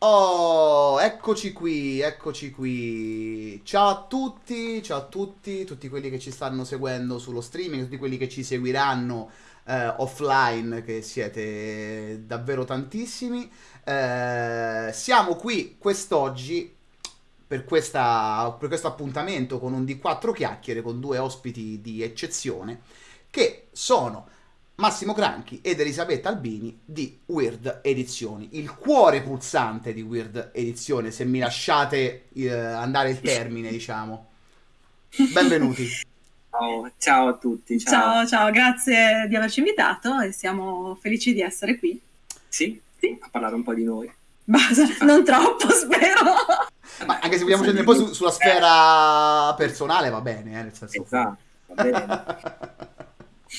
Oh, eccoci qui, eccoci qui. Ciao a tutti, ciao a tutti, tutti quelli che ci stanno seguendo sullo streaming, tutti quelli che ci seguiranno eh, offline, che siete davvero tantissimi. Eh, siamo qui quest'oggi per, questa, per questo appuntamento con un D4 chiacchiere con due ospiti di eccezione che sono Massimo Cranchi ed Elisabetta Albini di Weird Edizioni, il cuore pulsante di Weird Edizione, se mi lasciate eh, andare il termine, diciamo. Benvenuti. Ciao, ciao a tutti. Ciao. ciao, ciao, grazie di averci invitato e siamo felici di essere qui. Sì, sì. a parlare un po' di noi. Basta, non troppo, spero. Ma anche se vogliamo scendere un po' su, sulla sfera personale, va bene, eh, nel senso. Esatto, va bene.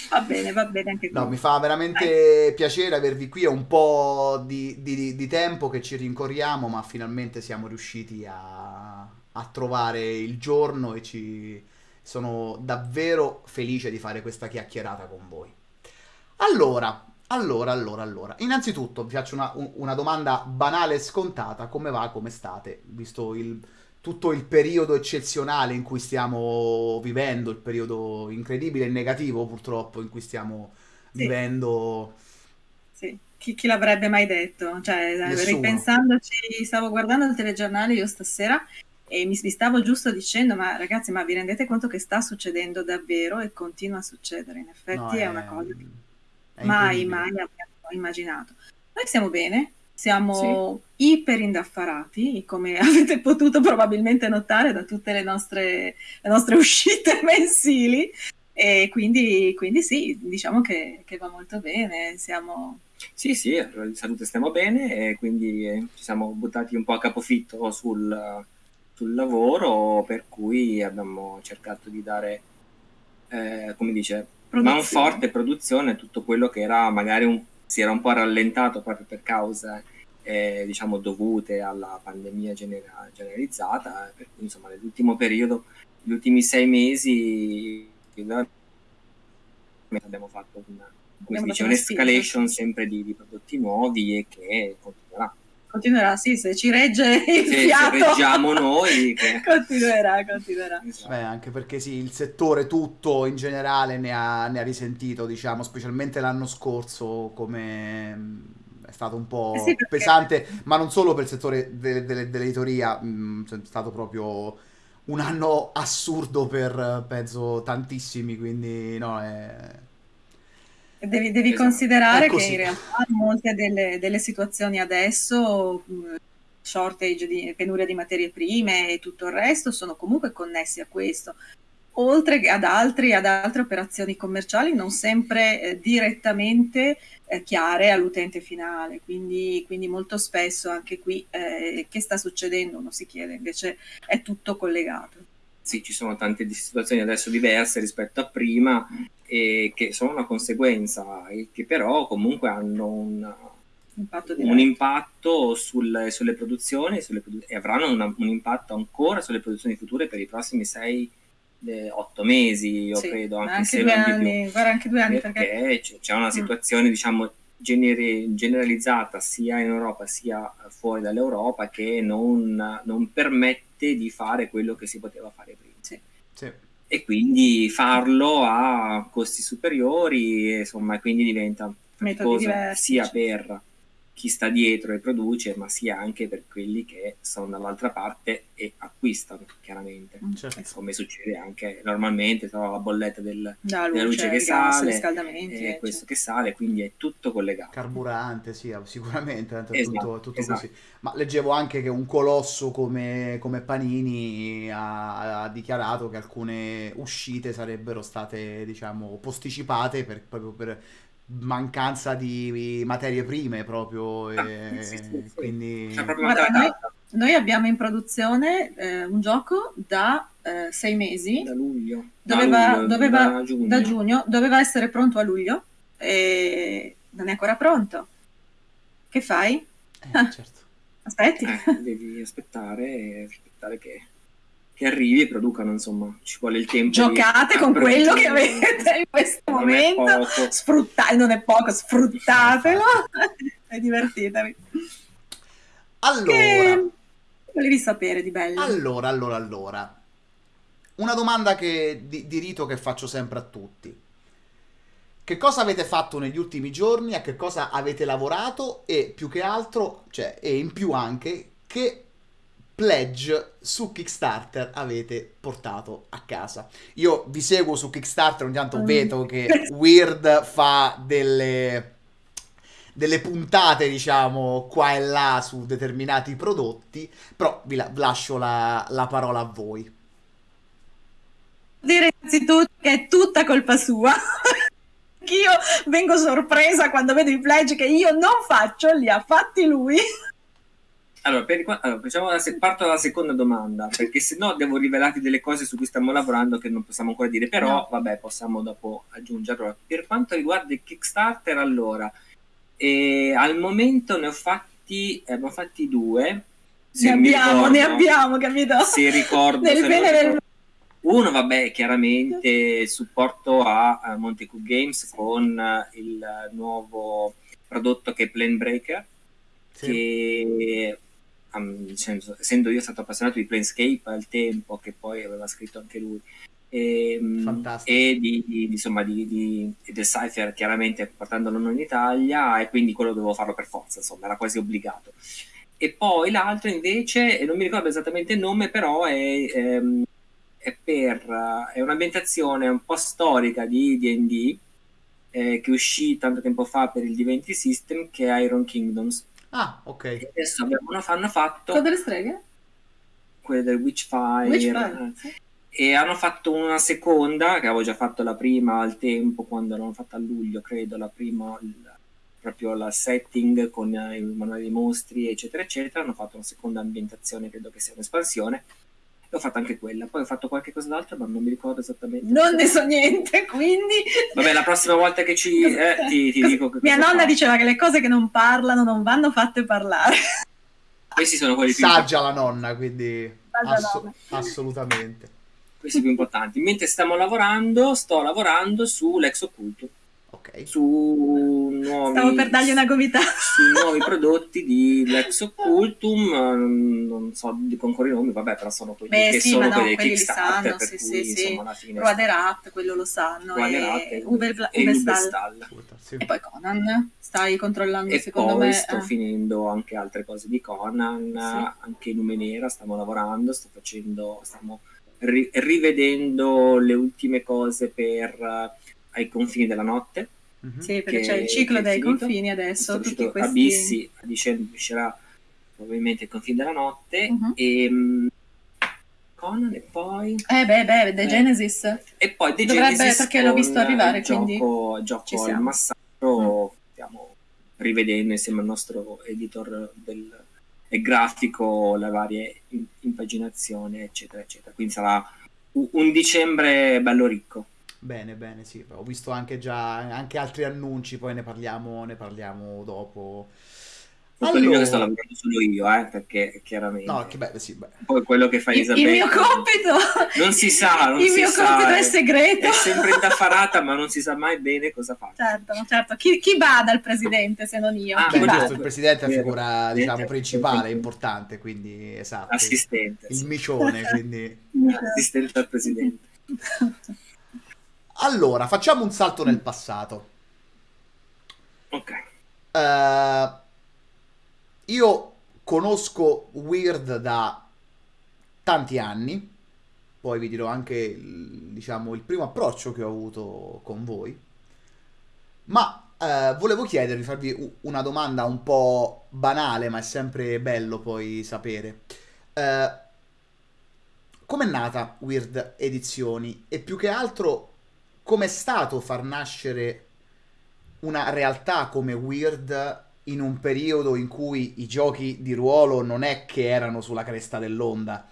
Va bene, va bene anche qui. No, mi fa veramente Dai. piacere avervi qui. È un po' di, di, di, tempo che ci rincorriamo, ma finalmente siamo riusciti a, a trovare il giorno e ci sono davvero felice di fare questa chiacchierata con voi. Allora, allora, allora, allora. Innanzitutto vi faccio una, una domanda banale e scontata. Come va? Come state? Visto il tutto il periodo eccezionale in cui stiamo vivendo, il periodo incredibile e negativo purtroppo in cui stiamo sì. vivendo. Sì, chi, chi, l'avrebbe mai detto? Cioè, Nessuno. ripensandoci, stavo guardando il telegiornale io stasera e mi, mi, stavo giusto dicendo, ma ragazzi, ma vi rendete conto che sta succedendo davvero e continua a succedere? In effetti no, è, è, una cosa che mai, mai abbiamo immaginato. Noi siamo bene, siamo sì. iper indaffarati, come avete potuto probabilmente notare da tutte le nostre, le nostre uscite mensili. E quindi, quindi sì, diciamo che, che, va molto bene. Siamo... Sì, sì, in salute stiamo bene e quindi eh, ci siamo buttati un po' a capofitto sul, sul lavoro, per cui abbiamo cercato di dare, eh, come dice, man forte produzione tutto quello che era magari un si era un po' rallentato proprio per cause eh, diciamo dovute alla pandemia genera- generalizzata, per cui insomma nell'ultimo periodo, gli ultimi sei mesi abbiamo fatto una, come dice, un'escalation sempre di, di prodotti nuovi e che continuerà continuerà, sì, se ci regge il se, fiato. Se reggiamo noi. Che... continuerà, continuerà. Esatto. Beh, anche perché sì, il settore tutto in generale ne ha, ne ha risentito, diciamo, specialmente l'anno scorso come mm, è stato un po' eh sì, perché... pesante, ma non solo per il settore de- de- dell'editoria, mh, mm, è stato proprio un anno assurdo per, penso, tantissimi, quindi no, è Devi, devi esatto. considerare che in realtà molte delle, delle situazioni adesso, shortage di penuria di materie prime e tutto il resto, sono comunque connessi a questo, oltre che ad, altri, ad altre operazioni commerciali non sempre eh, direttamente eh, chiare all'utente finale. Quindi, quindi, molto spesso anche qui eh, che sta succedendo uno si chiede, invece è tutto collegato sì, ci sono tante situazioni adesso diverse rispetto a prima e che sono una conseguenza e che però comunque hanno un, impatto, un impatto sul, sulle produzioni sulle produ- e avranno una, un impatto ancora sulle produzioni future per i prossimi 6 eh, otto mesi, io sì, credo, anche, anche se due anni, guarda, anche due anni perché, perché c'è una mm. situazione, mm. diciamo, generi- generalizzata sia in Europa sia fuori dall'Europa che non, non permette permette di fare quello che si poteva fare prima. Sì. Sì. E quindi farlo a costi superiori, insomma, quindi diventa faticoso sia per chi sta dietro e produce, ma sia anche per quelli che sono dall'altra parte e acquistano, chiaramente. Mm, certo. Come succede anche normalmente, tra la bolletta del, la luce, della luce che gas, sale, e questo che sale, quindi è tutto collegato. Carburante, sì, sicuramente, è esatto, tutto, tutto esatto. così. Ma leggevo anche che un colosso come, come Panini ha, ha, dichiarato che alcune uscite sarebbero state, diciamo, posticipate per, proprio per mancanza di materie prime proprio e sì, sì, sì. quindi Guarda, noi, noi, abbiamo in produzione eh, un gioco da eh, sei mesi da luglio doveva, da, luglio, doveva, da, giugno. da, giugno. doveva essere pronto a luglio e non è ancora pronto che fai? Eh, certo. aspetti eh, devi aspettare aspettare che che arrivi e producano, insomma, ci vuole il tempo. Giocate di... con quello che avete in questo non momento, sfruttate, non è poco, sfruttatelo e divertitevi. Allora, che volevi sapere di bello? Allora, allora, allora. Una domanda che, di, di rito che faccio sempre a tutti. Che cosa avete fatto negli ultimi giorni? A che cosa avete lavorato? E più che altro, cioè, e in più anche, che pledge su Kickstarter avete portato a casa. Io vi seguo su Kickstarter, ogni tanto mm. vedo che Weird fa delle delle puntate, diciamo, qua e là su determinati prodotti, però vi la- lascio la, la parola a voi. Dire innanzitutto che è tutta colpa sua. io vengo sorpresa quando vedo i pledge che io non faccio, li ha fatti lui. Allora, per, allora facciamo la, parto dalla seconda domanda, perché se no devo rivelarti delle cose su cui stiamo lavorando che non possiamo ancora dire, però no. vabbè, possiamo dopo aggiungere. Allora, per quanto riguarda il Kickstarter, allora, e al momento ne ho fatti, eh, abbiamo fatti due. Ne abbiamo, ricordo, ne abbiamo, capito? Se ricordo. Nel bene nel... Uno, vabbè, chiaramente supporto a, a Montecu Games con il nuovo prodotto che è Plane Breaker, sì. che essendo io stato appassionato di Planescape al tempo, che poi aveva scritto anche lui, Ehm, e, e di, di, insomma di, di, del Cypher chiaramente portandolo non in Italia e quindi quello dovevo farlo per forza insomma era quasi obbligato. E poi l'altro invece non mi ricordo esattamente il nome però è, ehm, è per è un'ambientazione un po' storica di D&D eh, che uscì tanto tempo fa per il D20 System che è Iron Kingdoms ah ok e adesso abbiamo, hanno fatto con delle streghe? quelle del Witchfire, Witchfire sì e hanno fatto una seconda, che avevo già fatto la prima al tempo, quando l'hanno fatta a luglio, credo, la prima, il, proprio la setting con il manuale dei mostri, eccetera, eccetera. Hanno fatto una seconda ambientazione, credo che sia un'espansione. E ho fatto anche quella. Poi ho fatto qualche cosa d'altro, ma non mi ricordo esattamente. Non ne so niente, quindi. Vabbè, la prossima volta che ci. Eh, ti, ti dico che Mia nonna fa. diceva che le cose che non parlano non vanno fatte parlare. Questi sono quelli più. Saggia la nonna, quindi. Ass- nonna. Assolutamente questi più importanti. Mentre stiamo lavorando, sto lavorando sull'ex occulto. Ok. Su nuovi, Stavo per dargli una gomitata. Su nuovi prodotti di Lex Occultum, non so di concorri nomi, vabbè, però sono quelli Beh, che sì, sono no, quelli quelli Kickstarter, sanno, per sì, cui, sì, insomma, alla fine... Ruaderat, quello lo sanno, Ruaderat e, e, Uber, e Uberstal. E poi Conan, stai controllando e secondo poi me... sto eh. finendo anche altre cose di Conan, Sì. anche Numenera stiamo lavorando, sto facendo... Stiamo ri- rivedendo le ultime cose per uh, ai confini della notte. Mm-hmm. Sì, perché c'è il ciclo dei confini adesso. Tutti questi... Abissi, a dicembre uscirà probabilmente il confine della notte. Uh-huh. E, Conan e poi... Eh beh, beh, The eh. Genesis. E poi The Dovrebbe, Genesis perché l'ho visto arrivare, gioco, quindi gioco al massacro, mm. stiamo rivedendo insieme al nostro editor del, e grafico, le varie impaginazioni, eccetera, eccetera. Quindi sarà un dicembre bello ricco. Bene, bene, sì, ho visto anche già anche altri annunci, poi ne parliamo, ne parliamo dopo. Allora... Quello che sto lavorando solo io, eh, perché chiaramente. No, che bello, sì, beh. Poi quello che fa Isabella. Il mio compito. Non si sa, non il si mio sa, compito è segreto. È sempre indaffarata, ma non si sa mai bene cosa fa. Certo, certo. Chi, chi bada il presidente se non io? Ah, beh, giusto, il presidente è la figura, diciamo, principale, importante, quindi esatto. Assistente. Il, il micione, quindi. Assistente al presidente. Allora, facciamo un salto nel passato. Ok. Uh, io conosco Weird da tanti anni, poi vi dirò anche diciamo, il primo approccio che ho avuto con voi, ma eh, volevo chiedervi, farvi una domanda un po' banale, ma è sempre bello poi sapere. Eh, com'è nata Weird Edizioni e più che altro com'è stato far nascere una realtà come Weird in un periodo in cui i giochi di ruolo non è che erano sulla cresta dell'onda,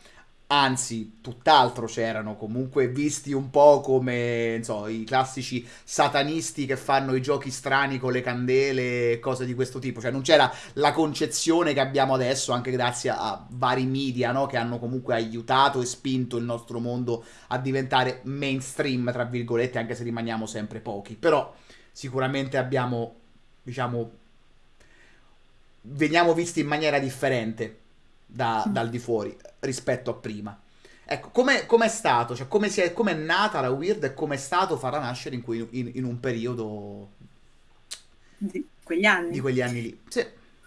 anzi, tutt'altro c'erano, comunque visti un po' come so, i classici satanisti che fanno i giochi strani con le candele e cose di questo tipo, cioè non c'era la concezione che abbiamo adesso, anche grazie a vari media no? che hanno comunque aiutato e spinto il nostro mondo a diventare mainstream, tra virgolette, anche se rimaniamo sempre pochi, però sicuramente abbiamo, diciamo, veniamo visti in maniera differente da, dal di fuori rispetto a prima. Ecco, com'è, com'è stato? Cioè, come, è, com'è nata la Weird e com'è stato farla nascere in, cui, in, in un periodo di quegli anni? Di quegli anni lì. Sì.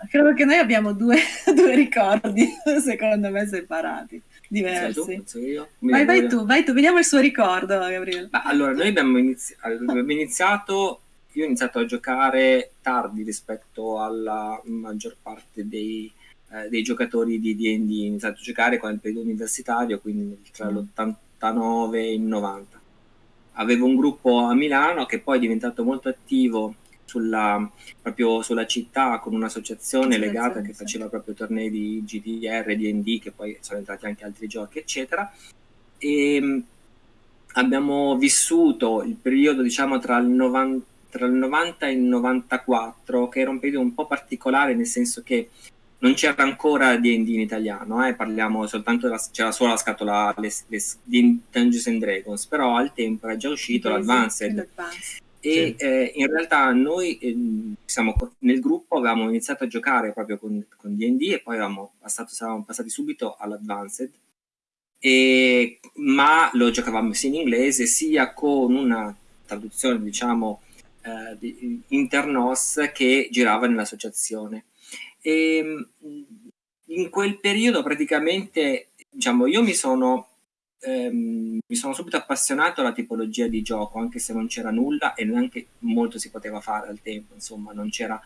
Credo che noi abbiamo due, due ricordi, secondo me, separati, diversi. Tu, vai, vai tu, vai tu, vediamo il suo ricordo, Gabriele. Ma allora, noi abbiamo, inizi- abbiamo iniziato, io ho iniziato a giocare tardi rispetto alla maggior parte dei eh, dei giocatori di D&D iniziato a giocare con il periodo universitario, quindi tra mm. l'89 e il 90. Avevo un gruppo a Milano che poi è diventato molto attivo sulla, proprio sulla città con un'associazione legata che faceva proprio tornei di GDR, D&D, che poi sono entrati anche altri giochi, eccetera. E ehm, abbiamo vissuto il periodo, diciamo, tra il 90 tra il 90 e il 94, che era un periodo un po' particolare, nel senso che non c'era ancora D&D in italiano, eh, parliamo soltanto della, c'era solo la scatola le, le, di Dungeons and Dragons, però al tempo era già uscito sì, l'Advanced. L'Advanced. E sì. eh, in realtà noi eh, siamo, nel gruppo avevamo iniziato a giocare proprio con, con D&D e poi avevamo passato, siamo passati subito all'Advanced, e, ma lo giocavamo sia in inglese sia con una traduzione diciamo eh, di, internos che girava nell'associazione e ehm, in quel periodo praticamente, diciamo, io mi sono, ehm, mi sono subito appassionato alla tipologia di gioco, anche se non c'era nulla e neanche molto si poteva fare al tempo, insomma, non, c'era,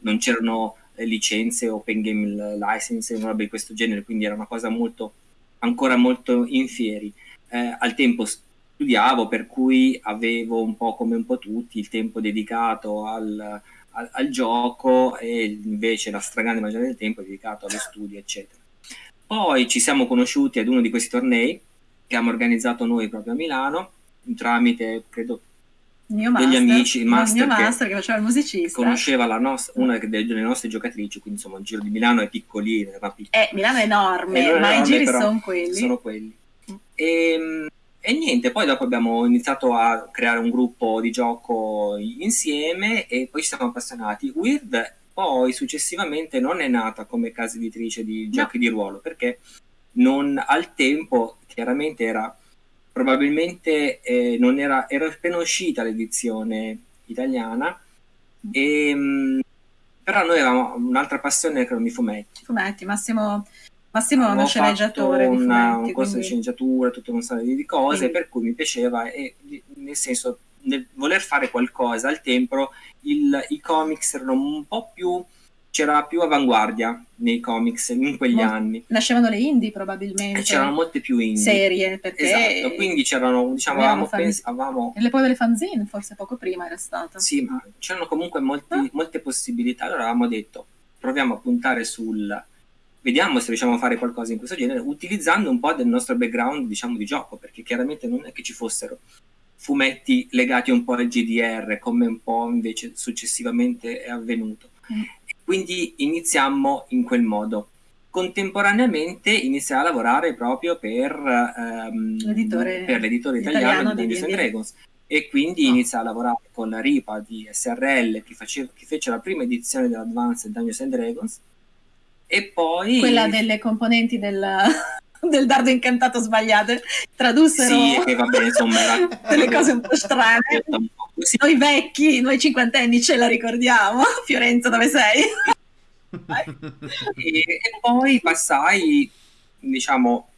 non c'erano licenze, open game license, roba di questo genere, quindi era una cosa molto, ancora molto in fieri. Eh, al tempo studiavo, per cui avevo un po' come un po' tutti il tempo dedicato al, al, al gioco e invece la stragrande maggioranza del tempo è dedicato allo studio, eccetera. Poi ci siamo conosciuti ad uno di questi tornei che abbiamo organizzato noi proprio a Milano, tramite, credo, mio degli master, amici, il master, mio master che, faceva il musicista. Conosceva la nost- una delle nostre giocatrici, quindi insomma il giro di Milano è piccolino. Eh, Milano è enorme, è ma i giri sono quelli. Sono quelli. E, ehm, e niente, poi dopo abbiamo iniziato a creare un gruppo di gioco insieme e poi ci siamo appassionati. Weird poi successivamente non è nata come casa editrice di giochi no. di ruolo perché non, al tempo chiaramente era probabilmente eh, non era, era appena uscita l'edizione italiana e, mh, però noi avevamo un'altra passione che erano i fumetti. Fumetti, Massimo Massimo è uno sceneggiatore. Una, fumetti, un corso quindi... di sceneggiatura, tutta una serie di cose, quindi... per cui mi piaceva e nel senso nel voler fare qualcosa al tempo il, i comics erano un po' più c'era più avanguardia nei comics in quegli Mol- anni. Nascevano le indie probabilmente. E c'erano molte più indie. Serie, perché... Esatto, quindi c'erano, diciamo, avevamo, pens- avevamo... E poi delle fanzine, forse poco prima era stato. Sì, ma c'erano comunque molti, ah. molte possibilità. Allora avevamo detto, proviamo a puntare sul vediamo se riusciamo a fare qualcosa in questo genere, utilizzando un po' del nostro background, diciamo, di gioco, perché chiaramente non è che ci fossero fumetti legati un po' al GDR, come un po' invece successivamente è avvenuto. Mm. Quindi iniziamo in quel modo. Contemporaneamente iniziai a lavorare proprio per, ehm, l'editore, per l'editore italiano, di Dungeons and Dragons e quindi no. iniziai a lavorare con la RIPA di SRL che, faceva, che fece la prima edizione dell'Advanced Dungeons and Dragons e poi... Quella delle componenti del, del dardo incantato sbagliate tradussero sì, che va bene, insomma, era... delle cose un po' strane. Sì. Noi vecchi, noi cinquantenni ce la ricordiamo. Fiorenza, dove sei? e, e, poi passai, diciamo,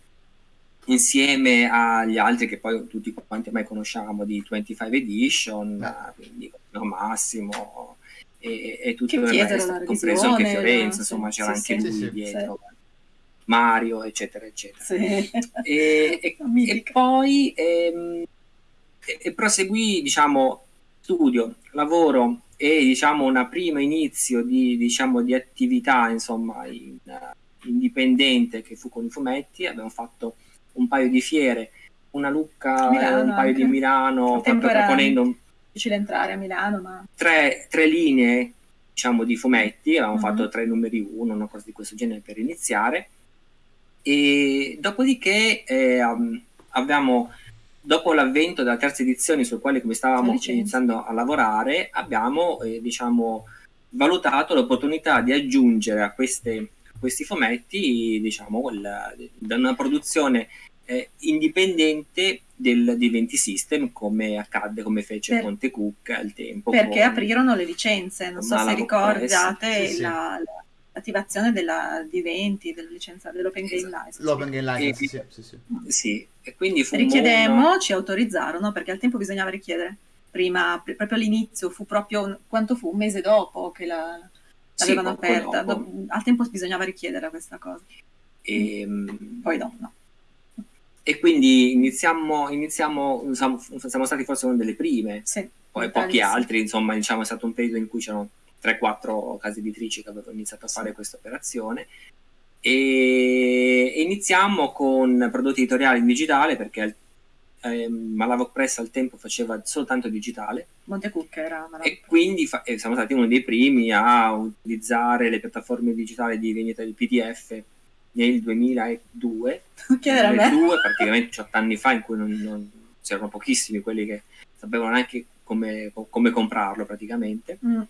insieme agli altri che poi tutti quanti ormai conosciamo di 25 Edition, no. quindi Massimo, e, e tutto il resto, compreso anche Fiorenza, insomma c'era sì, anche sì, lui sì, dietro. Mario, eccetera, eccetera. E, e, e, poi ehm, e, proseguì, diciamo, studio, lavoro e diciamo una prima inizio di, diciamo, di attività, insomma, in, uh, indipendente che fu con i fumetti. Abbiamo fatto un paio di fiere, una Lucca, Milano, un paio anche. di Milano, proprio proponendo difficile entrare a Milano, ma... Tre, tre linee, diciamo, di fumetti, avevamo uh-huh. fatto tre numeri uno, una cosa di questo genere per iniziare, e dopodiché eh, abbiamo, dopo l'avvento della terza edizione, sul quale come stavamo iniziando a lavorare, abbiamo, eh, diciamo, valutato l'opportunità di aggiungere a queste, questi fumetti, diciamo, la, da una produzione eh, indipendente del, di 20 System come accadde, come fece per, Conte Cook al tempo. Perché con, aprirono le licenze, non so se ricordate sì, la, sì. l'attivazione della, di 20, della licenza, dell'Open Game esatto. License. L'Open Game License, sì, sì, sì. sì. e quindi fu Richiedemmo, una... ci autorizzarono, perché al tempo bisognava richiedere. Prima, proprio all'inizio, fu proprio, quanto fu? Un mese dopo che la, l'avevano aperta. Do, al tempo bisognava richiedere questa cosa. E, ehm, Poi no, no e quindi iniziamo, iniziamo siamo, siamo, stati forse una delle prime, sì, poi pochi altri, insomma, diciamo è stato un periodo in cui c'erano 3-4 case editrici che avevano iniziato a fare questa operazione. E iniziamo con prodotti editoriali in digitale perché eh, Malavok Press al tempo faceva soltanto digitale. Montecucca era Malavok e quindi fa- e siamo stati uno dei primi a utilizzare le piattaforme digitali di vendita di PDF nel 2002, che 2002 praticamente 18 anni fa in cui non, non, c'erano pochissimi quelli che sapevano neanche come, come comprarlo praticamente. Mm.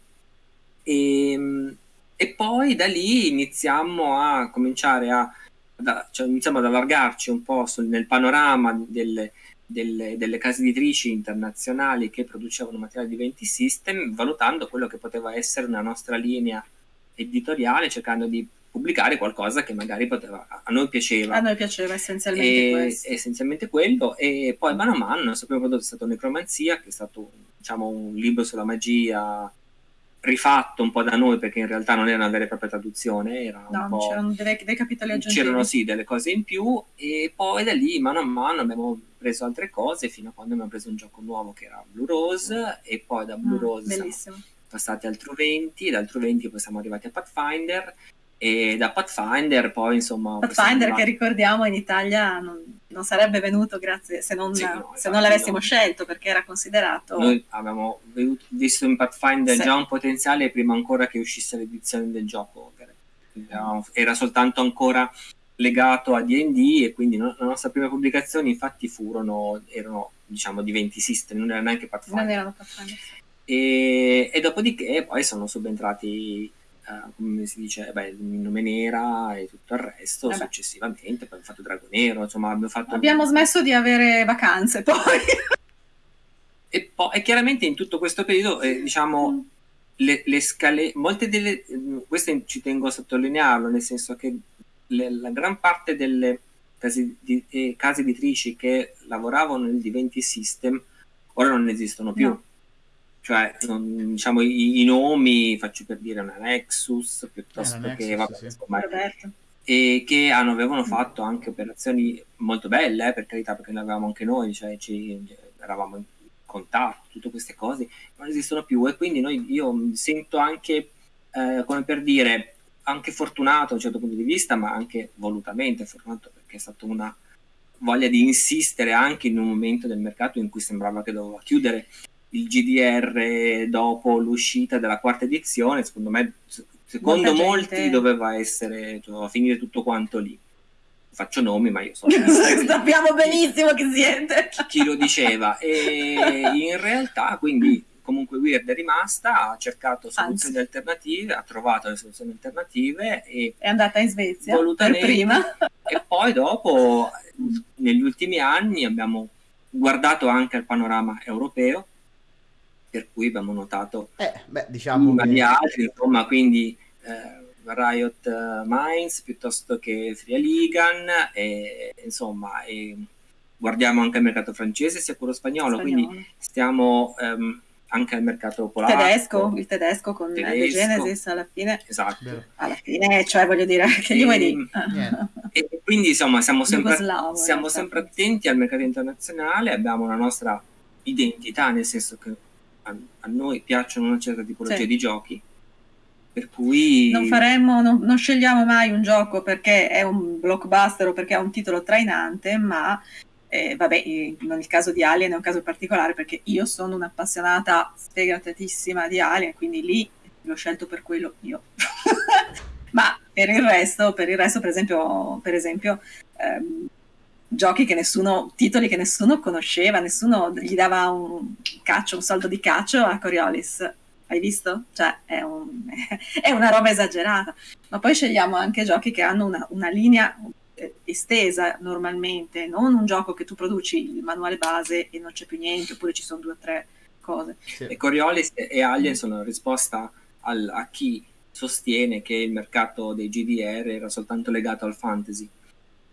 E, ehm, e, poi da lì iniziamo a cominciare a, da, cioè iniziamo ad allargarci un po' sul, nel panorama delle, delle, delle, case editrici internazionali che producevano materiali di 20 system, valutando quello che poteva essere una nostra linea editoriale, cercando di pubblicare qualcosa che magari poteva, a noi piaceva. A noi piaceva essenzialmente e, questo. Essenzialmente quello e poi mano a mano il primo prodotto è stato Necromanzia, che è stato diciamo, un libro sulla magia rifatto un po' da noi perché in realtà non era una vera e propria traduzione, era no, po'... c'erano dei, dei capitoli aggiuntivi. C'erano sì delle cose in più e poi da lì mano a mano abbiamo preso altre cose fino a quando abbiamo preso un gioco nuovo che era Blue Rose e poi da Blue mm, Rose siamo passati al True 20, dal True 20 poi siamo arrivati a Pathfinder e da Pathfinder poi insomma Pathfinder che ricordiamo in Italia non, non sarebbe venuto grazie se non, sì, no, se non l'avessimo no. scelto perché era considerato noi abbiamo visto in Pathfinder sì. già un potenziale prima ancora che uscisse l'edizione del gioco era soltanto ancora legato a D&D e quindi no, la nostra prima pubblicazione infatti furono erano diciamo di 20 system non era neanche Pathfinder non erano Pathfinder e, e dopodiché poi sono subentrati come si dice, beh, il nome nera e tutto il resto Vabbè. successivamente, poi abbiamo fatto Drago Nero, insomma abbiamo fatto... Abbiamo smesso di avere vacanze poi. e, poi, e chiaramente in tutto questo periodo, eh, diciamo, mm. le, le, scale, molte delle, queste ci tengo a sottolinearlo, nel senso che le, la gran parte delle case, di, eh, case editrici che lavoravano nel D20 System ora non esistono più. No cioè non, diciamo i, i, nomi faccio per dire una Nexus piuttosto eh, che Nexus, vabbè, sì. insomma, e che hanno, avevano fatto anche operazioni molto belle eh, per carità perché ne avevamo anche noi cioè ci, eravamo in contatto tutte queste cose non esistono più. E quindi noi, io mi sento anche eh, come per dire anche fortunato da un certo punto di vista ma anche volutamente fortunato perché è stata una voglia di insistere anche in un momento del mercato in cui sembrava che doveva chiudere il GDR dopo l'uscita della quarta edizione, secondo me, secondo Molta molti gente... doveva essere, doveva finire tutto quanto lì. Faccio nomi, ma io so. Sappiamo benissimo chi siete. Chi, chi lo diceva. E in realtà, quindi, comunque Weird è rimasta, ha cercato soluzioni Anzi. alternative, ha trovato le soluzioni alternative e è andata in Svezia per prima. E poi dopo, negli ultimi anni, abbiamo guardato anche al panorama europeo per cui abbiamo notato eh, beh, diciamo che... altri, insomma, quindi eh, Riot uh, Minds piuttosto che Fria Ligan, e, insomma, e guardiamo anche il mercato francese sia quello spagnolo, spagnolo. quindi stiamo um, anche al mercato polacco. Tedesco, il tedesco con tedesco. The Genesis alla fine. Esatto. Alla fine, cioè voglio dire, che gli vuoi dire? E, e quindi insomma siamo sempre, siamo sempre attenti al mercato internazionale, abbiamo una nostra identità, nel senso che a, a noi piacciono una certa tipologia sì. di giochi, per cui... Non faremmo, non, non, scegliamo mai un gioco perché è un blockbuster o perché ha un titolo trainante, ma eh, vabbè, nel caso di Alien è un caso particolare perché io sono un'appassionata sfegatatissima di Alien, quindi lì l'ho scelto per quello io. ma per il resto, per il resto, per esempio, per esempio ehm, giochi che nessuno, titoli che nessuno conosceva, nessuno gli dava un caccio, un soldo di caccio a Coriolis. hai visto? Cioè è, un, è, una roba esagerata. Ma poi scegliamo anche giochi che hanno una, una linea eh, estesa normalmente, non un gioco che tu produci il manuale base e non c'è più niente, oppure ci sono due o tre cose. Sì. E Coriolis e Alien sono risposta al, a chi sostiene che il mercato dei GDR era soltanto legato al fantasy.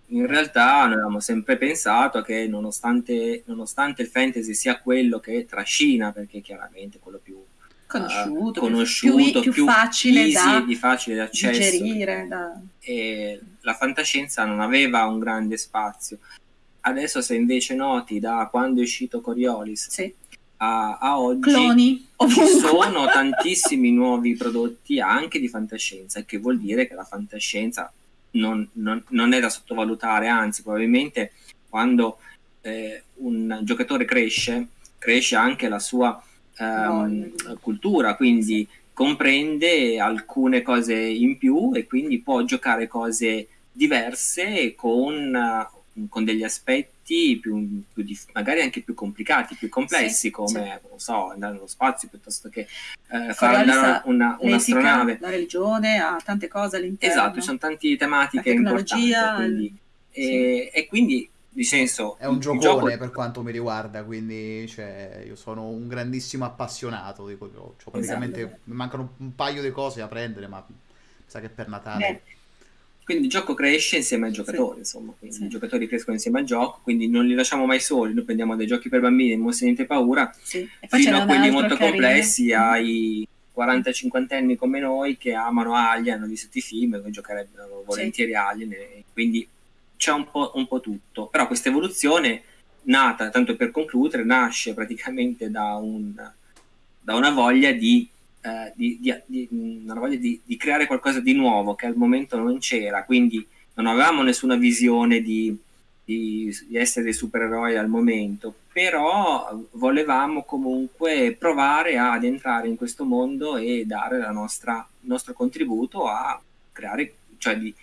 In realtà noi avevamo sempre pensato che nonostante, nonostante il fantasy sia quello che trascina, perché chiaramente quello più conosciuto, uh, conosciuto più, più, facile, easy, da di facile d'accesso. Digerire, da... E la fantascienza non aveva un grande spazio. Adesso se invece noti da quando è uscito Coriolis sì a, a oggi Cloni, ci sono tantissimi nuovi prodotti anche di fantascienza, che vuol dire che la fantascienza non, non, non è da sottovalutare, anzi probabilmente quando eh, un giocatore cresce, cresce anche la sua ehm, no. cultura, quindi comprende alcune cose in più e quindi può giocare cose diverse con con degli aspetti più, più dif- magari anche più complicati, più complessi, sì, come sì. non so, andare nello spazio piuttosto che eh, fare andare una, un'astronave. La religione ha tante cose all'interno. Esatto, ci sono tante tematiche importanti. Quindi, il... e, sì. e, quindi di senso è un giocone gioco... per quanto mi riguarda quindi cioè, io sono un grandissimo appassionato di quello cioè, praticamente esatto. mi mancano un paio di cose da prendere ma sa che per Natale Beh quindi il gioco cresce insieme ai giocatori, sì. insomma, sì. i giocatori crescono insieme al gioco, quindi non li lasciamo mai soli, noi prendiamo dei giochi per bambini, non si niente paura, sì. fino a quelli molto carino. complessi, ai 40-50 anni come noi che amano Alien, hanno visto i film, e giocherebbero volentieri Alien, quindi c'è un po', un po' tutto. Però questa evoluzione, nata, tanto per concludere, nasce praticamente da, un, da una voglia di eh, di, di, di, voglia di, creare qualcosa di nuovo che al momento non c'era, quindi non avevamo nessuna visione di, essere dei supereroi al momento, però volevamo comunque provare ad entrare in questo mondo e dare nostra, il nostro contributo a creare, cioè di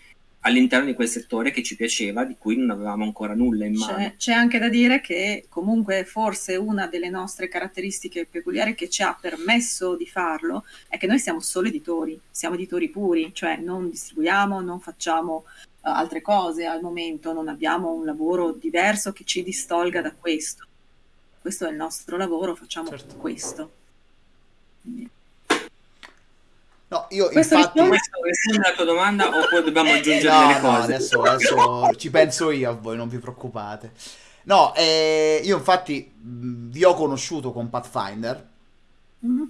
all'interno di quel settore che ci piaceva, di cui non avevamo ancora nulla in mano. C'è, c'è, anche da dire che comunque forse una delle nostre caratteristiche peculiari che ci ha permesso di farlo è che noi siamo solo editori, siamo editori puri, cioè non distribuiamo, non facciamo uh, altre cose al momento, non abbiamo un lavoro diverso che ci distolga da questo. Questo è il nostro lavoro, facciamo certo. questo. Quindi. No, io Questo infatti... Risponde alla tua domanda o poi dobbiamo aggiungere no, delle no, cose? adesso, adesso ci penso io a voi, non vi preoccupate. No, eh, io infatti vi ho conosciuto con Pathfinder. Mm-hmm.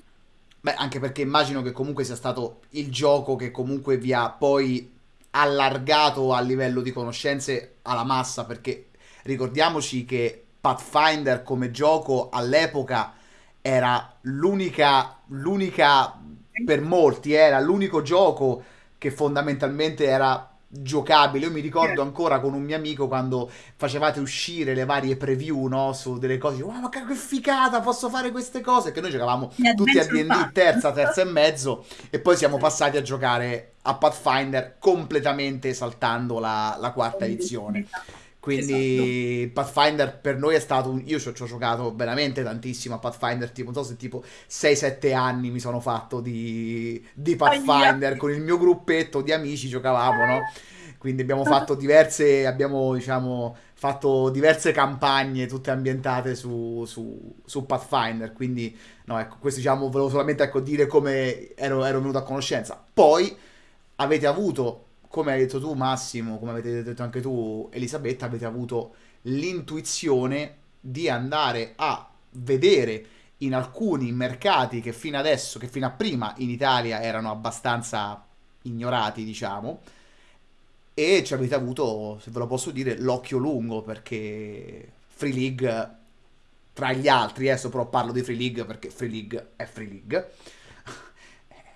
Beh, anche perché immagino che comunque sia stato il gioco che comunque vi ha poi allargato a livello di conoscenze alla massa, perché ricordiamoci che Pathfinder come gioco all'epoca era l'unica, l'unica per molti era l'unico gioco che fondamentalmente era giocabile. Io mi ricordo ancora con un mio amico quando facevate uscire le varie preview, no? Su delle cose, wow, ma che figata, posso fare queste cose. Che noi giocavamo tutti a D&D terza, terza e mezzo e poi siamo passati a giocare a Pathfinder completamente saltando la, la quarta edizione. Quindi esatto. Pathfinder per noi è stato un... Io ci ho, ci ho, giocato veramente tantissimo a Pathfinder, tipo, non so se tipo 6-7 anni mi sono fatto di, di Pathfinder, con il mio gruppetto di amici giocavamo, no? Quindi abbiamo fatto diverse, abbiamo diciamo fatto diverse campagne tutte ambientate su, su, su Pathfinder, quindi no, ecco, questo diciamo, volevo solamente ecco, dire come ero, ero venuto a conoscenza. Poi avete avuto come hai detto tu Massimo, come avete detto anche tu Elisabetta, avete avuto l'intuizione di andare a vedere in alcuni mercati che fino adesso, che fino a prima in Italia erano abbastanza ignorati, diciamo, e ci avete avuto, se ve lo posso dire, l'occhio lungo perché Free League, tra gli altri, adesso però parlo di Free League perché Free League è Free League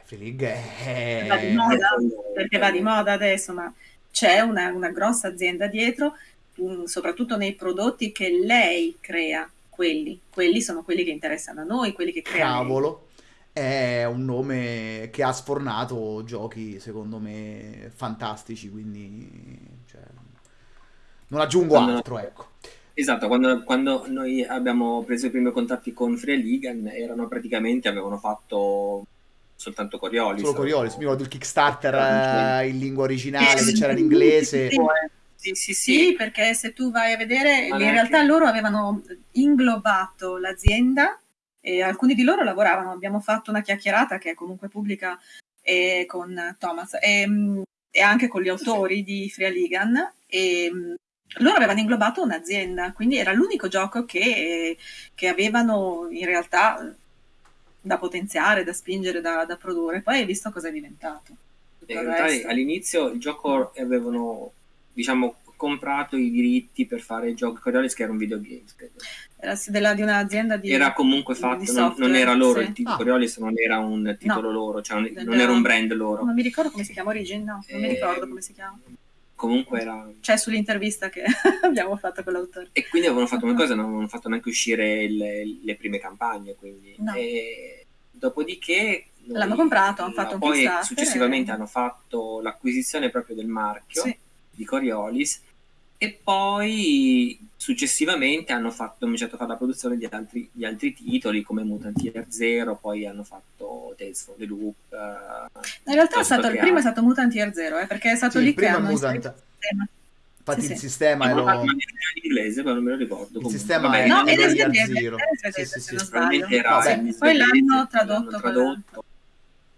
Free League è... Va di moda, perché va di moda adesso, ma c'è una, una grossa azienda dietro, um, soprattutto nei prodotti che lei crea, quelli, quelli sono quelli che interessano a noi, quelli che crea Cavolo, è un nome che ha sfornato giochi, secondo me, fantastici, quindi... Cioè, non aggiungo altro, ecco. Esatto, quando, quando, noi abbiamo preso i primi contatti con Free Ligan erano praticamente, avevano fatto soltanto Coriolis. Solo Coriolis, mi ricordo il Kickstarter eh, in lingua originale che c'era in inglese. Sì, sì, sì, sì, perché se tu vai a vedere, in realtà loro avevano inglobato l'azienda e alcuni di loro lavoravano. Abbiamo fatto una chiacchierata che è comunque pubblica eh, con Thomas e, e, anche con gli autori di Free Ligan e loro avevano inglobato un'azienda, quindi era l'unico gioco che, che avevano in realtà da potenziare, da spingere, da, da produrre. Poi hai visto cosa è diventato. In realtà all'inizio il gioco avevano, diciamo, comprato i diritti per fare il gioco Coriolis che era un videogame credo. era della, di un'azienda di era comunque fatto non, non, era loro sì. il titolo ah. Coriolis non era un titolo no. loro cioè non, non, era un brand loro non mi ricordo come si chiama Origin no non e... mi ricordo come si chiama comunque era cioè sull'intervista che abbiamo fatto con l'autore e quindi avevano fatto una cosa non avevano fatto neanche uscire le, le prime campagne quindi no. e dopodiché l'hanno comprato hanno fatto un poi successivamente e... hanno fatto l'acquisizione proprio del marchio sì. di Coriolis e poi successivamente hanno fatto, cominciato a fare la produzione di altri, di altri titoli come Mutant Year Zero, poi hanno fatto Tales from the Loop. Uh, in realtà è stato, il primo è stato Mutant Year Zero, eh, perché è stato sì, lì che hanno Mutant. Infatti sì, il sì. sistema è lo... in inglese, ma non me lo ricordo. Il sistema Vabbè, è no, è Year Zero. Sì, sì, sì, Poi l'hanno tradotto. tradotto.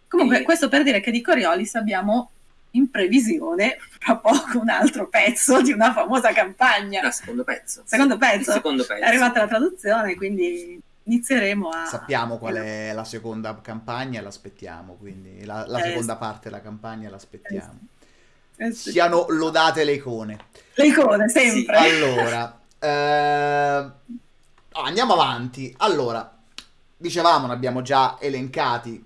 Comunque, questo per dire che di Coriolis abbiamo in previsione fra poco un altro pezzo di una famosa campagna. Il secondo pezzo. Secondo pezzo. secondo pezzo. È arrivata la traduzione, quindi inizieremo a... Sappiamo qual è la seconda campagna, l'aspettiamo, quindi la, la eh, seconda parte della campagna l'aspettiamo. Eh, sì. Siano lodate le icone. Le icone, sempre. Sì. Allora, eh... andiamo avanti. Allora, dicevamo, ne abbiamo già elencati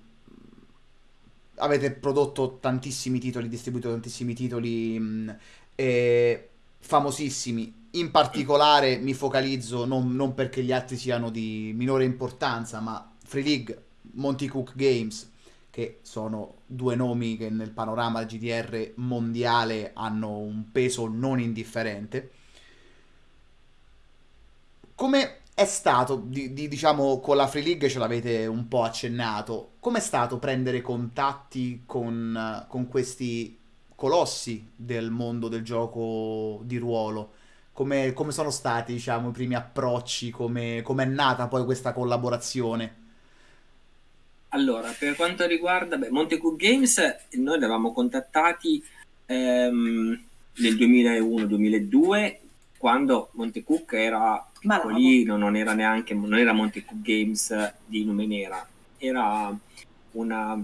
avete prodotto tantissimi titoli, distribuito tantissimi titoli mh, eh, famosissimi. In particolare mi focalizzo non, non, perché gli altri siano di minore importanza, ma Free League, Monty Cook Games, che sono due nomi che nel panorama GDR mondiale hanno un peso non indifferente. Come è stato, di, di, diciamo, con la Free League ce l'avete un po' accennato, com'è stato prendere contatti con, con questi colossi del mondo del gioco di ruolo? Come, come sono stati, diciamo, i primi approcci? Come è nata poi questa collaborazione? Allora, per quanto riguarda beh, Montecook Games, noi li avevamo contattati ehm, nel 2001-2002 quando Montecook era piccolino, non era neanche non era Montecook Games di Numenera, era una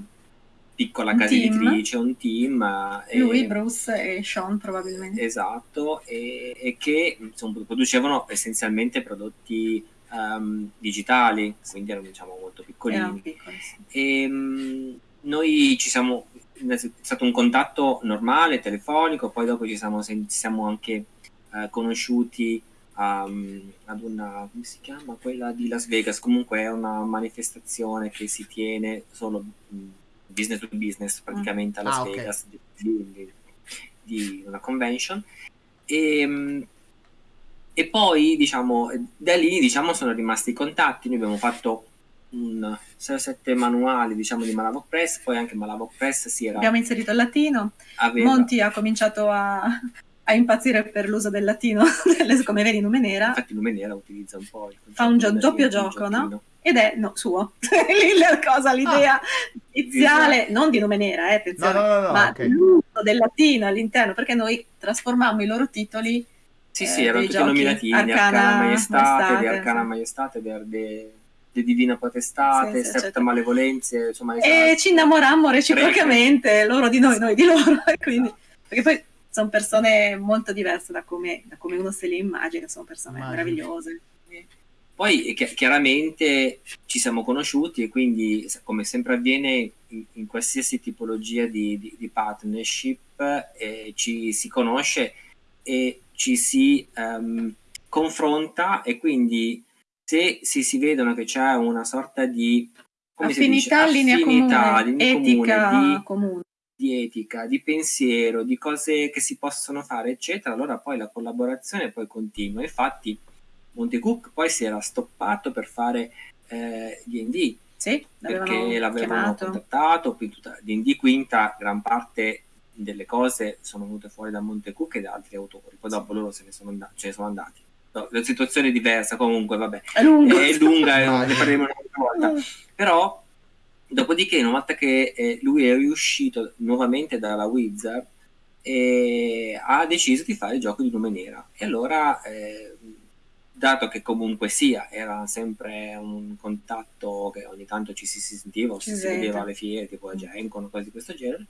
piccola un casa team. editrice, un team. Lui, e, Bruce e Sean probabilmente. Esatto, e, e che insomma, producevano essenzialmente prodotti um, digitali, quindi erano diciamo molto piccolini. Piccoli, sì. E, um, noi ci siamo, è stato un contatto normale, telefonico, poi dopo ci siamo, ci siamo anche eh, conosciuti um, ad una, come si chiama? Quella di Las Vegas, comunque è una manifestazione che si tiene solo mm, business to business praticamente a Las ah, Vegas di, di, di, una convention. E, ehm, e poi diciamo da lì diciamo sono rimasti i contatti. Noi abbiamo fatto un 6-7 manuali diciamo di Malavok Press poi anche Malavok Press si era abbiamo inserito il latino. Aveva... Monti ha cominciato a, a impazzire per l'uso del latino, come vedi Numenera. Infatti Numenera utilizza un po' il Fa un gio- doppio gioco, no? Ed è no, suo. Lì la cosa, l'idea ah, iniziale, esatto. non di Numenera, eh, no, no, no, ma okay. l'uso del latino all'interno, perché noi trasformammo i loro titoli sì, eh, sì, erano tutti giochi. nomi latini, Arcana, Arcana Maestate, Maestate, di Arcana sì. Maestate, de, de Divina Potestate, sì, sì, Septa Malevolenze, insomma. E esatto. ci innamorammo reciprocamente, Prego. loro di noi, noi di loro, quindi, perché poi sono persone molto diverse da come, da come uno se le immagina, sono persone Immagino. meravigliose. Poi chiaramente ci siamo conosciuti e quindi come sempre avviene in, in qualsiasi tipologia di, di, di partnership eh, ci si conosce e ci si um, confronta e quindi se si, si vedono che c'è una sorta di affinità, linea affinità, comune, linea etica comune, di, comune di etica, di pensiero, di cose che si possono fare, eccetera, allora poi la collaborazione poi continua. Infatti, Montecook poi si era stoppato per fare eh, D&D sì, perché l'avevano contattato, qui tutta D&D quinta, gran parte delle cose sono venute fuori da Montecook e da altri autori, poi dopo loro se ne sono, and- ce ne sono andati. No, la situazione è diversa, comunque vabbè, è lunga, è lunga e ne parleremo un'altra volta. Però, dopodiché, una volta che eh, lui è riuscito nuovamente dalla Wizard, eh, ha deciso di fare il gioco di Lume Nera. E allora... Eh, dato che comunque sia, era sempre un contatto che ogni tanto ci si sentiva, ci si vedeva alle fiere, tipo a. Gencon, cose di questo genere,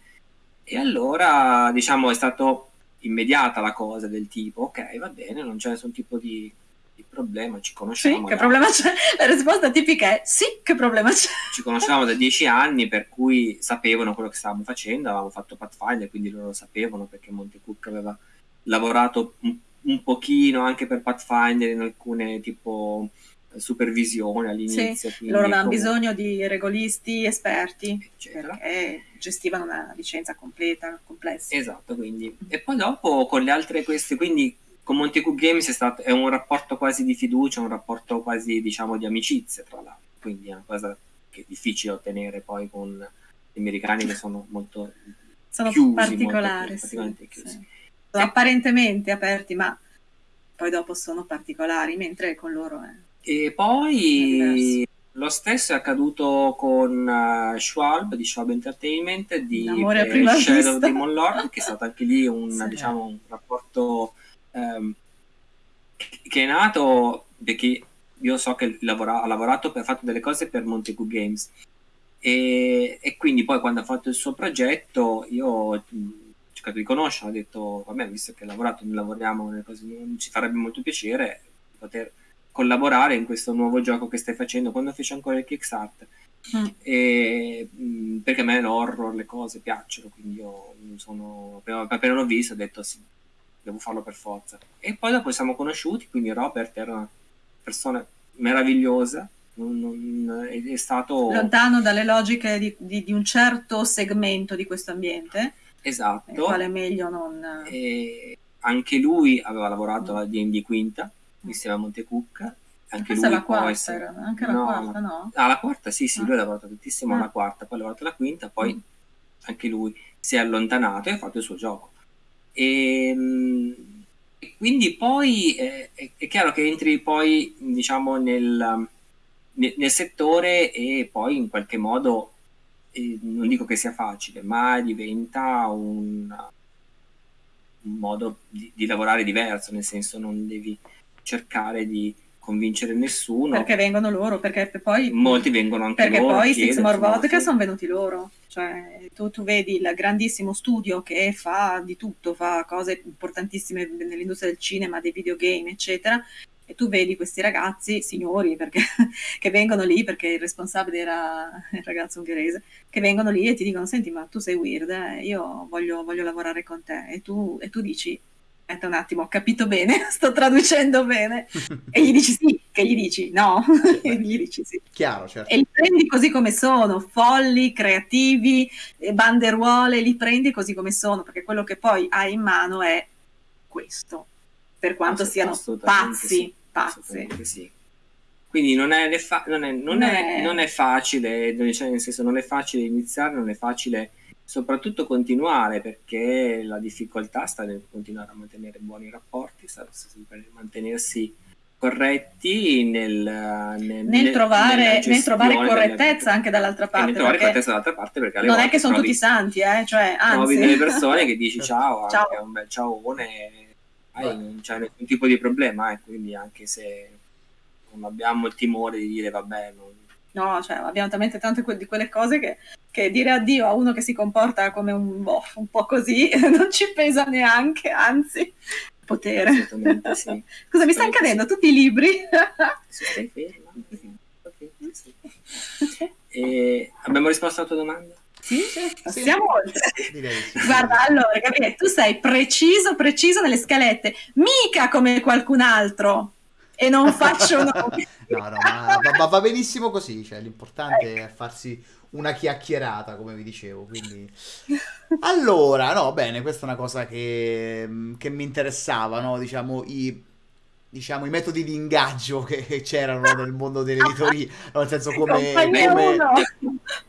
e allora diciamo è stato immediata la cosa del tipo, ok, va bene, non c'è nessun tipo di, di problema, ci conosciamo. Sì, che da... problema c'è? La risposta tipica è sì, che problema c'è? Ci conoscevamo da dieci anni, per cui sapevano quello che stavamo facendo, avevamo fatto Pathfinder, quindi loro sapevano perché Monte Cook aveva lavorato un un pochino anche per Pathfinder in alcune tipo supervisione all'inizio. Sì, loro avevano come... bisogno di regolisti esperti eccetera. perché gestivano una licenza completa, complessa. Esatto, quindi. E poi dopo con le altre queste, quindi con Monte Cook Games è, stato, è un rapporto quasi di fiducia, un rapporto quasi diciamo di amicizia tra l'altro, quindi è una cosa che è difficile ottenere poi con gli americani che sono molto sono chiusi, particolari, molto, sì, chiusi. Sì sono apparentemente aperti, ma poi dopo sono particolari, mentre con loro è. E poi lo stesso è accaduto con uh, Schwalb di Schwalb Entertainment di eh, Shadow Demon Lord, che è stato anche lì un, sì. diciamo, un rapporto um, che è nato perché io so che lavora, ha lavorato ha fatto delle cose per Montagu Games e, e, quindi poi quando ha fatto il suo progetto io cercato di conoscere, ho detto, vabbè, visto che lavorato, lavoriamo nelle cose, ci farebbe molto piacere poter collaborare in questo nuovo gioco che stai facendo, quando fece ancora il Kickstarter. Mm. E, mh, perché a me l'horror, le cose piacciono, quindi io sono, appena, appena l'ho visto ho detto sì, devo farlo per forza. E poi dopo siamo conosciuti, quindi Robert era una persona meravigliosa, non, non, è, è, stato lontano dalle logiche di, di, di, un certo segmento di questo ambiente Esatto. Il quale meglio non... E anche lui aveva lavorato alla D&D quinta, insieme a Montecucca. Anche Questa lui la quarta, essere... era, anche la no, quarta, no? Ah, la quarta, sì, sì, ah. lui ha lavorato tantissimo ah. alla quarta, poi ha lavorato alla quinta, poi mm. anche lui si è allontanato e ha fatto il suo gioco. E, ehm, e quindi poi eh, è, è, chiaro che entri poi, diciamo, nel, nel, nel settore e poi in qualche modo non dico che sia facile, ma diventa un, un modo di, di, lavorare diverso, nel senso non devi cercare di convincere nessuno. Perché vengono loro, perché poi... Molti vengono anche perché loro. Perché poi Six More Vodka sono venuti loro. Cioè, tu, tu, vedi il grandissimo studio che fa di tutto, fa cose importantissime nell'industria del cinema, dei videogame, eccetera, e tu vedi questi ragazzi, signori, perché, che vengono lì, perché il responsabile era il ragazzo ungherese, che vengono lì e ti dicono, senti, ma tu sei weird, eh? io voglio, voglio, lavorare con te. E tu, e tu dici, aspetta un attimo, ho capito bene, sto traducendo bene. e gli dici sì, che gli dici no, e gli dici sì. Chiaro, certo. E li prendi così come sono, folli, creativi, banderuole, li prendi così come sono, perché quello che poi hai in mano è questo per quanto siano pazzi, sì, pazzi. Sì. Quindi non è, fa- non, è, non, è, non è, facile, cioè nel senso non è facile iniziare, non è facile soprattutto continuare perché la difficoltà sta nel continuare a mantenere buoni rapporti, sta sempre nel mantenersi corretti nel, nel, nel, trovare, nel trovare, correttezza anche dall'altra parte. nel trovare correttezza dall'altra parte perché non è che sono tutti santi, eh? cioè, anzi. trovi delle persone che dici ciao, ciao. è un bel ciaone hai, non c'è nessun tipo di problema, eh, quindi anche se non abbiamo il timore di dire vabbè, non... No, cioè abbiamo talmente tante que- di quelle cose che, che, dire addio a uno che si comporta come un, boh, un po' così non ci pesa neanche, anzi, potere. Assolutamente sì. Scusa, mi stanno cadendo tutti i libri. stai ferma. E abbiamo risposto alla tua domanda? Sì, passiamo sì. oltre. Sì. Guarda, allora, Gabriele, tu sei preciso, preciso nelle scalette, mica come qualcun altro. E non faccio nomi. no, no, ma, ma, va benissimo così. Cioè, l'importante ecco. è farsi una chiacchierata, come vi dicevo. Quindi... Allora, no, bene, questa è una cosa che, che mi interessava, no? Diciamo, i diciamo, i metodi di ingaggio che c'erano nel mondo dell'editoria, nel senso come... come...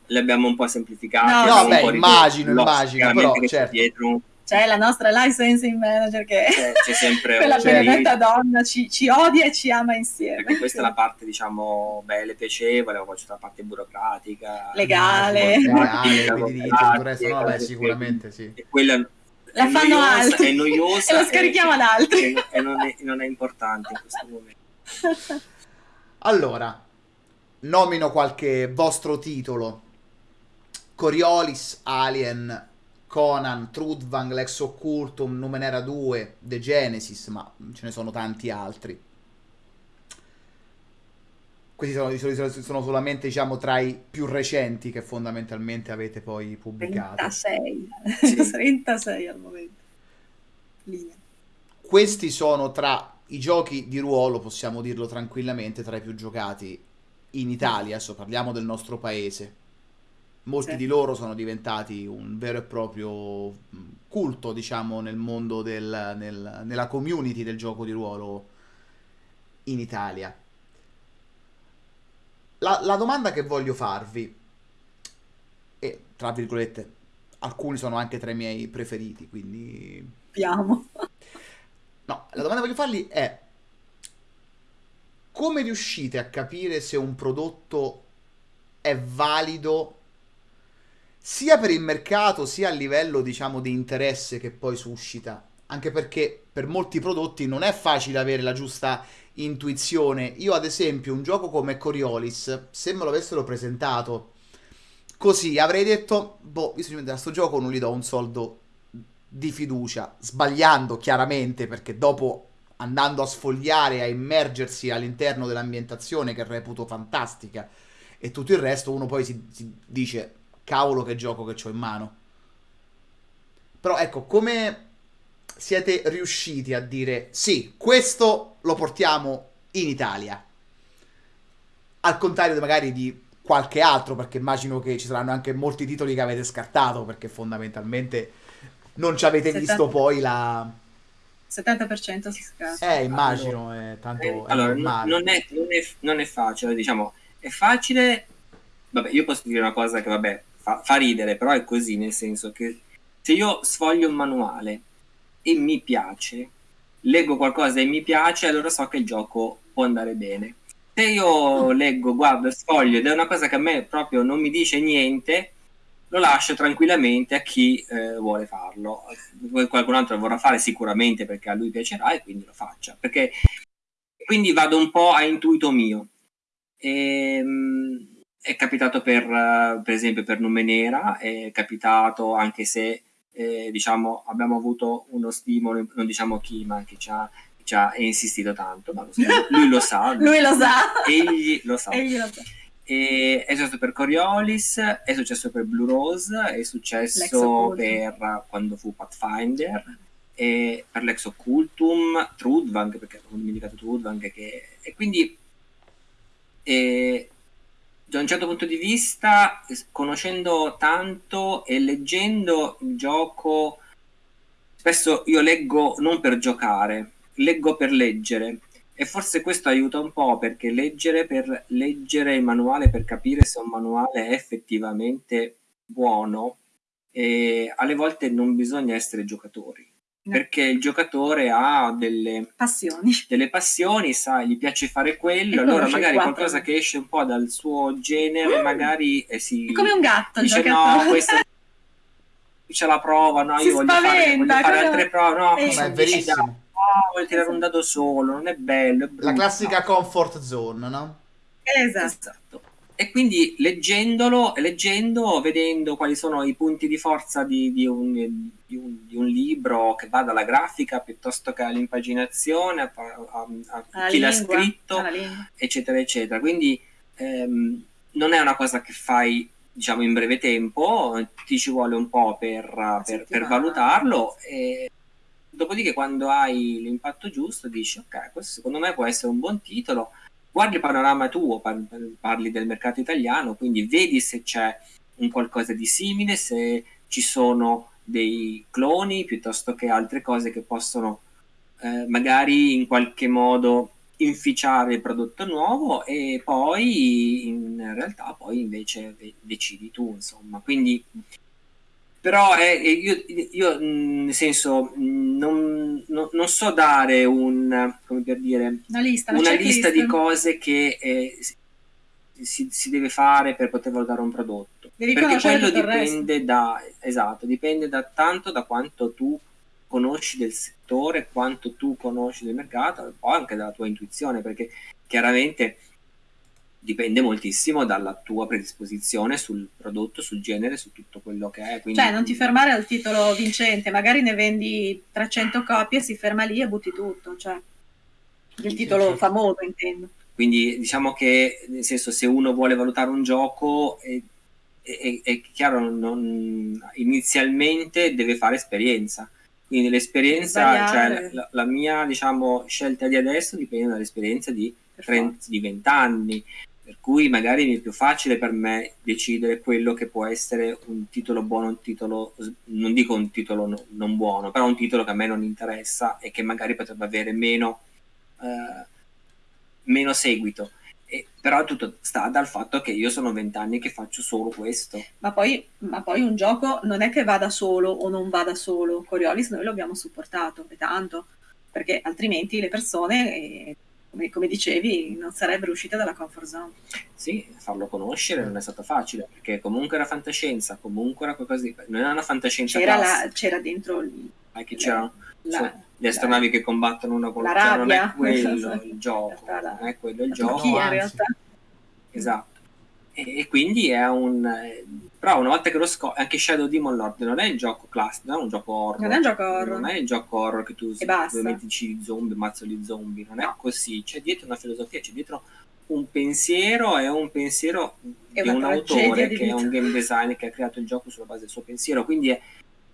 Le abbiamo un po' semplificate. No, no beh, immagino, immagino, però certo. Dietro c'è la nostra licensing manager che c'è, c'è sempre quella benedetta donna ci, ci, odia e ci ama insieme. Perché questa è la parte diciamo bella e piacevole poi c'è la parte burocratica legale. legale no, beh, sicuramente sì. e quella la fanno altri. è noiosa e lo scarichiamo ad altri. e, e non, è, non, è, importante in questo momento. Allora nomino qualche vostro titolo. Coriolis Alien Conan, Trudvang, Lex Occultum, Numenera 2, The Genesis, ma ce ne sono tanti altri. Questi sono, sono, solamente diciamo, tra i più recenti che fondamentalmente avete poi pubblicato. 36, sì. 36 al momento. Linea. Questi sono tra i giochi di ruolo, possiamo dirlo tranquillamente, tra i più giocati in Italia, adesso parliamo del nostro paese molti sì. di loro sono diventati un vero e proprio culto, diciamo, nel mondo del, nel, nella community del gioco di ruolo in Italia. La, la domanda che voglio farvi, e tra virgolette, alcuni sono anche tra i miei preferiti, quindi... Piamo. No, la domanda che voglio fargli è come riuscite a capire se un prodotto è valido sia per il mercato sia a livello diciamo di interesse che poi suscita. Anche perché per molti prodotti non è facile avere la giusta intuizione. Io ad esempio un gioco come Coriolis se me lo avessero presentato così avrei detto boh io a questo gioco non gli do un soldo di fiducia. Sbagliando chiaramente perché dopo andando a sfogliare a immergersi all'interno dell'ambientazione che reputo fantastica e tutto il resto uno poi si, si dice cavolo che gioco che ho in mano. Però ecco, come siete riusciti a dire sì, questo lo portiamo in Italia? Al contrario magari di qualche altro, perché immagino che ci saranno anche molti titoli che avete scartato, perché fondamentalmente non ci avete 70... visto poi la... 70% si scarta. Eh, immagino, allora, è tanto... Eh, è allora, non è, non, è, non è facile, diciamo, è facile... Vabbè, io posso dire una cosa che, vabbè, fa, fa ridere, però è così, nel senso che se io sfoglio un manuale e mi piace, leggo qualcosa e mi piace, allora so che il gioco può andare bene. Se io leggo, guardo, sfoglio ed è una cosa che a me proprio non mi dice niente, lo lascio tranquillamente a chi eh, vuole farlo. Qualcun altro lo vorrà fare sicuramente perché a lui piacerà e quindi lo faccia. Perché quindi vado un po' a intuito mio. Ehm, è capitato per, per esempio per Numenera, è capitato anche se eh, diciamo, abbiamo avuto uno stimolo, non diciamo chi, ma che ci ha, ci ha insistito tanto, ma lo so, lui lo sa. lui lo sa. Egli lo sa. Egli lo sa. E è successo per Coriolis, è successo per Blue Rose, è successo per quando fu Pathfinder, e per l'ex Occultum, Trudvang, perché ho dimenticato Trudvang, che... e quindi e da un certo punto di vista, conoscendo tanto e leggendo il gioco, spesso io leggo non per giocare, leggo per leggere. E forse questo aiuta un po' perché leggere per leggere il manuale, per capire se un manuale è effettivamente buono, e alle volte non bisogna essere giocatori perché il giocatore ha delle passioni, delle passioni sa, gli piace fare quello, allora magari qualcosa che esce un po' dal suo genere, mm. magari eh, si... È come un gatto, dice no, questa ce la prova, no, si io voglio fare, voglio fare altre prove, no, eh, è verissimo. No, voglio tirare un dado solo, non è bello, è La classica comfort zone, no? Esatto. esatto. E quindi leggendolo, leggendo, vedendo quali sono i punti di forza di, di, un, di, un, di un, libro che va dalla grafica piuttosto che all'impaginazione, a, a, a chi l'ha scritto, eccetera, eccetera. Quindi ehm, non è una cosa che fai diciamo in breve tempo, ti ci vuole un po' per, per, per valutarlo. E dopodiché, quando hai l'impatto giusto, dici: Ok, questo secondo me può essere un buon titolo guardi il panorama tuo, parli del mercato italiano, quindi vedi se c'è un qualcosa di simile, se ci sono dei cloni piuttosto che altre cose che possono eh, magari in qualche modo inficiare il prodotto nuovo e poi in realtà poi invece decidi tu insomma. Quindi però è, io, io, nel senso non, non, non, so dare un come per dire una lista, una lista di cose che eh, si, si, deve fare per poter valutare un prodotto. Devi perché quello dipende da esatto dipende da tanto da quanto tu conosci del settore, quanto tu conosci del mercato e poi anche dalla tua intuizione, perché chiaramente dipende moltissimo dalla tua predisposizione sul prodotto, sul genere, su tutto quello che è. Quindi... Cioè, non ti fermare al titolo vincente, magari ne vendi 300 copie, si ferma lì e butti tutto, cioè il titolo certo. famoso intendo. Quindi diciamo che, nel senso, se uno vuole valutare un gioco, è, è, è chiaro, non, inizialmente deve fare esperienza quindi l'esperienza, cioè la, la, mia diciamo, scelta di adesso dipende dall'esperienza di, 30, di 20 anni, per cui magari è più facile per me decidere quello che può essere un titolo buono, un titolo, non dico un titolo no, non buono, però un titolo che a me non interessa e che magari potrebbe avere meno, eh, meno seguito. E, però tutto sta dal fatto che io sono vent'anni che faccio solo questo. Ma poi, ma poi, un gioco non è che vada solo o non vada solo. Coriolis noi lo abbiamo supportato e tanto, perché altrimenti le persone, eh, come, come, dicevi, non sarebbero uscite dalla comfort zone. Sì, farlo conoscere non è stato facile, perché comunque era fantascienza, comunque era qualcosa di... non era una fantascienza C'era, la, c'era dentro... Il, che c'era... La, le astronavi che combattono una con l'altra, non è quello il gioco, non è quello il gioco. in realtà. Esatto. E, e, quindi è un... Però una volta che lo scopri, anche Shadow Demon Lord non è il gioco classico, non è un gioco horror. Non è un gioco horror. Non è il gioco horror che tu metti zombie, mazzoli zombie, non è così. C'è dietro una filosofia, c'è dietro un pensiero e un pensiero è di un autore che è un game designer che ha creato il gioco sulla base del suo pensiero. Quindi è,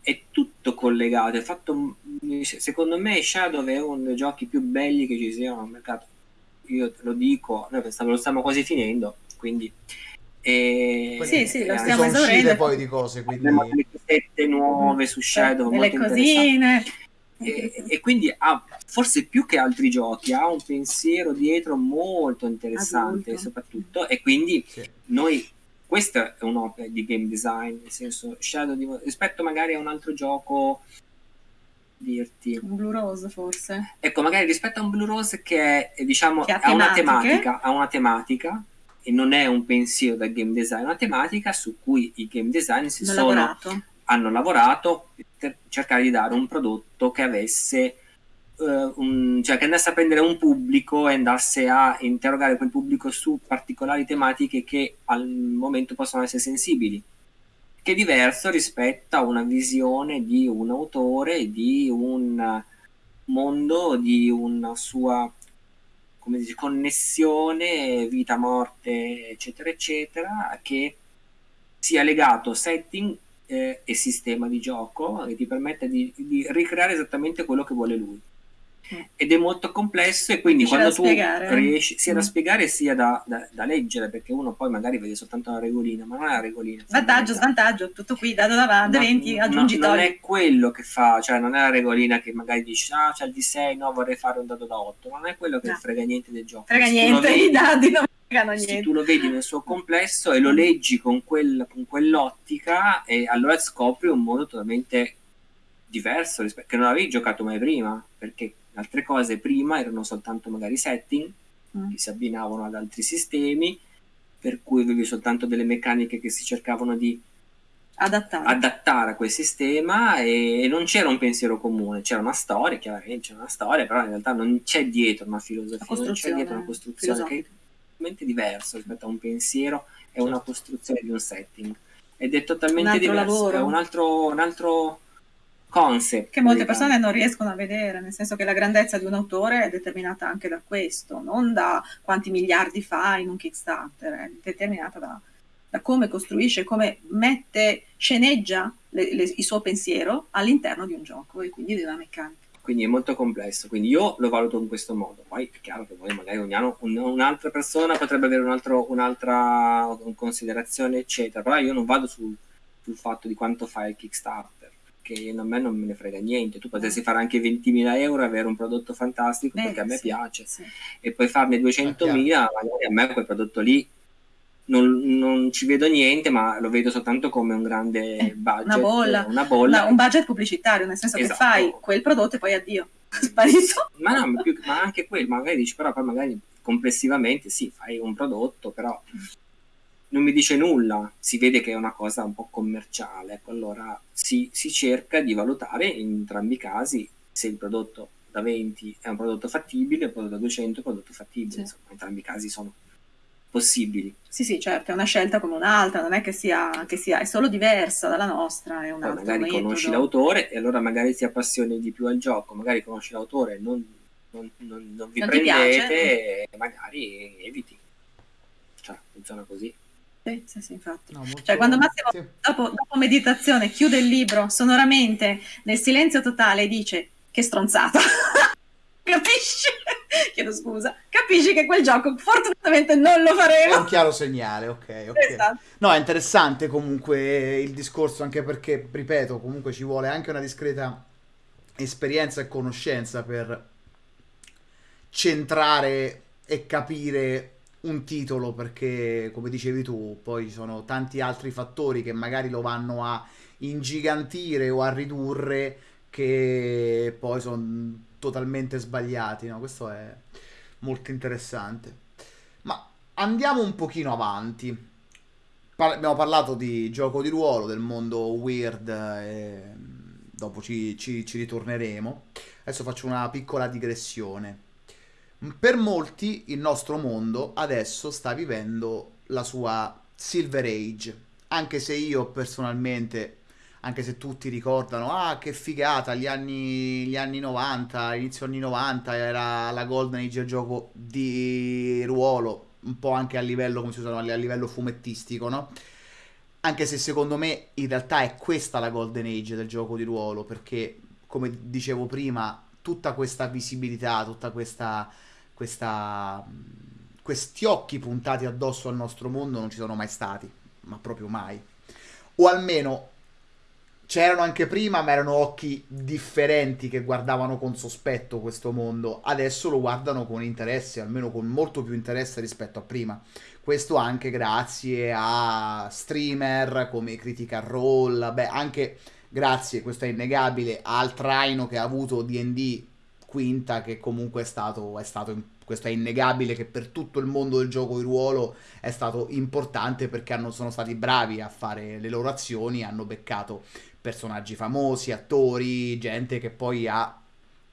è tutto collegato. È fatto, secondo me, Shadow è uno dei giochi più belli che ci siano al mercato. Io te lo dico, noi lo stiamo quasi finendo, quindi. E, sì, sì, lo stiamo esaurendo. poi di cose, quindi... Abbiamo delle cosette nuove su Shadow, delle cosine. E, e, quindi ha forse più che altri giochi ha un pensiero dietro molto interessante Adulto. soprattutto e quindi sì. noi questa è un'opera di game design, nel senso Shadow di, rispetto magari a un altro gioco dirti un Blue Rose forse ecco magari rispetto a un Blue Rose che è diciamo che ha, ha, una tematica ha una tematica e non è un pensiero da game design una tematica su cui i game design si sono, lavorato. hanno lavorato per cercare di dare un prodotto che avesse uh, un, cioè che andasse a prendere un pubblico e andasse a interrogare quel pubblico su particolari tematiche che al momento possono essere sensibili che è diverso rispetto a una visione di un autore, di un mondo, di una sua come dice, connessione, vita, morte, eccetera, eccetera, che sia legato setting eh, e sistema di gioco che ti permette di, di ricreare esattamente quello che vuole lui ed è molto complesso e quindi quando tu spiegare. riesci sia mm. da spiegare sia da, da, da, leggere perché uno poi magari vede soltanto la regolina ma non è la regolina vantaggio, svantaggio, tutto qui dato davanti, 20, aggiungi no, non è quello che fa cioè non è la regolina che magari dici ah c'è il D6 no vorrei fare un dado da 8 non è quello che no. frega niente del gioco frega niente vedi, i dadi non fregano niente tu lo vedi nel suo complesso e lo leggi con, quel, con quell'ottica e allora scopri un modo totalmente diverso rispetto, che non avevi giocato mai prima perché altre cose prima erano soltanto magari setting mm. che si abbinavano ad altri sistemi, per cui avevi soltanto delle meccaniche che si cercavano di adattare, adattare a quel sistema e, e, non c'era un pensiero comune, c'era una storia, chiaramente c'era una storia, però in realtà non c'è dietro una filosofia, non c'è dietro una costruzione che è totalmente diversa rispetto a un pensiero e una costruzione di un setting. Ed è totalmente diverso, è un altro, un altro concept. Che molte persone non riescono a vedere, nel senso che la grandezza di un autore è determinata anche da questo, non da quanti miliardi fa in un Kickstarter, è determinata da, da come costruisce, come mette, sceneggia le, le, il suo pensiero all'interno di un gioco e quindi di una meccanica. Quindi è molto complesso, quindi io lo valuto in questo modo. Poi è chiaro che poi magari ogni anno un, un'altra persona potrebbe avere un altro, un'altra considerazione, eccetera, però io non vado sul, sul fatto di quanto fa il Kickstarter che a me non me ne frega niente. Tu potessi fare anche 20.000 euro e avere un prodotto fantastico Beh, perché a me sì, piace sì. e poi farne 200.000, magari a me quel prodotto lì non, non, ci vedo niente, ma lo vedo soltanto come un grande eh, budget. Una bolla, una bolla. No, un budget pubblicitario, nel senso esatto. che fai quel prodotto e poi addio, sparito. Ma no, ma, più, ma anche quello, magari dici, però poi magari complessivamente sì, fai un prodotto, però non mi dice nulla, si vede che è una cosa un po' commerciale, ecco, allora si, si cerca di valutare in entrambi i casi se il prodotto da 20 è un prodotto fattibile, il prodotto da 200 è un prodotto fattibile, sì. insomma, entrambi i casi sono possibili. Sì, sì, certo, è una scelta come un'altra, non è che sia, che sia è solo diversa dalla nostra, è un Poi altro magari metodo. conosci l'autore e allora magari ti appassioni di più al gioco, magari conosci l'autore e non, non, non, non vi non prendete e magari eviti. Cioè, funziona così. Sì, sì, sì, infatti. No, cioè, quando Massimo, sì. dopo, dopo meditazione, chiude il libro sonoramente nel silenzio totale e dice che stronzata. Capisci? chiedo scusa, capisci che quel gioco fortunatamente non lo faremo. È un chiaro segnale, ok. okay. Esatto. No, è interessante comunque il discorso, anche perché, ripeto, comunque ci vuole anche una discreta esperienza e conoscenza per centrare e capire un titolo perché come dicevi tu poi ci sono tanti altri fattori che magari lo vanno a ingigantire o a ridurre che poi sono totalmente sbagliati, no? Questo è molto interessante. Ma andiamo un pochino avanti. Par- abbiamo parlato di gioco di ruolo, del mondo weird, e dopo ci, ci, ci ritorneremo. Adesso faccio una piccola digressione. Per molti il nostro mondo adesso sta vivendo la sua Silver Age, anche se io personalmente anche se tutti ricordano, ah che figata, gli anni, gli anni 90, inizio anni 90 era la Golden Age del gioco di ruolo, un po' anche a livello, come si usano, a livello fumettistico, no? Anche se secondo me in realtà è questa la Golden Age del gioco di ruolo, perché come dicevo prima, tutta questa visibilità, tutta questa... questa questi occhi puntati addosso al nostro mondo non ci sono mai stati, ma proprio mai. O almeno c'erano anche prima, ma erano occhi differenti che guardavano con sospetto questo mondo. Adesso lo guardano con interesse, almeno con molto più interesse rispetto a prima. Questo anche grazie a streamer come Critical Role, beh, anche grazie, questo è innegabile, al traino che ha avuto DD quinta, che comunque è stato, è stato questo è innegabile che per tutto il mondo del gioco di ruolo è stato importante perché hanno, sono stati bravi a fare le loro azioni, hanno beccato personaggi famosi, attori, gente che poi ha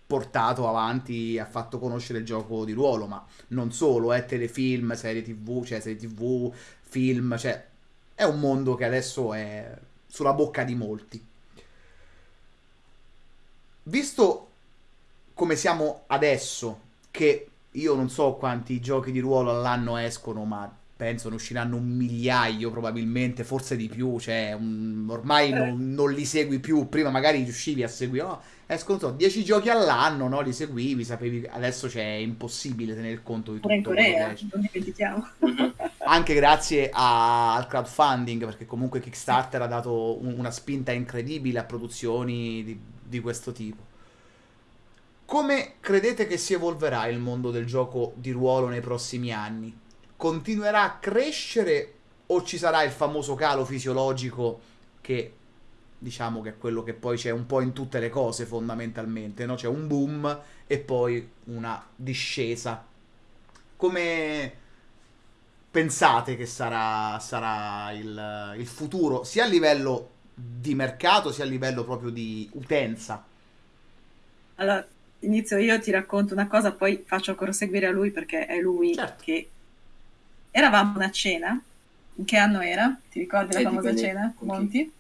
portato avanti, ha fatto conoscere il gioco di ruolo, ma non solo, eh, telefilm, serie tv, cioè serie tv, film, cioè è un mondo che adesso è sulla bocca di molti. Visto come siamo adesso, che io non so quanti giochi di ruolo all'anno escono, ma penso ne usciranno un migliaio probabilmente, forse di più, cioè un, ormai non, non, li segui più, prima magari riuscivi a seguire, no? escono so, 10 giochi all'anno, no? li seguivi, sapevi, adesso c'è è impossibile tenere conto di tutto. in Corea, non dimentichiamo. Anche grazie a, al crowdfunding, perché comunque Kickstarter ha dato un, una spinta incredibile a produzioni di, di questo tipo. Come credete che si evolverà il mondo del gioco di ruolo nei prossimi anni? continuerà a crescere o ci sarà il famoso calo fisiologico che diciamo che è quello che poi c'è un po' in tutte le cose fondamentalmente, no? C'è un boom e poi una discesa. Come pensate che sarà, sarà il, il futuro, sia a livello di mercato, sia a livello proprio di utenza? Allora, inizio io, ti racconto una cosa, poi faccio proseguire a lui perché è lui certo. che eravamo a una cena. In che anno era? Ti ricordi la famosa cena? Monti?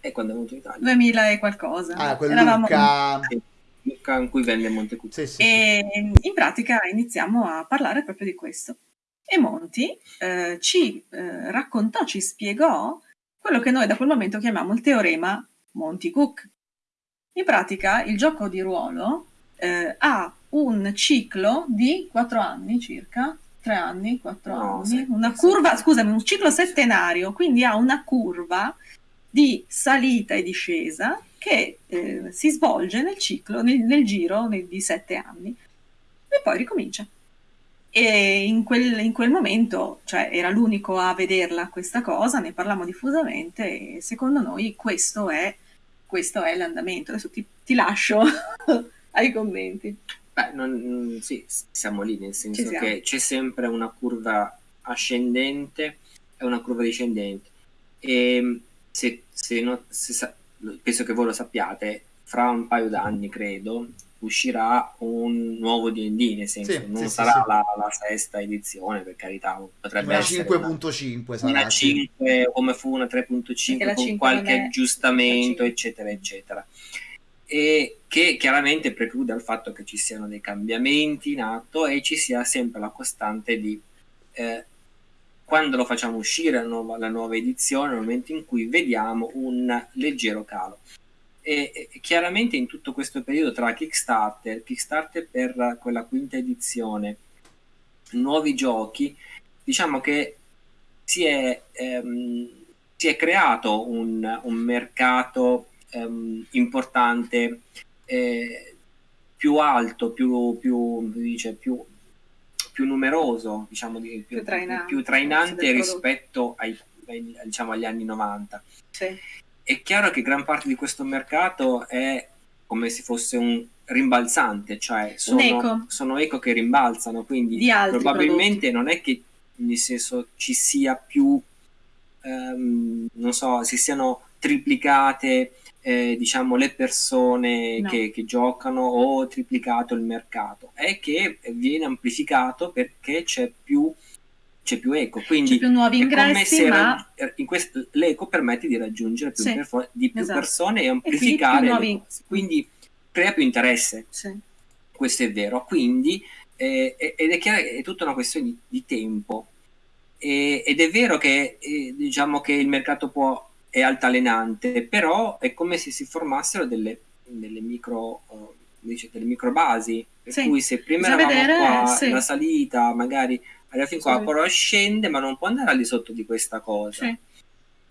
E quando è venuto in Italia? 2000 e qualcosa. Ah, quel Eravamo... Luca... Luca in cui venne Montecuzzo. Sì, sì, e sì. in pratica iniziamo a parlare proprio di questo. E Monti eh, ci eh, raccontò, ci spiegò quello che noi da quel momento chiamiamo il teorema Monty-Cook. In pratica il gioco di ruolo eh, ha un ciclo di quattro anni circa tre anni, quattro no, anni, una curva, scusami, un ciclo settenario, quindi ha una curva di salita e discesa che eh, si svolge nel ciclo, nel, nel giro nel, di sette anni e poi ricomincia. E in quel, in quel, momento, cioè, era l'unico a vederla questa cosa, ne parliamo diffusamente e secondo noi questo è, questo è l'andamento. Adesso ti, ti lascio ai commenti. Beh, non, sì, siamo lì, nel senso che c'è sempre una curva ascendente e una curva discendente. E se, se, no, se penso che voi lo sappiate, fra un paio d'anni, credo, uscirà un nuovo D&D, nel senso sì, non sì, sarà sì, la, la, sesta edizione, per carità, potrebbe una essere 5.5 sarà, una 5 come fu una 3.5 con qualche aggiustamento, eccetera, eccetera. E che chiaramente preclude al fatto che ci siano dei cambiamenti in atto e ci sia sempre la costante di eh, quando lo facciamo uscire la nuova, la nuova edizione, nel momento in cui vediamo un leggero calo. E, e, chiaramente in tutto questo periodo tra Kickstarter, Kickstarter per quella quinta edizione, nuovi giochi, diciamo che si è, ehm, si è creato un, un mercato ehm, importante, eh, più alto, più, più, dice, più, più numeroso, diciamo, più, più trainante, più trainante rispetto ai, ai, diciamo, agli anni 90. Sì è chiaro che gran parte di questo mercato è come se fosse un rimbalzante, cioè sono, eco. sono eco che rimbalzano, quindi probabilmente prodotti. non è che nel senso ci sia più, ehm, non so, si siano triplicate eh, diciamo le persone no. che, che, giocano o triplicato il mercato, è che viene amplificato perché c'è più c'è più eco, quindi più nuovi ingressi, ma... in quest- l'eco permette di raggiungere più, sì, perfor- di più esatto. persone e amplificare, e nuovi... quindi crea più interesse. Sì. Questo è vero, quindi eh, ed è chiaro che è tutta una questione di, di tempo e, ed è vero che eh, diciamo che il mercato può, è altalenante, però è come se si formassero delle, delle micro... Uh, dice, delle micro basi per sì. cui se prima Bisogna eravamo vedere, qua sì. la salita magari arriva fin qua, sì. però scende, ma non può andare al di sotto di questa cosa. Sì.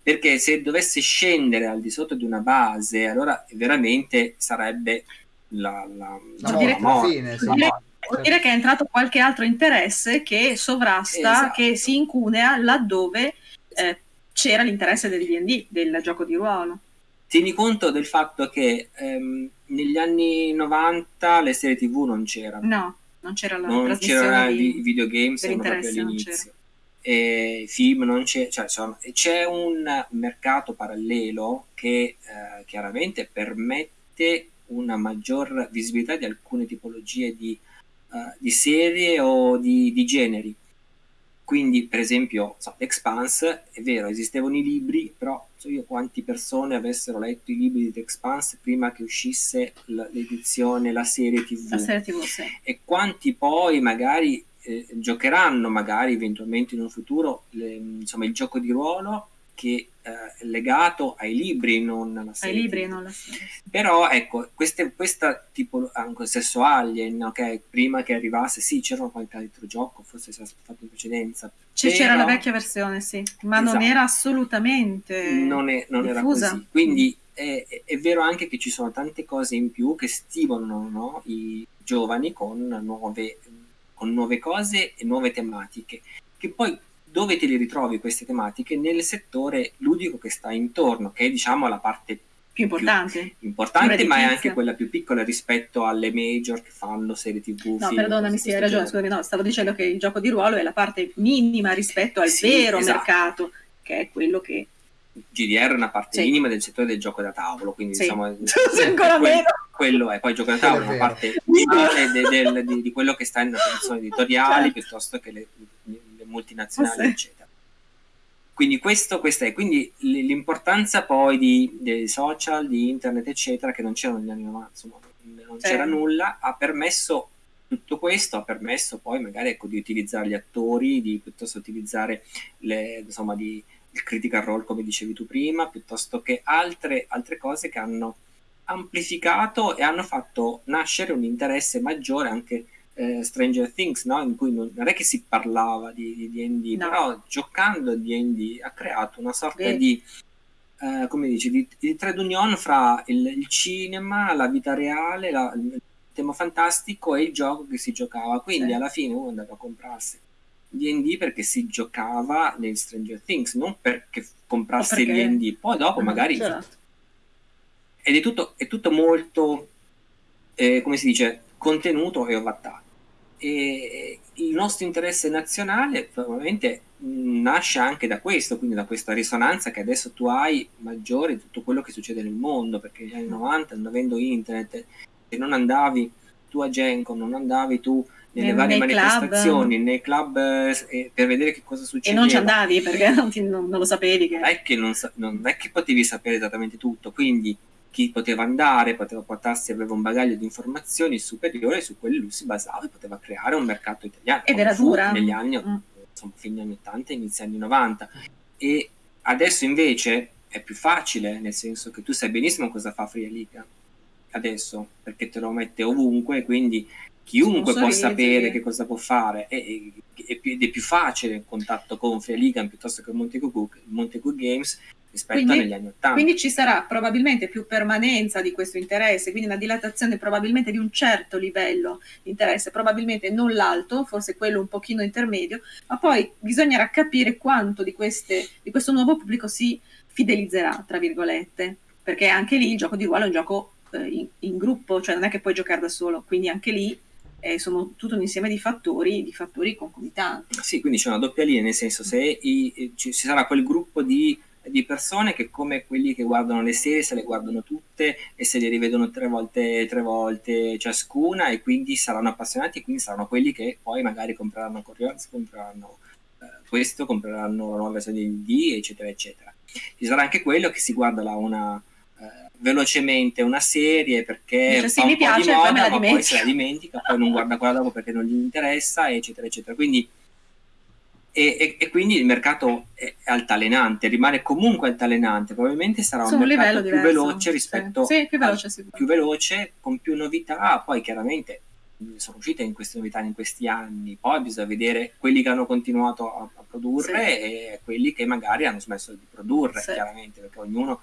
Perché se dovesse scendere al di sotto di una base, allora veramente sarebbe la, la, la, la morte. Fine, sì. Vuol dire che è entrato qualche altro interesse che sovrasta, esatto. che si incunea laddove eh, c'era l'interesse del D&D, del gioco di ruolo. Tieni conto del fatto che ehm, negli anni 90 le serie tv non c'erano. No non c'era la non c'era di, i videogames proprio all'inizio. e film non c'è cioè, insomma, c'è un mercato parallelo che eh, chiaramente permette una maggior visibilità di alcune tipologie di, uh, di serie o di, di generi. Quindi, per esempio, so, Expanse, è vero, esistevano i libri, però so io quante persone avessero letto i libri di The Expanse prima che uscisse l'edizione, la serie TV. La serie TV, sì. E quanti poi magari eh, giocheranno, magari eventualmente in un futuro, le, insomma, il gioco di ruolo che eh, è legato ai libri, non alla serie. Ai libri non alla serie. Però ecco, queste, questa tipo anche stesso Alien, okay, prima che arrivasse, sì, c'era qualche altro gioco, forse si era fatto in precedenza. Però... C'era la vecchia versione, sì, ma esatto. non era assolutamente non, è, non era così. Quindi è, è, vero anche che ci sono tante cose in più che stimolano no? i giovani con nuove, con nuove cose e nuove tematiche, che poi dove te li ritrovi queste tematiche? Nel settore ludico che sta intorno, che è diciamo la parte più importante, più importante ma è anche quella più piccola rispetto alle major che fanno serie tv. No, perdonami, sì, hai ragione, scusami, no, stavo dicendo che il gioco di ruolo è la parte minima rispetto al sì, vero esatto. mercato, che è quello che... GDR è una parte sì. minima del settore del gioco da tavolo, quindi sì. diciamo... ancora quello, meno. quello è, poi il gioco da tavolo è una parte di, di, quello che sta nelle produzioni editoriali certo. piuttosto che le multinazionali, oh, sì. eccetera. Quindi questo, questo è, quindi l'importanza poi di, dei social, di internet, eccetera, che non c'erano negli anni 90, insomma, non c'era eh. nulla, ha permesso tutto questo, ha permesso poi magari ecco, di utilizzare gli attori, di piuttosto utilizzare le, insomma, di, il critical role, come dicevi tu prima, piuttosto che altre, altre cose che hanno amplificato e hanno fatto nascere un interesse maggiore anche eh, Stranger Things, no? in cui non, non, è che si parlava di, di D&D, no. però giocando a D&D ha creato una sorta Beh. di eh, come dici, di, di trade union fra il, il, cinema, la vita reale, la, il tema fantastico e il gioco che si giocava. Quindi sì. alla fine uno andava a comprarsi D&D perché si giocava nel Stranger Things, non perché comprasse perché... il D&D. Poi dopo ah, magari... Certo. Ed è tutto, è tutto molto, eh, come si dice, contenuto e ovattato. E il nostro interesse nazionale probabilmente nasce anche da questo, quindi da questa risonanza che adesso tu hai maggiore di tutto quello che succede nel mondo, perché negli anni 90, non avendo internet, se non andavi tu a Genco, non andavi tu nelle nei, varie nei manifestazioni, club. nei club eh, per vedere che cosa succede. E non ci andavi perché non, ti, non, non lo sapevi. Che... Non, è che non, non è che potevi sapere esattamente tutto, quindi chi poteva andare, poteva portarsi, aveva un bagaglio di informazioni superiore su quelli lui si basava e poteva creare un mercato italiano. Ed era dura. Negli anni, mm. insomma, fine anni 80 e inizi anni 90. E adesso invece è più facile, nel senso che tu sai benissimo cosa fa Free Liga adesso, perché te lo mette ovunque, quindi chiunque può sapere che cosa può fare e, ed è più facile il contatto con Free Liga piuttosto che Montecu Games rispetto quindi, agli anni 80. Quindi ci sarà probabilmente più permanenza di questo interesse, quindi una dilatazione probabilmente di un certo livello di interesse, probabilmente non l'alto, forse quello un pochino intermedio, ma poi bisognerà capire quanto di, queste, di questo nuovo pubblico si fidelizzerà, tra virgolette, perché anche lì il gioco di ruolo è un gioco eh, in, in gruppo, cioè non è che puoi giocare da solo, quindi anche lì eh, sono tutto un insieme di fattori, di fattori concomitanti. Sì, quindi c'è una doppia linea, nel senso se i, ci, ci sarà quel gruppo di di persone che come quelli che guardano le serie se le guardano tutte e se le rivedono tre volte, tre volte ciascuna e quindi saranno appassionati e quindi saranno quelli che poi magari compreranno Coriolis, compreranno eh, questo, compreranno la nuova versione di D, eccetera, eccetera. Ci sarà anche quello che si guarda la una eh, velocemente una serie perché cioè, fa un po' di moda, ma poi se la dimentica, poi non guarda quella dopo perché non gli interessa, eccetera, eccetera. Quindi e, e, e, quindi il mercato è altalenante, rimane comunque altalenante, probabilmente sarà un, un mercato più diverso. veloce rispetto sì. Sì, più veloce, al, più veloce, con più novità, poi chiaramente sono uscite in queste novità in questi anni, poi bisogna vedere quelli che hanno continuato a, a produrre sì. e quelli che magari hanno smesso di produrre, chiaramente, perché ognuno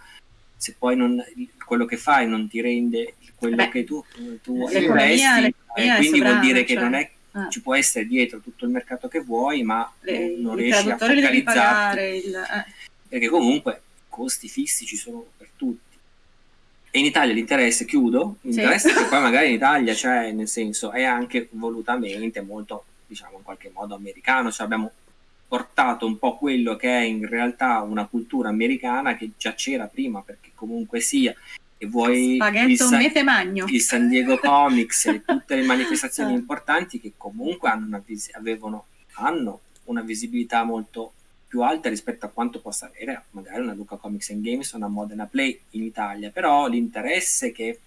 se poi non, quello che fai non ti rende quello Beh, che tu, tu investi, quindi vuol dire cioè... che non è ah. ci può essere dietro tutto il mercato che vuoi, ma Le, non riesci a focalizzarti. Il, eh. Perché comunque costi fissi ci sono per tutti. E in Italia l'interesse, chiudo, l'interesse sì. che poi magari in Italia c'è, nel senso, è anche volutamente molto, diciamo, in qualche modo americano, cioè abbiamo portato un po' quello che è in realtà una cultura americana che già c'era prima, perché comunque sia e vuoi il San, il San, Diego Comics e tutte le manifestazioni importanti che comunque hanno una, avevano, hanno una visibilità molto più alta rispetto a quanto possa avere magari una Luca Comics and Games o una Modena Play in Italia, però l'interesse che,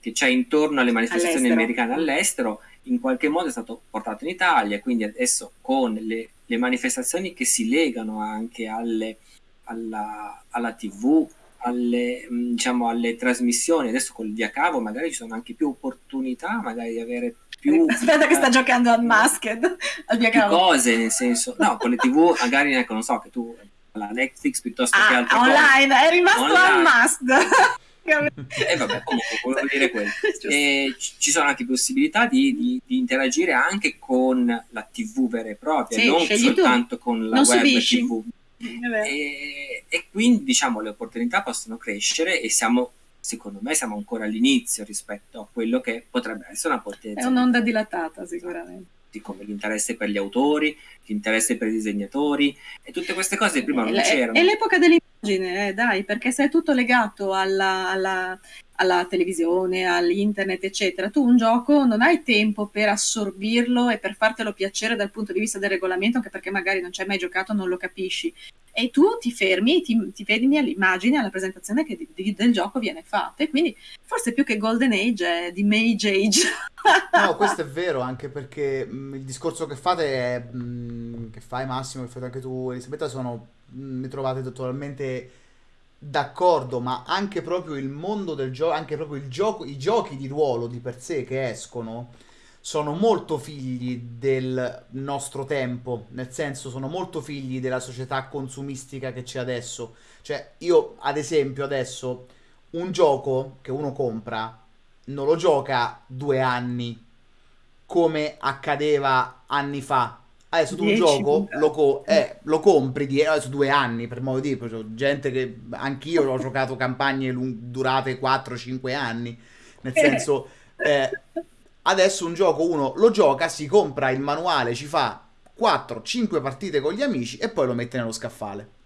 che c'è intorno alle manifestazioni all'estero. americane all'estero in qualche modo è stato portato in Italia, quindi adesso con le, le manifestazioni che si legano anche alle, alla, alla TV, alle, mm, diciamo, alle trasmissioni, adesso con il via cavo magari ci sono anche più opportunità, magari di avere più... Aspetta che sta eh, giocando al Masked, al via cavo. cose, nel senso, no, con le tv magari, ecco, non so, che tu la Netflix piuttosto ah, che altre online, cose. è rimasto online. unmasked. e vabbè, comunque volevo dire quello. E ci sono anche possibilità di, di, di, interagire anche con la TV vera e propria, sì, non soltanto tu. con la non web subisci. TV. E, e, quindi diciamo le opportunità possono crescere e siamo secondo me siamo ancora all'inizio rispetto a quello che potrebbe essere una potenza. È un'onda dilatata sicuramente. Come l'interesse per gli autori, l'interesse per i disegnatori e tutte queste cose prima non c'erano. È l'epoca dell'immagine, eh, dai, perché se è tutto legato alla, alla, alla televisione, all'internet, eccetera, tu un gioco non hai tempo per assorbirlo e per fartelo piacere dal punto di vista del regolamento, anche perché magari non ci hai mai giocato, non lo capisci. E tu ti fermi, ti, ti fermi all'immagine, alla presentazione che di, di, del gioco viene fatta. E quindi forse più che Golden Age è di Mage Age. no, questo è vero, anche perché mh, mm, il discorso che fate è, mh, mm, che fai Massimo, che fate anche tu Elisabetta, sono, mh, mm, mi trovate totalmente d'accordo, ma anche proprio il mondo del gioco, anche proprio gioco, i giochi di ruolo di per sé che escono, sono molto figli del nostro tempo, nel senso sono molto figli della società consumistica che c'è adesso. Cioè, io ad esempio adesso un gioco che uno compra non lo gioca due anni come accadeva anni fa. Adesso tu un gioco lo, co- eh, lo, compri di adesso due anni per modo di dire, c'è gente che anch'io ho giocato campagne lung- durate 4-5 anni, nel senso eh, adesso un gioco uno lo gioca, si compra il manuale, ci fa 4-5 partite con gli amici e poi lo mette nello scaffale.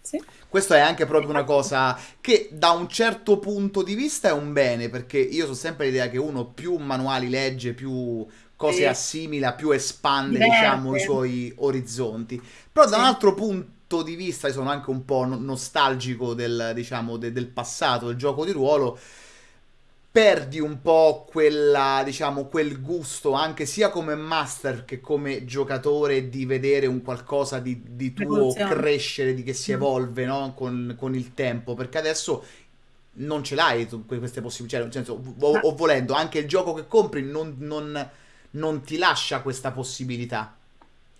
Sì. Questo è anche proprio una cosa che da un certo punto di vista è un bene, perché io so sempre l'idea che uno più manuali legge, più cose sì. assimila, più espande, Diverte. diciamo, i suoi orizzonti. Però da un altro punto di vista, io sono anche un po' nostalgico del, diciamo, de- del passato, del gioco di ruolo, perdi un po' quella, diciamo, quel gusto anche sia come master che come giocatore di vedere un qualcosa di, di tuo crescere, di che si mm. evolve no? con, con, il tempo, perché adesso non ce l'hai tu, queste possibilità, cioè, nel senso, o, o, volendo, anche il gioco che compri non, non, non ti lascia questa possibilità.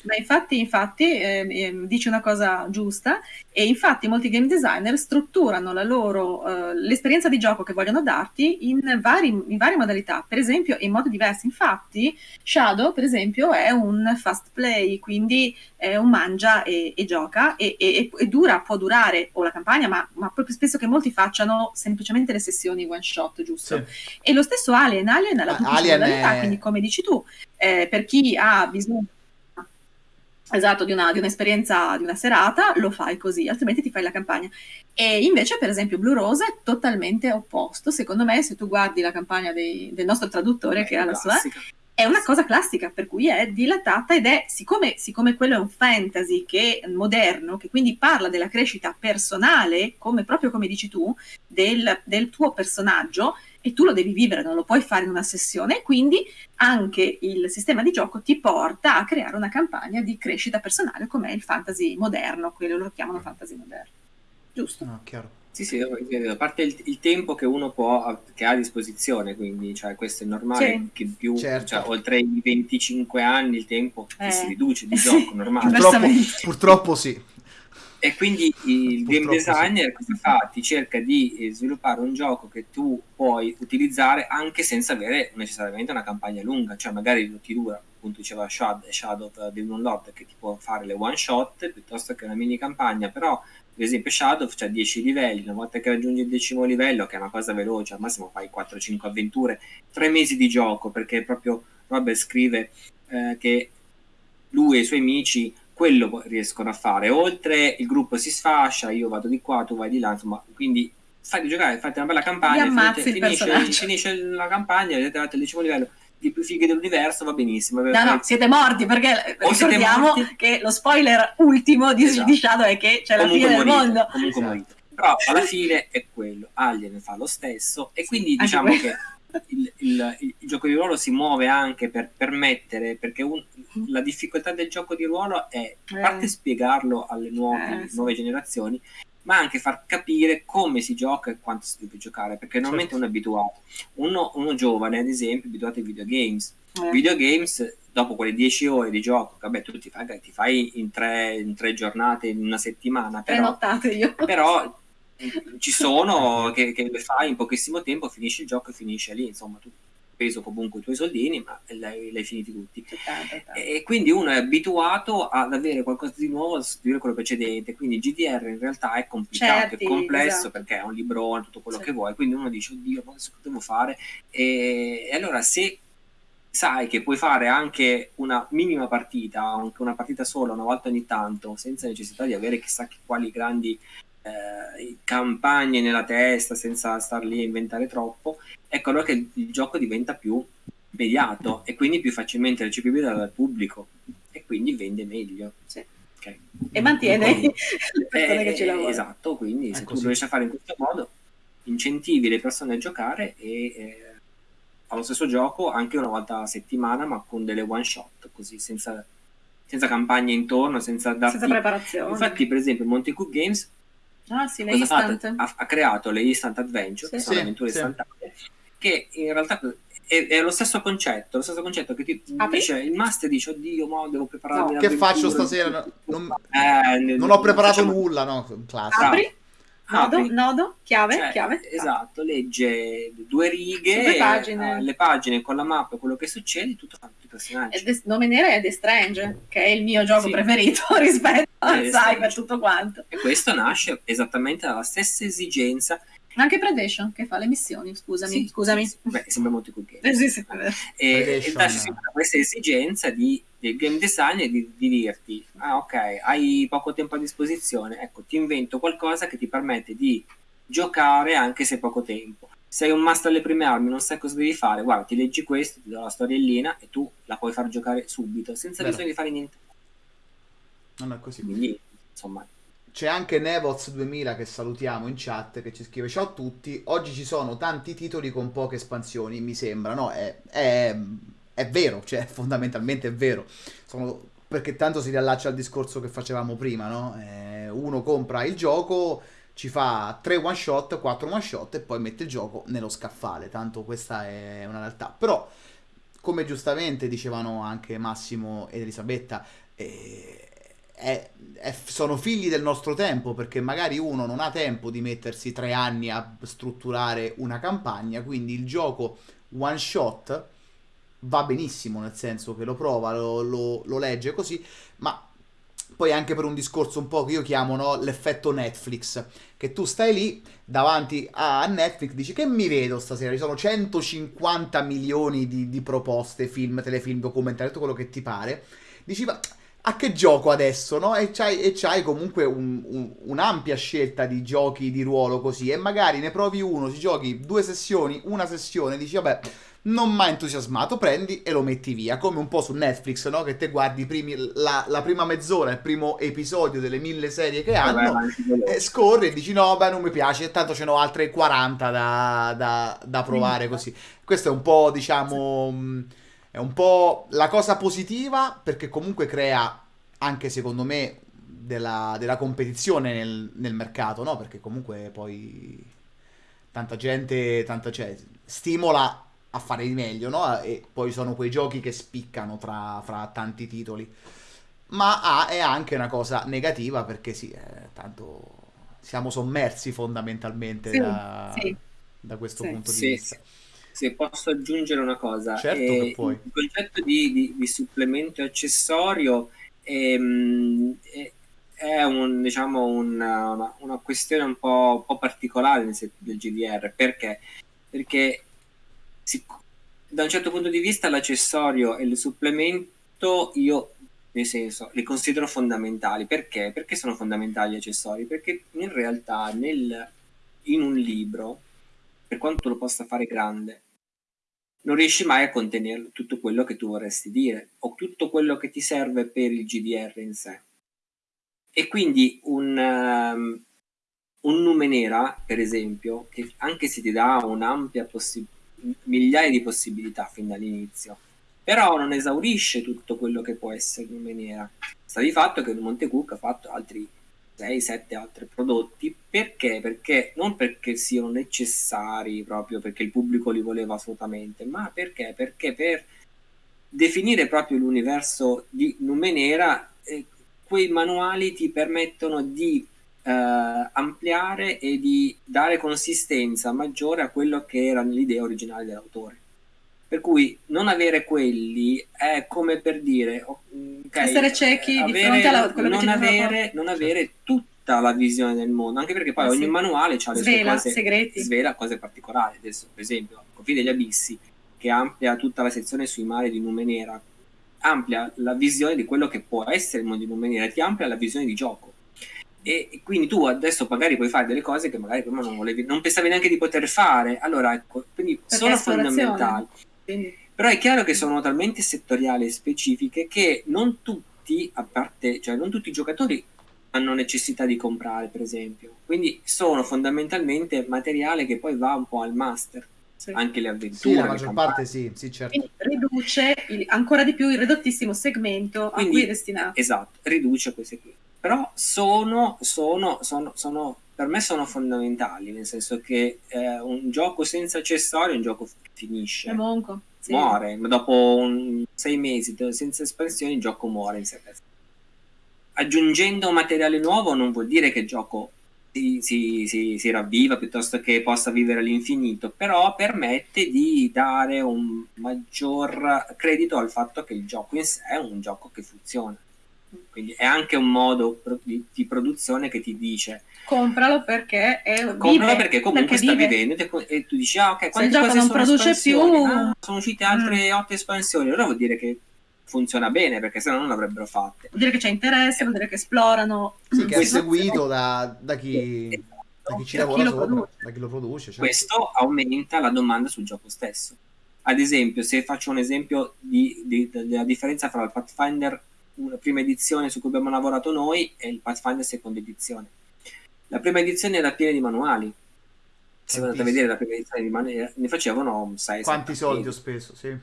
Ma infatti, infatti eh, eh, dice una cosa giusta e infatti molti game designer strutturano la loro, eh, l'esperienza di gioco che vogliono darti in, vari, in, varie modalità, per esempio in modi diversi. Infatti Shadow, per esempio, è un fast play, quindi è un mangia e, e gioca e, e, e, dura, può durare o la campagna, ma, ma, proprio spesso che molti facciano semplicemente le sessioni one shot, giusto? Sì. E lo stesso Alien, Alien ha la Alien modalità, è... quindi come dici tu, eh, per chi ha bisogno esatto, di, una, di, un'esperienza di una serata, lo fai così, altrimenti ti fai la campagna. E invece, per esempio, Blue Rose è totalmente opposto. Secondo me, se tu guardi la campagna dei, del nostro traduttore, è che ha la sua, è una cosa classica, per cui è dilatata ed è, siccome, siccome quello è un fantasy che, moderno, che quindi parla della crescita personale, come, proprio come dici tu, del, del tuo personaggio, e tu lo devi vivere, non lo puoi fare in una sessione, quindi anche il sistema di gioco ti porta a creare una campagna di crescita personale come il fantasy moderno, quello lo chiamano fantasy moderno. Giusto? No, chiaro. Sì, sì, a parte il, il, tempo che uno può, che ha a disposizione, quindi cioè, questo è normale, sì. che più, certo. cioè, oltre i 25 anni il tempo eh. si riduce di gioco, normale. Purtroppo, purtroppo sì. E quindi il game designer sì. cosa fa? Ti cerca di eh, sviluppare un gioco che tu puoi utilizzare anche senza avere necessariamente una campagna lunga, cioè magari ti dura, appunto diceva Shadow, Shadow di Moon Lord che ti può fare le one shot piuttosto che una mini campagna, però per esempio Shadow c'ha 10 livelli, una volta che raggiungi il decimo livello, che è una cosa veloce, al massimo fai 4-5 avventure, 3 mesi di gioco, perché proprio Robert scrive eh, che lui e i suoi amici quello riescono a fare. Oltre il gruppo si sfascia, io vado di qua, tu vai di là, insomma, quindi fai di giocare, fate una bella campagna, finite, finisce, finisce, la campagna, vedete al decimo livello di più fighe dell'universo, va benissimo. No, no, siete morti perché o ricordiamo che lo spoiler ultimo di, esatto. di Shadow è che c'è comunque la fine morite, del mondo. Comunque esatto. Però alla fine è quello, Alien fa lo stesso e quindi diciamo che il, il, il, gioco di ruolo si muove anche per permettere, perché un, la difficoltà del gioco di ruolo è a parte eh. spiegarlo alle nuove, eh, sì. nuove generazioni, ma anche far capire come si gioca e quanto si deve giocare, perché normalmente certo. uno è abituato. Uno, uno, giovane, ad esempio, è abituato ai videogames. Eh. Videogames, dopo quelle 10 ore di gioco, vabbè, tu ti fai, ti fai in, tre, in, tre, giornate, in una settimana, però, però ci sono che, che, le fai in pochissimo tempo, finisci il gioco e finisce lì, insomma, tu peso comunque i tuoi soldini, ma l'hai, l'hai finiti tutti. E quindi uno è abituato ad avere qualcosa di nuovo da sostituire quello precedente, quindi GDR in realtà è complicato, Certi, è complesso esatto. perché è un librone, tutto quello sì. che vuoi, quindi uno dice, oddio, ma cosa devo fare? E, e allora se sai che puoi fare anche una minima partita, anche una partita sola una volta ogni tanto, senza necessità di avere chissà quali grandi eh, campagne nella testa senza star lì a inventare troppo, ecco allora che il gioco diventa più immediato e quindi più facilmente recepibile dal pubblico e quindi vende meglio. Sì. Okay. E mantiene quindi, le persone eh, che ci lavorano. Esatto, quindi se tu lo riesci a fare in questo modo, incentivi le persone a giocare e eh, allo stesso gioco anche una volta a settimana, ma con delle one shot, così senza, senza campagne intorno, senza, darti... senza preparazione. Infatti, per esempio, Monte Cook Games Ah, sì, le instant. Ha, ha, creato le instant adventure, sì. che sono sì, avventure sì. istantanee, che in realtà è, è, lo stesso concetto, lo stesso concetto che ti Apri? dice il master dice oddio, mo devo prepararmi no, Che faccio stasera? Non, eh, non ho preparato facciamo... nulla, no? Classico. Apri? Nodo, apri, nodo, chiave, cioè, chiave. Esatto, legge due righe, pagine. Eh, le pagine con la mappa, quello che succede, tutto fatto i personaggi. The, nome nero è The Strange, che è il mio gioco sì. preferito rispetto al Cyber, tutto quanto. E questo nasce esattamente dalla stessa esigenza anche Predation che fa le missioni, scusami. Sì, scusami. Sì, Beh, sembra molto cool game. Eh, sì, sì, e, e nasce questa esigenza di, del game design di, di dirti, ah ok, hai poco tempo a disposizione, ecco, ti invento qualcosa che ti permette di giocare anche se hai poco tempo. Sei un master alle prime armi, non sai cosa devi fare, guarda, ti leggi questo, ti do la storiellina e tu la puoi far giocare subito, senza Vero. bisogno di fare niente. Non è così. Quindi, insomma, c'è anche Nevoz 2000 che salutiamo in chat che ci scrive ciao a tutti, oggi ci sono tanti titoli con poche espansioni, mi sembra, no? È, è, è vero, cioè fondamentalmente è vero, sono, perché tanto si riallaccia al discorso che facevamo prima, no? Eh, uno compra il gioco, ci fa 3 one shot, 4 one shot e poi mette il gioco nello scaffale, tanto questa è una realtà. Però, come giustamente dicevano anche Massimo ed Elisabetta, eh, è, è, sono figli del nostro tempo perché magari uno non ha tempo di mettersi tre anni a strutturare una campagna, quindi il gioco one shot va benissimo, nel senso che lo prova, lo, lo, lo legge così, ma poi anche per un discorso un po' che io chiamo no, l'effetto Netflix, che tu stai lì davanti a Netflix, dici che mi vedo stasera, ci sono 150 milioni di, di proposte, film, telefilm, documentari, tutto quello che ti pare, dici ma a che gioco adesso, no? E c'hai, e c'hai comunque un, un, un'ampia scelta di giochi di ruolo così, e magari ne provi uno, ci giochi due sessioni, una sessione, dici vabbè, non ha entusiasmato, prendi e lo metti via, come un po' su Netflix, no? Che te guardi primi, la, la, prima mezz'ora, il primo episodio delle mille serie che hanno, vabbè, e scorri e dici no, beh, non mi piace, tanto ce n'ho altre 40 da, da, da provare così. Questo è un po', diciamo... Sì è un po' la cosa positiva perché comunque crea anche secondo me della, della competizione nel, nel, mercato, no? Perché comunque poi tanta gente, tanta, cioè, stimola a fare di meglio, no? E poi sono quei giochi che spiccano tra, fra tanti titoli. Ma ah, è anche una cosa negativa perché sì, eh, tanto siamo sommersi fondamentalmente sì, da, sì. da, questo sì, punto di vista. Se posso aggiungere una cosa, certo eh, il concetto di, di, di supplemento accessorio ehm, è, è un, diciamo, una, una, una, questione un po', un po particolare del GDR perché? Perché si, da un certo punto di vista l'accessorio e il supplemento io nel senso li considero fondamentali perché? Perché sono fondamentali gli accessori? Perché in realtà nel, in un libro per quanto lo possa fare grande, non riesci mai a contenere tutto quello che tu vorresti dire o tutto quello che ti serve per il GDR in sé. E quindi un, um, un Numenera, per esempio, che anche se ti dà un'ampia possibilità, migliaia di possibilità fin dall'inizio, però non esaurisce tutto quello che può essere Numenera. Sta di fatto che Montecook ha fatto altri 6-7 altri prodotti perché? Perché non perché siano necessari proprio perché il pubblico li voleva assolutamente, ma perché? Perché per definire proprio l'universo di Numenera eh, quei manuali ti permettono di eh, ampliare e di dare consistenza maggiore a quello che era l'idea originale dell'autore. Per cui non avere quelli è come per dire okay, essere ciechi avere, di fronte alla quello non avere, non avere tutta la visione del mondo, anche perché poi ah, ogni sì. manuale ha le svela, sue cose, segreti. svela cose particolari. Adesso, per esempio, Confini degli Abissi, che amplia tutta la sezione sui mari di Numenera, amplia la visione di quello che può essere il mondo di Numenera, ti amplia la visione di gioco. E quindi tu adesso magari puoi fare delle cose che magari prima non volevi, non pensavi neanche di poter fare. Allora, ecco, quindi perché sono fondamentali. Quindi... Però è chiaro che sono talmente settoriali e specifiche che non tutti, a parte, cioè non tutti i giocatori hanno necessità di comprare, per esempio. Quindi sono fondamentalmente materiale che poi va un po' al master. Sì. Anche le avventure. Sì, la maggior parte sì, sì, certo. Quindi riduce il, ancora di più il ridottissimo segmento Quindi, a cui è destinato. Esatto, riduce queste qui. Però sono, sono, sono, sono per me sono fondamentali, nel senso che eh, un gioco senza accessori è un gioco che finisce. È monco. Sì. Muore, dopo un, sei mesi senza espansioni il gioco muore in sé Aggiungendo materiale nuovo non vuol dire che il gioco si, si, si, si, ravviva piuttosto che possa vivere all'infinito, però permette di dare un maggior credito al fatto che il gioco in sé è un gioco che funziona. Quindi è anche un modo di, di produzione che ti dice compralo perché è compralo perché comunque perché sta vive. vivendo e tu dici ah ok quante cose non produce più ah, sono uscite altre mm. otto espansioni allora vuol dire che funziona bene perché se no non l'avrebbero fatte vuol dire che c'è interesse vuol dire che esplorano sì, che è seguito da, da chi esatto. da chi ci lavora chi sopra, da chi lo produce certo. questo aumenta la domanda sul gioco stesso ad esempio se faccio un esempio di, di, della differenza fra il Pathfinder una prima edizione su cui abbiamo lavorato noi e il Pathfinder seconda edizione. La prima edizione era piena di manuali. Se andate a vedere la prima edizione di manuali, ne facevano 6 Quanti soldi ho speso, sì.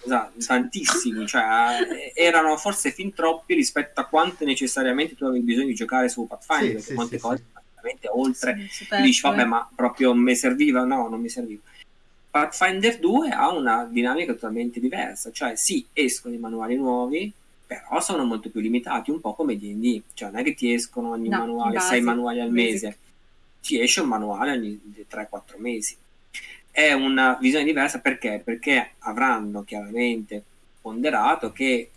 Esatto, tantissimi, cioè erano forse fin troppi rispetto a quante necessariamente tu avevi bisogno di giocare su Pathfinder, sì, perché sì, molte sì, cose sì. oltre, sì, dici vabbè ma proprio mi serviva, no, non mi serviva. Pathfinder 2 ha una dinamica totalmente diversa, cioè sì, escono i manuali nuovi, però sono molto più limitati, un po' come D&D, cioè non è che ti escono ogni no, manuale, sei manuali al mese, mese, ti esce un manuale ogni 3-4 mesi. È una visione diversa perché? Perché avranno chiaramente ponderato che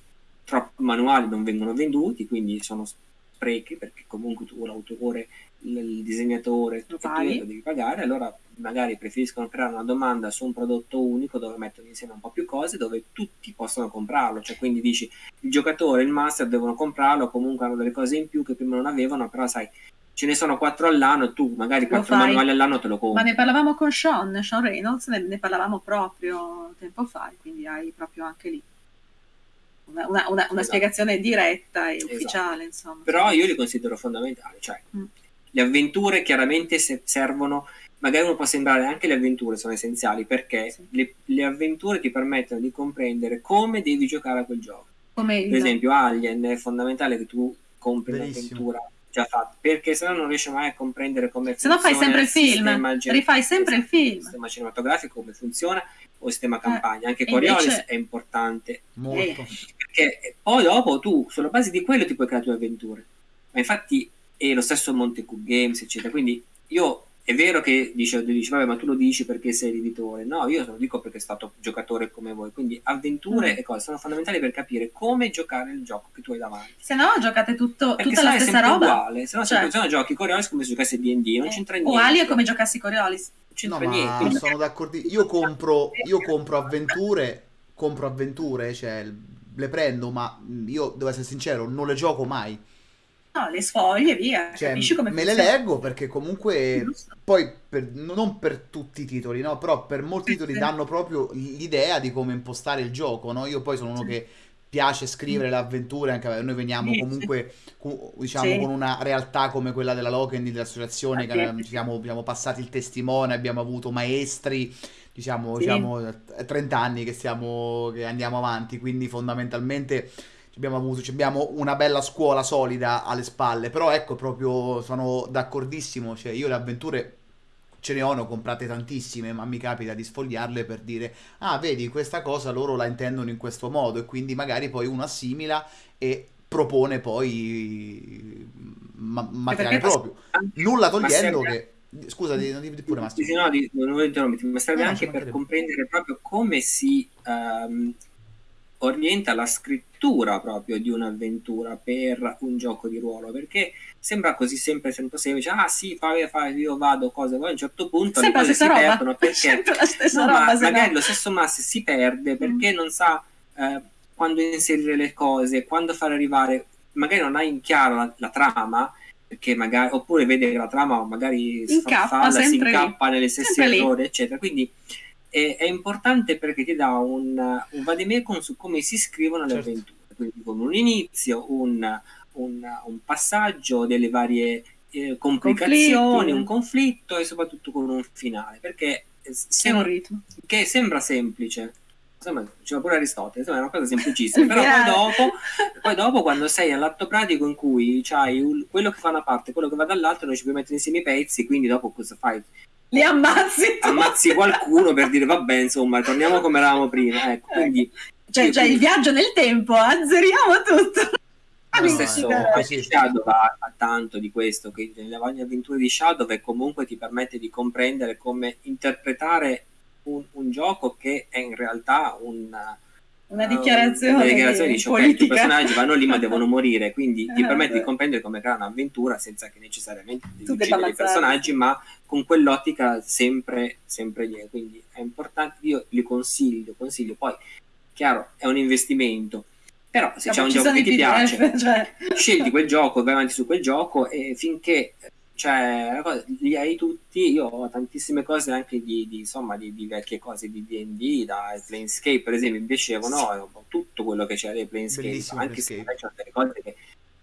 troppi manuali non vengono venduti, quindi sono sprechi perché comunque tu l'autore il disegnatore tutto lo devi pagare, allora magari preferiscono creare una domanda su un prodotto unico dove mettono insieme un po' più cose dove tutti possono comprarlo, cioè quindi dici il giocatore il master devono comprarlo, comunque hanno delle cose in più che prima non avevano, però sai ce ne sono quattro all'anno tu magari quattro manuali all'anno te lo compri. Ma ne parlavamo con Sean, Sean Reynolds, ne, ne parlavamo proprio tempo fa, quindi hai proprio anche lì una, una, una, esatto. spiegazione diretta e esatto. ufficiale. Insomma. Però io li considero fondamentali, cioè mm. Le avventure chiaramente servono, magari uno può sembrare anche le avventure sono essenziali perché sì. le, le, avventure ti permettono di comprendere come devi giocare a quel gioco. Come per esempio Alien è fondamentale che tu compri un'avventura già fatta perché se no non riesci mai a comprendere come se funziona. Se no fai sempre il film, rifai sempre il film. Il sistema cinematografico, come funziona o il sistema eh, campagna. Anche Coriolis invece... è importante. Molto. Perché poi dopo tu, sulla base di quello, ti puoi creare tue avventure. Ma infatti e lo stesso Monte Cook Games, eccetera. Quindi io è vero che dice, dice, vabbè, ma tu lo dici perché sei l'editore. No, io lo dico perché è stato giocatore come voi. Quindi avventure mm. e cose sono fondamentali per capire come giocare il gioco che tu hai davanti. Se no, giocate tutto, tutta la stessa roba. uguale. Se no, cioè. se no giochi Coriolis come se giocassi D&D, non eh. c'entra niente. O Ali è come giocassi Coriolis. Non c'entra no, niente. sono d'accordo. Io compro, io compro avventure, compro avventure, cioè le prendo, ma io, devo essere sincero, non le gioco mai No, le sfoglie, via. Cioè, Capisci come me funziona? le leggo perché comunque poi per, non per tutti i titoli, no? Però per molti titoli danno proprio l'idea di come impostare il gioco, no? Io poi sono uno che piace scrivere le avventure, anche noi veniamo comunque diciamo, con una realtà come quella della Loken, dell'associazione, che siamo, abbiamo passati il testimone, abbiamo avuto maestri, diciamo, sì. diciamo 30 anni che, stiamo, che andiamo avanti, quindi fondamentalmente abbiamo avuto, abbiamo una bella scuola solida alle spalle, però ecco proprio sono d'accordissimo, cioè io le avventure ce ne ho, ne ho comprate tantissime, ma mi capita di sfogliarle per dire, ah vedi questa cosa loro la intendono in questo modo e quindi magari poi uno assimila e propone poi ma- materiale proprio, nulla togliendo che... Scusa, di, pure Massimo. Sì, no, di, non voglio interrompere, ma serve no, anche per comprendere proprio come si um, orienta la scrittura proprio di un'avventura per un gioco di ruolo perché sembra così sempre sempre semplice ah sì fai, fai io vado cose poi a un certo punto sempre le cose si roba. perdono perché no, roba, ma magari no. lo stesso Mass si perde perché mm. non sa eh, quando inserire le cose quando far arrivare magari non ha in chiaro la, la trama perché magari oppure vede che la trama magari incappa, si incappa nelle stesse errori eccetera quindi è, è importante perché ti dà un, un vademecum su come si scrivono le certo. avventure, quindi con un inizio, un, un, un passaggio, delle varie eh, complicazioni, Conflitti. un conflitto e soprattutto con un finale, perché se, un ritmo. che sembra semplice, insomma, diceva pure Aristotele, insomma, è una cosa semplicissima, però poi dopo, poi dopo, quando sei all'atto pratico in cui c'hai quello che fa una parte, quello che va dall'altro, non ci puoi mettere insieme i pezzi, quindi dopo cosa fai? Li ammazzi. Ammazzi qualcuno per dire, vabbè, insomma, torniamo come eravamo prima, ecco, quindi... Cioè, cioè il viaggio nel tempo, azzeriamo tutto. Lo stesso no, Shadow ha, ha, tanto di questo, che nelle varie avventure di Shadow comunque ti permette di comprendere come interpretare un, un gioco che è in realtà un, una dichiarazione, una dichiarazione dice ok, i personaggi vanno lì ma devono morire, quindi ti permette di comprendere come creare un'avventura senza che necessariamente devi uccidere i personaggi, ma con quell'ottica sempre, sempre lì. Quindi è importante, io li consiglio, consiglio. Poi, chiaro, è un investimento, però se c'è un gioco che ti piace, cioè... scegli quel gioco, vai avanti su quel gioco e finché cioè, li hai tutti. Io ho tantissime cose anche di, di insomma, di, di, vecchie cose di DD, da Planescape, per esempio, mi piacevano. Tutto quello che c'era di Planescape, Bellissimo anche Planescape. se c'è delle cose che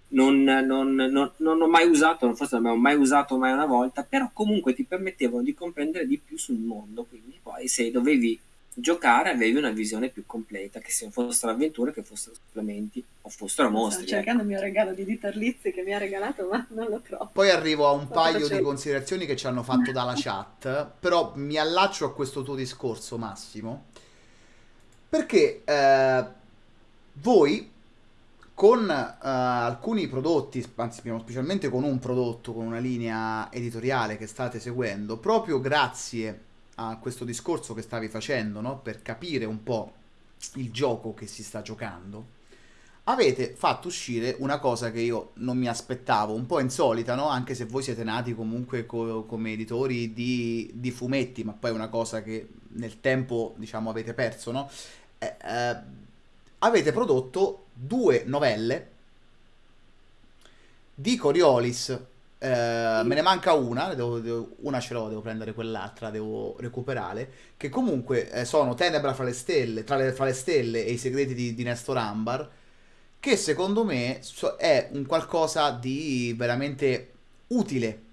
non, non, non, non, ho mai usato, forse non abbiamo mai usato mai una volta, però comunque ti permettevano di comprendere di più sul mondo. Quindi poi se dovevi giocare avevi una visione più completa, che se fossero avventure, che fossero supplementi o fossero mostri. Sto cercando ecco. il mio regalo di Dieter Lizzi che mi ha regalato, ma non lo trovo. Poi arrivo a un paio di considerazioni che ci hanno fatto dalla chat, però mi allaccio a questo tuo discorso, Massimo, perché eh, voi con uh, alcuni prodotti, anzi specialmente con un prodotto, con una linea editoriale che state seguendo, proprio grazie a questo discorso che stavi facendo, no? per capire un po' il gioco che si sta giocando, avete fatto uscire una cosa che io non mi aspettavo, un po' insolita, no? anche se voi siete nati comunque co- come editori di, di, fumetti, ma poi è una cosa che nel tempo diciamo avete perso, no? Eh, eh, avete prodotto due novelle di Coriolis eh, me ne manca una, devo, devo, una ce l'ho, devo prendere quell'altra, devo recuperare. Che comunque eh, sono Tenebra fra le stelle, tra le, fra le stelle e i segreti di, di Nestor Ambar. Che secondo me è un qualcosa di veramente utile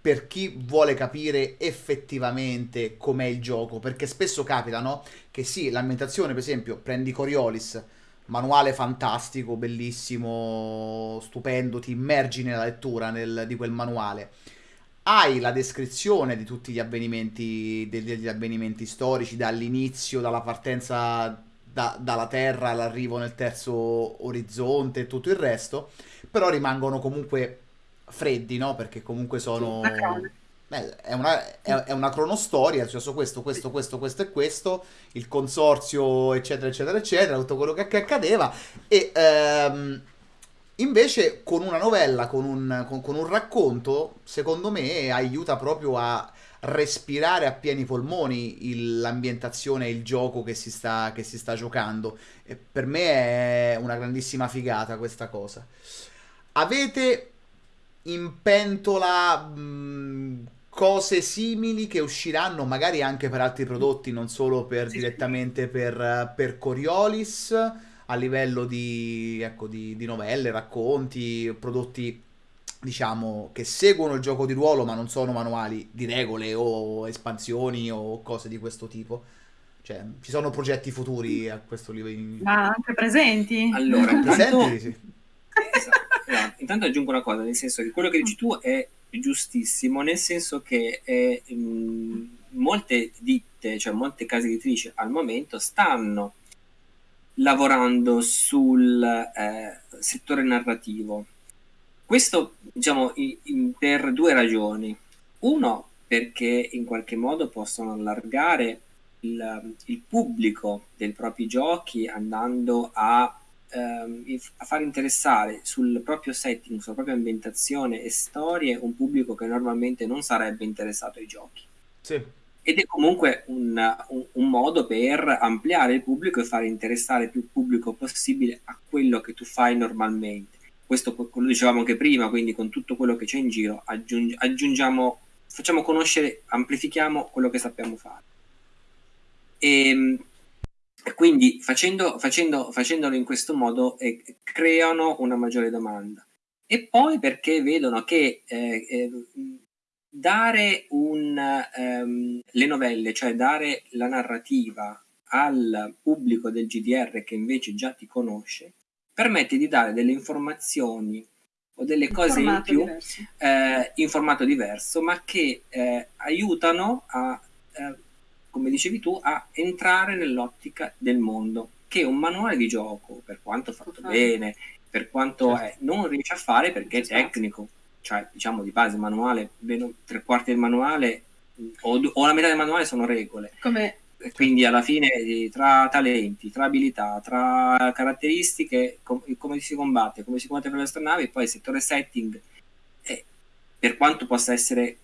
per chi vuole capire effettivamente com'è il gioco. Perché spesso capita, no? Che sì, l'ambientazione, per esempio, prendi Coriolis manuale fantastico, bellissimo, stupendo, ti immergi nella lettura nel, di quel manuale. Hai la descrizione di tutti gli avvenimenti, degli avvenimenti storici, dall'inizio, dalla partenza da, dalla Terra all'arrivo nel terzo orizzonte e tutto il resto, però rimangono comunque freddi, no? Perché comunque sono... Beh, è, una, è, è una cronostoria, cioè su questo, questo, questo, questo e questo, il consorzio, eccetera, eccetera, eccetera, tutto quello che, che accadeva. E ehm, invece con una novella, con un, con, con un racconto, secondo me aiuta proprio a respirare a pieni polmoni il, l'ambientazione e il gioco che si, sta, che si sta giocando. E per me è una grandissima figata questa cosa. Avete in pentola mh, cose simili che usciranno magari anche per altri prodotti, non solo per, sì, direttamente sì. Per, per, Coriolis, a livello di, ecco, di, di novelle, racconti, prodotti diciamo che seguono il gioco di ruolo ma non sono manuali di regole o espansioni o cose di questo tipo. Cioè, ci sono progetti futuri a questo livello? Ma anche presenti? Allora, intanto... presenti, sì. esatto. intanto aggiungo una cosa, nel senso che quello che dici tu è giustissimo, nel senso che eh, molte ditte, cioè molte case editrici al momento stanno lavorando sul eh, settore narrativo. Questo diciamo in, in, per due ragioni. Uno, perché in qualche modo possono allargare il, il pubblico dei propri giochi andando a ehm, a far interessare sul proprio setting, sulla propria ambientazione e storie un pubblico che normalmente non sarebbe interessato ai giochi. Sì. Ed è comunque un, un, un, modo per ampliare il pubblico e far interessare più pubblico possibile a quello che tu fai normalmente. Questo lo dicevamo anche prima, quindi con tutto quello che c'è in giro aggiung- aggiungiamo, facciamo conoscere, amplifichiamo quello che sappiamo fare. E quindi facendo, facendo, facendolo in questo modo eh, creano una maggiore domanda. E poi perché vedono che eh, eh, dare un, ehm, le novelle, cioè dare la narrativa al pubblico del GDR che invece già ti conosce, permette di dare delle informazioni o delle cose in più eh, in formato diverso, ma che eh, aiutano a, eh, come dicevi tu, a entrare nell'ottica del mondo, che un manuale di gioco, per quanto fatto bene, per quanto certo. è, non riesce a fare perché è tecnico, cioè diciamo di base manuale, tre quarti del manuale o, o la metà del manuale sono regole. Come quindi alla fine tra talenti, tra abilità, tra caratteristiche, com- come si combatte, come si combatte per le astronavi, poi il settore setting, eh, per quanto possa essere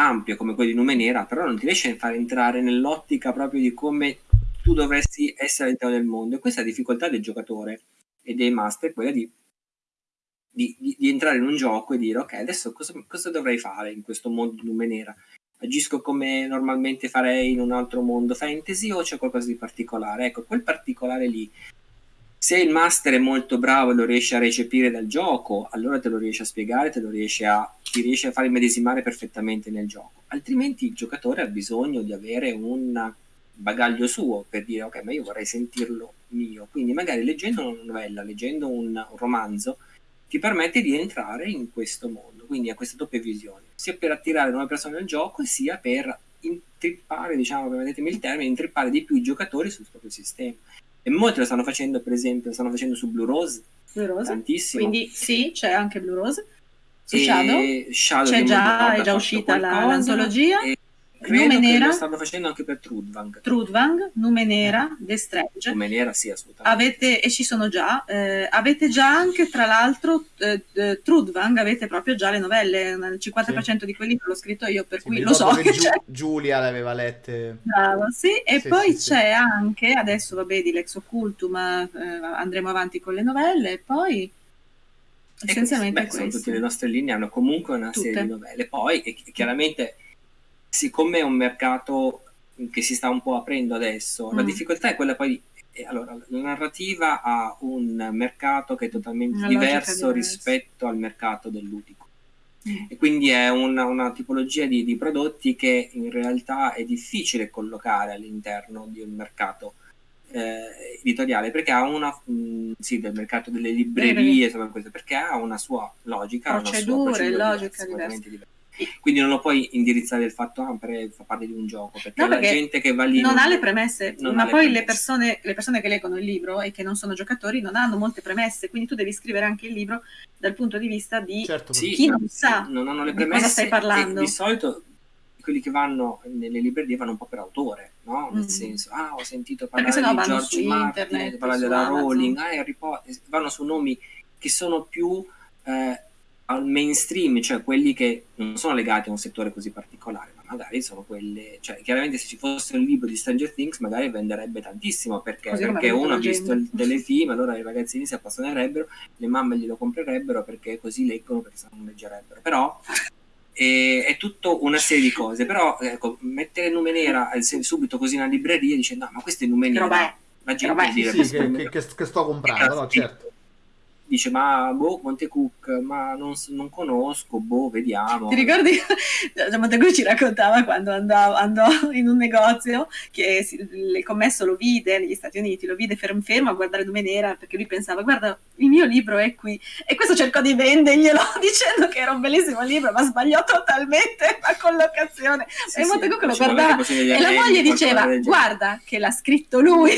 ampio come quello di Numenera, però non ti riesce a far entrare nell'ottica proprio di come tu dovresti essere all'interno del mondo. E questa è la difficoltà del giocatore e dei master, quella di, di, di, di entrare in un gioco e dire ok, adesso cosa, cosa dovrei fare in questo mondo di Numenera? agisco come normalmente farei in un altro mondo fantasy o c'è qualcosa di particolare? Ecco, quel particolare lì, se il master è molto bravo e lo riesce a recepire dal gioco, allora te lo riesce a spiegare, te lo riesce a, ti riesce a far immedesimare perfettamente nel gioco. Altrimenti il giocatore ha bisogno di avere un bagaglio suo per dire ok, ma io vorrei sentirlo mio. Quindi magari leggendo una novella, leggendo un, romanzo, ti permette di entrare in questo mondo, quindi ha questa doppia visione, sia per attirare nuove persone al gioco, sia per intrippare, diciamo, permettetemi il termine, intrippare di più i giocatori sul proprio sistema. E molti lo stanno facendo, per esempio, lo stanno facendo su Blue Rose, Blue Rose. tantissimo. Quindi sì, c'è anche Blue Rose. Su Shadow, Shadow c'è già, è già uscita l'antologia. E Credo Nume Nera, lo stanno facendo anche per Trudvang. Trudvang, Nume Nera, The Strange. Nume Nera, sì, assolutamente. Avete, e ci sono già. Eh, avete già anche, tra l'altro, eh, eh, Trudvang, avete proprio già le novelle. Il 50% sì. di quelli l'ho scritto io, per sì, cui lo so che Giu- Giulia le aveva lette. Bravo, sì. E sì, poi c'è anche, adesso vabbè, di Lex Occultum, eh, andremo avanti con le novelle, e poi... Essenzialmente beh, sono tutte le nostre linee hanno comunque una Tutte. serie di novelle. Poi, e, chiaramente siccome è un mercato che si sta un po' aprendo adesso, mm. la difficoltà è quella poi eh, allora, la narrativa ha un mercato che è totalmente diverso rispetto al mercato del ludico. Mm. E quindi è una, una tipologia di, di, prodotti che in realtà è difficile collocare all'interno di un mercato eh, editoriale perché ha una mh, mm, sì, del mercato delle librerie, perché ha una sua logica, procedure, una sua procedura logica diversa. Quindi non lo puoi indirizzare il fatto ah, per, fa parte di un gioco perché, no, perché la gente che va lì non, non ha le premesse ma poi le, le, persone, le persone che leggono il libro e che non sono giocatori non hanno molte premesse quindi tu devi scrivere anche il libro dal punto di vista di certo, sì, chi non sa non hanno le premesse cosa stai parlando di solito quelli che vanno nelle librerie vanno un po' per autore, no? Nel mm. senso, ah, ho sentito parlare di George Martin, parlare della Rowling, ah, Harry Potter, vanno su nomi che sono più eh, al mainstream, cioè quelli che non sono legati a un settore così particolare, ma magari sono quelle, cioè chiaramente se ci fosse un libro di Stranger Things magari venderebbe tantissimo perché, perché uno ha visto il telefilm, allora i ragazzini si appassionerebbero, le mamme glielo comprerebbero perché così leggono, perché se non leggerebbero, però è, è tutto una serie di cose, però ecco, mettere Nume Nera subito così in una libreria dice no, ma questo è Nume Nera, la gente dice sì, che, che, che, sto comprando, no, certo dice ma boh Montecook ma non, non conosco boh vediamo. Ti ricordi? Montecook ci raccontava quando andò, andò, in un negozio che si, il commesso lo vide negli Stati Uniti lo vide fermo, fermo a guardare Nume Nera perché lui pensava guarda il mio libro è qui. E questo cercò di venderglielo dicendo che era un bellissimo libro ma sbagliò totalmente la collocazione. Sì, e Montecook sì, lo guardava e la moglie diceva guarda che l'ha scritto lui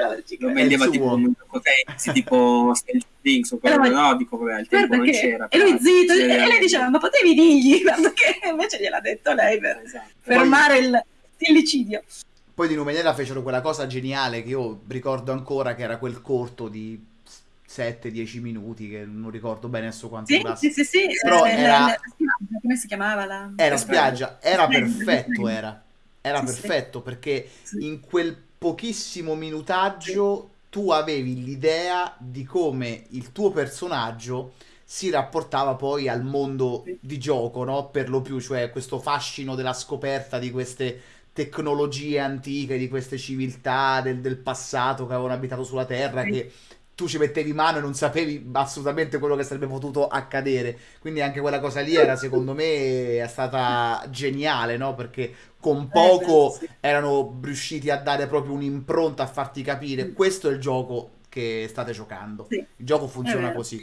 lo vendeva tipo gioco tipo Things o quello, no, dico vabbè, al tempo non c'era. E lui zitto, e lei diceva, ma potevi dirgli, guarda che invece gliel'ha detto lei per esatto. fermare il stillicidio. Poi di Numenella fecero quella cosa geniale che io ricordo ancora, che era quel corto di 7-10 minuti, che non ricordo bene adesso quanto sì, durasse. Sì, sì, sì. Però era... La, come si chiamava la... Era spiaggia, era perfetto, era. Era perfetto perché in quel pochissimo minutaggio tu avevi l'idea di come il tuo personaggio si rapportava poi al mondo di gioco, no? Per lo più, cioè questo fascino della scoperta di queste tecnologie antiche, di queste civiltà del, del passato che avevano abitato sulla Terra, che tu ci mettevi mano e non sapevi assolutamente quello che sarebbe potuto accadere. Quindi anche quella cosa lì era, secondo me, è stata geniale, no? Perché con eh, poco eh, beh, sì. erano riusciti a dare proprio un'impronta, a farti capire mm. questo è il gioco che state giocando. Sì. Il gioco funziona così.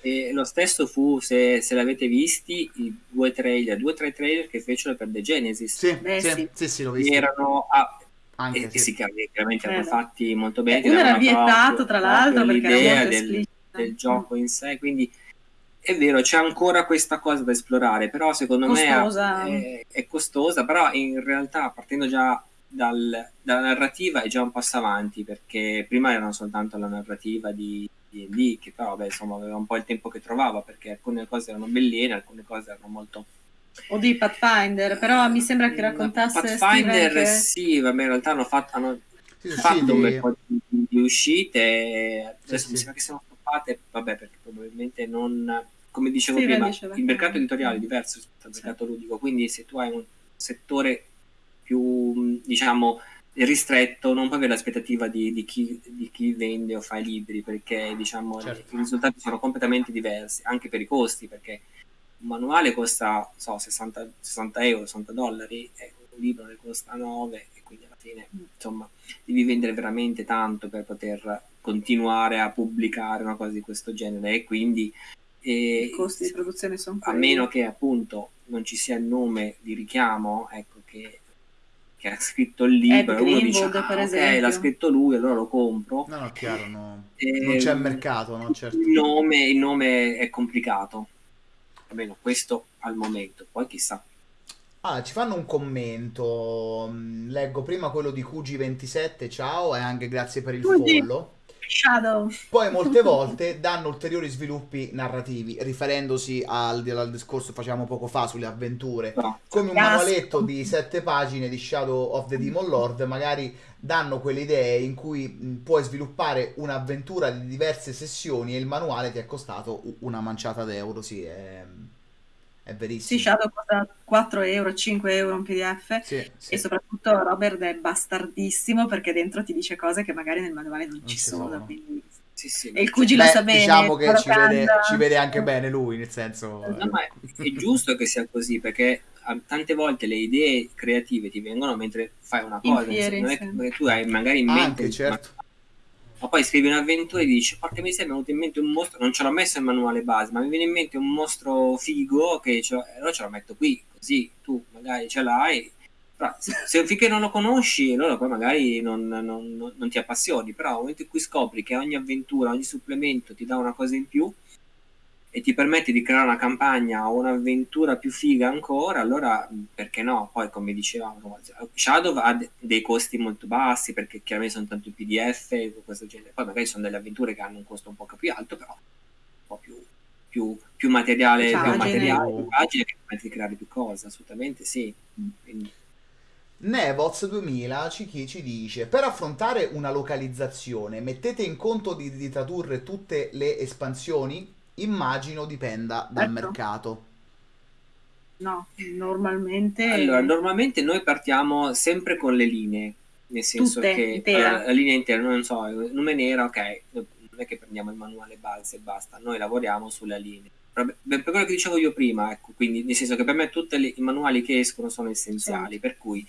E lo stesso fu, se, se l'avete visti, i due trailer, due o tre trailer che fecero per The Genesis. Sì, Beh, sì, sì. sì, sì l'ho visto. Erano a, anche e, sì. sì, chiaramente erano fatti molto bene. Uno era vietato, tra l'altro, perché l'idea del, del, gioco in sé, quindi è vero, c'è ancora questa cosa da esplorare, però secondo costosa. me è, è, costosa, però in realtà partendo già dal, dalla narrativa è già un passo avanti, perché prima era soltanto la narrativa di D&D, che però beh, insomma, aveva un po' il tempo che trovava, perché alcune cose erano belline, alcune cose erano molto o di Pathfinder, però mi sembra che raccontasse Pathfinder che... sì, vabbè, in realtà hanno fatto, hanno sì, fatto sì, un bel po' di, di uscite, adesso sì, mi sembra che siano stoppate, vabbè, perché probabilmente non, come dicevo prima, il mercato editoriale è diverso rispetto al mercato ludico, quindi se tu hai un settore più, diciamo, ristretto, non puoi avere l'aspettativa di, di, chi, di, chi, vende o fa i libri, perché diciamo, certo. i risultati sono completamente diversi, anche per i costi, perché un manuale costa so, 60, 60 euro, 60 dollari, e un libro ne costa 9 e quindi alla fine insomma devi vendere veramente tanto per poter continuare a pubblicare una cosa di questo genere e quindi e, i costi di produzione sono a meno che appunto non ci sia il nome di richiamo ecco che, che ha scritto il libro uno dice ah, ok l'ha scritto lui allora lo compro no no chiaro no. E, non c'è mercato no? certo. il, nome, il nome è complicato almeno questo al momento, poi chissà. Ah, ci fanno un commento. Mm, leggo prima quello di QG27, ciao, e anche grazie per il follow. Shadow. Poi molte volte danno ulteriori sviluppi narrativi, riferendosi al, al discorso che facevamo poco fa sulle avventure. No. Come un manualetto di sette pagine di Shadow of the Demon Lord, magari danno quelle idee in cui puoi sviluppare un'avventura di diverse sessioni e il manuale ti è costato una manciata d'euro, sì, è, è verissimo. Sì, Shadow costa 4 euro, 5 euro un pdf sì, sì. e soprattutto Robert è bastardissimo perché dentro ti dice cose che magari nel manuale non, non ci sono, sono. quindi... Sì, sì. E il Cugi lo sa bene. Diciamo che ci vede, ci vede, anche bene lui, nel senso... No, ma è, è giusto che sia così, perché tante volte le idee creative ti vengono mentre fai una cosa, fieri, non è che tu hai magari in mente... Anche, certo. Ma, ma, poi scrivi un'avventura e dici, porca mi è venuto in mente un mostro, non ce l'ho messo nel manuale base, ma mi viene in mente un mostro figo che ce allora ce lo metto qui, così tu magari ce l'hai, però se, se finché non lo conosci, allora poi magari non, non, non, ti appassioni, però nel momento in cui scopri che ogni avventura, ogni supplemento ti dà una cosa in più, e ti permette di creare una campagna o un'avventura più figa ancora, allora perché no? Poi come dicevamo, Shadow ha dei costi molto bassi perché chiaramente sono tanto PDF e questo genere. Poi magari sono delle avventure che hanno un costo un po' più alto, però un po' più, più, più materiale, più materiale, più agile che permette di creare più cose, assolutamente sì. Quindi... Nevoz 2000 ci, ci dice per affrontare una localizzazione mettete in conto di, di tradurre tutte le espansioni immagino dipenda dal ecco. mercato. No, normalmente... Allora, normalmente noi partiamo sempre con le linee, nel senso Tutte, che allora, la linea intera, non so, nome nera, ok, non è che prendiamo il manuale base e basta, noi lavoriamo sulla linea. Per quello che dicevo io prima, ecco, quindi nel senso che per me tutti i manuali che escono sono essenziali, sì. per cui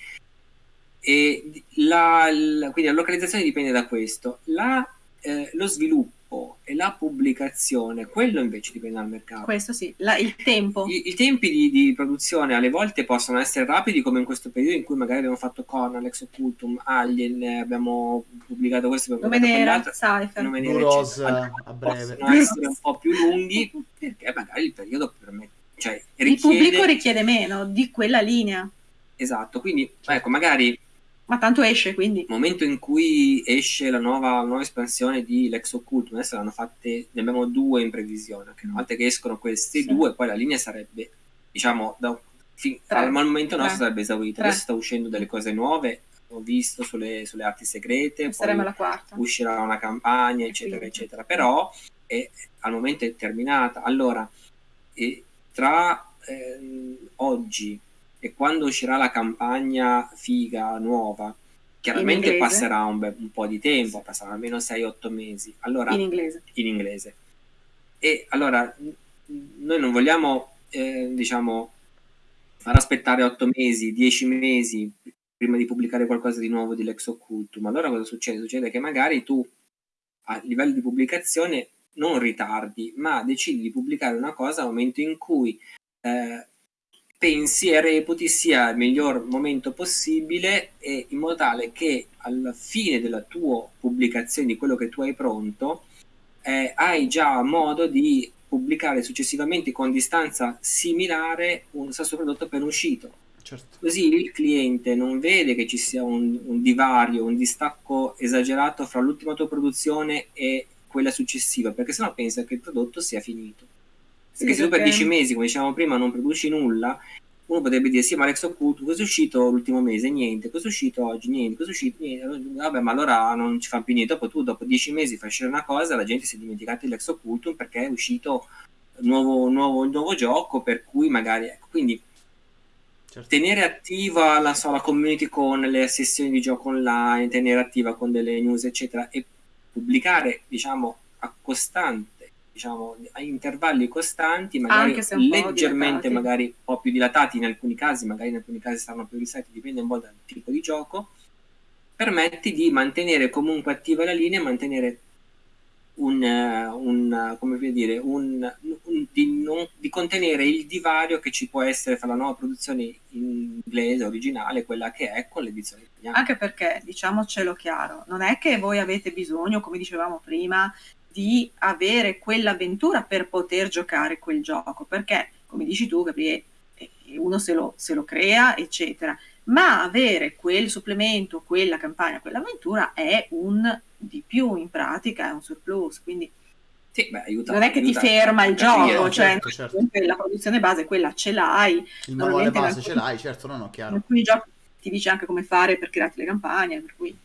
e la, la, quindi la localizzazione dipende da questo. La, eh, lo sviluppo sviluppo e la pubblicazione, quello invece dipende dal mercato. Questo sì, la, il tempo. I, i tempi di, di, produzione alle volte possono essere rapidi, come in questo periodo in cui magari abbiamo fatto Conan, Ex Occultum, Alien, abbiamo pubblicato questo. Nome nera, Cypher. Nome nera, Rose, a breve. Possono essere un po' più lunghi perché magari il periodo permette. Cioè, richiede... Il pubblico richiede meno di quella linea. Esatto, quindi ecco, magari ma tanto esce quindi. Nel momento in cui esce la nuova, nuova espansione di Lex Occult, adesso ne hanno fatte, ne abbiamo due in previsione. Una volta che escono questi sì. due, poi la linea sarebbe, diciamo, da, fin, al momento nostro Tre. sarebbe esaurita. Adesso sta uscendo delle cose nuove, ho visto sulle, sulle arti segrete, saremo alla quarta. uscirà una campagna, eccetera, quindi. eccetera. Però è, al momento è terminata. Allora, tra eh, oggi e quando uscirà la campagna figa nuova, chiaramente passerà un, be- un, po' di tempo, passerà almeno 6-8 mesi. Allora, in inglese. In inglese. E allora noi non vogliamo, eh, diciamo, far aspettare 8 mesi, 10 mesi prima di pubblicare qualcosa di nuovo di Lex Occultum. Allora cosa succede? Succede che magari tu a livello di pubblicazione non ritardi, ma decidi di pubblicare una cosa al momento in cui eh, pensi e reputi sia il miglior momento possibile e in modo tale che alla fine della tua pubblicazione di quello che tu hai pronto eh, hai già modo di pubblicare successivamente con distanza similare un stesso prodotto appena uscito. Certo. Così il cliente non vede che ci sia un, un divario, un distacco esagerato fra l'ultima tua produzione e quella successiva, perché sennò pensa che il prodotto sia finito. Perché se tu per 10 mesi, come dicevamo prima, non produci nulla, uno potrebbe dire sì, ma Rex Occult, cosa è uscito l'ultimo mese? Niente, cosa è uscito oggi? Niente, cosa è uscito? Niente. Vabbè, ma allora non ci fa più niente. Dopo tu, dopo 10 mesi fai uscire una cosa, la gente si è dimenticata di Lex Occultum perché è uscito nuovo, nuovo, nuovo gioco, per cui magari, ecco, quindi Certo. tenere attiva la, so, la, community con le sessioni di gioco online, tenere attiva con delle news, eccetera, e pubblicare, diciamo, a costante, diciamo, a intervalli costanti, magari leggermente, magari un po' più dilatati in alcuni casi, magari in alcuni casi saranno più risalti, dipende un po' dal tipo di gioco, permette di mantenere comunque attiva la linea, mantenere un, un, come dire, un, un di, non, di, contenere il divario che ci può essere fra la nuova produzione inglese originale quella che è con l'edizione italiana. Anche perché, diciamocelo chiaro, non è che voi avete bisogno, come dicevamo prima, di avere quell'avventura per poter giocare quel gioco, perché, come dici tu, Gabriele, eh, uno se lo, se lo crea, eccetera ma avere quel supplemento, quella campagna, quell'avventura è un di più in pratica, è un surplus, quindi sì, beh, aiuta, non è che aiuta, ti ferma il gioco, cioè certo, certo. la produzione base quella ce l'hai. Il manuale base alcuni, ce l'hai, certo, no, no, chiaro. In alcuni giochi ti dice anche come fare per crearti le campagne, per cui...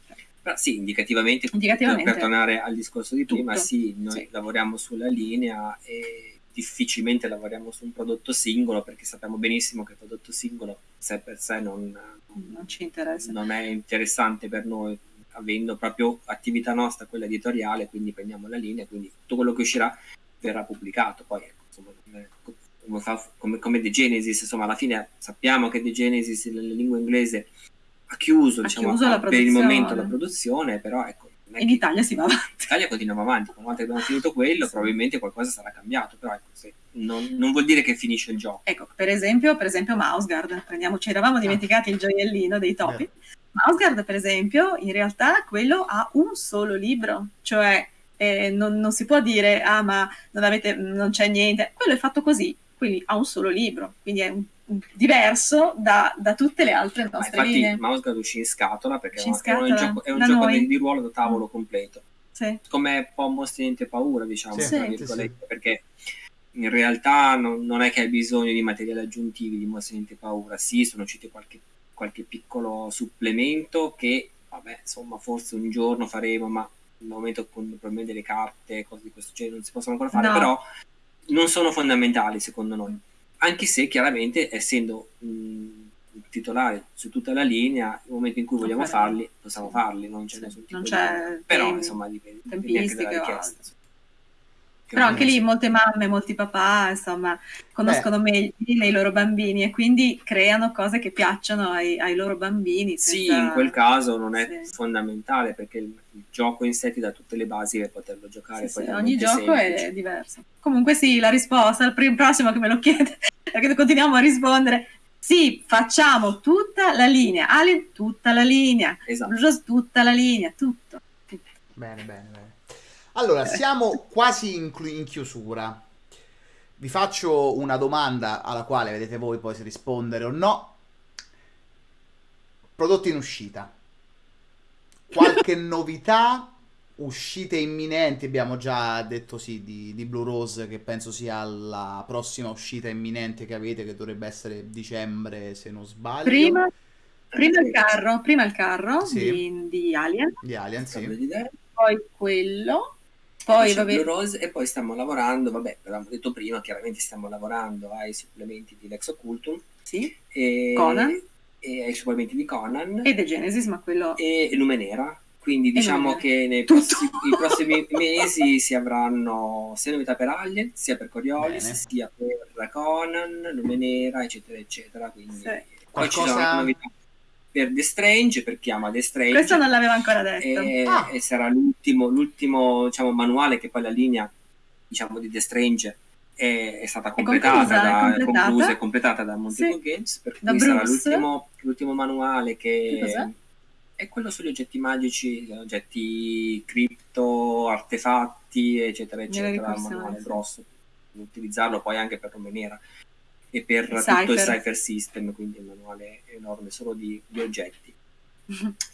Però sì, indicativamente, indicativamente per tornare al discorso di prima, tutto. sì, noi sì. lavoriamo sulla linea e difficilmente lavoriamo su un prodotto singolo perché sappiamo benissimo che il prodotto singolo sé per sé non, non ci interessa. Non è interessante per noi, avendo proprio attività nostra, quella editoriale, quindi prendiamo la linea, quindi tutto quello che uscirà verrà pubblicato. Poi, ecco, insomma, come, come, come The Genesis, insomma, alla fine sappiamo che The Genesis, nella lingua inglese, ha chiuso, ha diciamo, chiuso per il momento la produzione, però ecco, in Italia si va avanti. In Italia continuiamo avanti, una volta che abbiamo finito quello, probabilmente qualcosa sarà cambiato, però ecco, se, non, non, vuol dire che finisce il gioco. Ecco, per esempio, per esempio Mouseguard, prendiamo, ci eravamo dimenticati il gioiellino dei topi. Yeah. Mouseguard, per esempio, in realtà quello ha un solo libro, cioè eh, non, non, si può dire, ah ma non, avete, non c'è niente, quello è fatto così, quindi ha un solo libro, quindi è un diverso da, da, tutte le altre nostre Ma infatti, linee. Mouse uscì in scatola perché in scatola, è un gioco, è un gioco di, di, ruolo da tavolo completo. Sì. Come un po' Mostri Niente Paura, diciamo, sì. Sì, perché in realtà non, non, è che hai bisogno di materiali aggiuntivi di Mostri Niente Paura. Sì, sono usciti qualche, qualche piccolo supplemento che, vabbè, insomma, forse un giorno faremo, ma al momento con probabilmente le carte, cose di questo genere non si possono ancora fare, no. però non sono fondamentali secondo noi anche se chiaramente essendo mh, titolare su tutta la linea, nel momento in cui vogliamo farli, possiamo farli, non c'è nessun tipo non c'è di... Però insomma dipende, dipende anche dalla richiesta. Però anche lì molte mamme, molti papà, insomma, conoscono Beh. meglio i loro bambini e quindi creano cose che piacciono ai, ai loro bambini. Senza... Sì, in quel caso non è sì. fondamentale perché il, il, gioco in sé ti dà tutte le basi per poterlo giocare. Sì, sì, ogni gioco semplice. è diverso. Comunque sì, la risposta al prossimo che me lo chiede, perché continuiamo a rispondere. Sì, facciamo tutta la linea, Alien tutta la linea, esatto. tutta la linea, tutto. tutto. Bene, bene, bene. Allora, siamo quasi in, in, chiusura. Vi faccio una domanda alla quale vedete voi poi se rispondere o no. Prodotti in uscita. Qualche novità? Uscite imminenti? Abbiamo già detto sì di, di, Blue Rose, che penso sia la prossima uscita imminente che avete, che dovrebbe essere dicembre, se non sbaglio. Prima, prima il carro, prima il carro sì. di, di Alien. Di Alien, sì. Poi quello poi, vabbè. Blue Rose e poi stiamo lavorando, vabbè, l'abbiamo detto prima, chiaramente stiamo lavorando ai supplementi di Lex Occultum. Sì. E, Conan. e ai supplementi di Conan. E The Genesis, ma quello... E Lumenera. Quindi diciamo che nei prossimi, prossimi, mesi si avranno sia novità per Alien, sia per Coriolis, Bene. sia per Conan, Lumenera, eccetera, eccetera. Quindi sì. poi ci saranno novità per The Strange, per chi ama The Strange. Questo non l'aveva ancora detto. E, ah. e sarà l'ultimo, l'ultimo diciamo, manuale che poi la linea diciamo, di The Strange è, è stata completata, conclusa, da, completata. conclusa e completata da Montego sì. Games, per da cui Bruce. sarà l'ultimo, l'ultimo manuale che, che è quello sugli oggetti magici, oggetti cripto, artefatti, eccetera, eccetera, manuale grosso, utilizzarlo poi anche per Romenera e per il tutto il Cypher. System, quindi un manuale enorme solo di, di oggetti.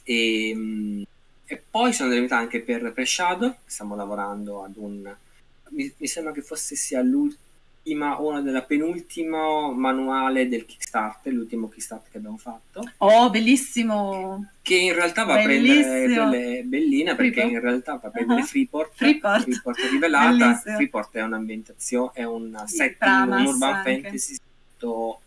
e, ehm, e, poi sono delle novità anche per, per Shadow, stiamo lavorando ad un mi, mi sembra che fosse sia l'ultima o una della penultima manuale del Kickstarter, l'ultimo Kickstarter che abbiamo fatto. Oh, bellissimo! Che in realtà va bellissimo. a prendere quelle belline perché Freeport. in realtà va a prendere uh-huh. Freeport, Freeport. Freeport rivelata. Bellissimo. Freeport è un'ambientazione, è un setting, un urban anche. fantasy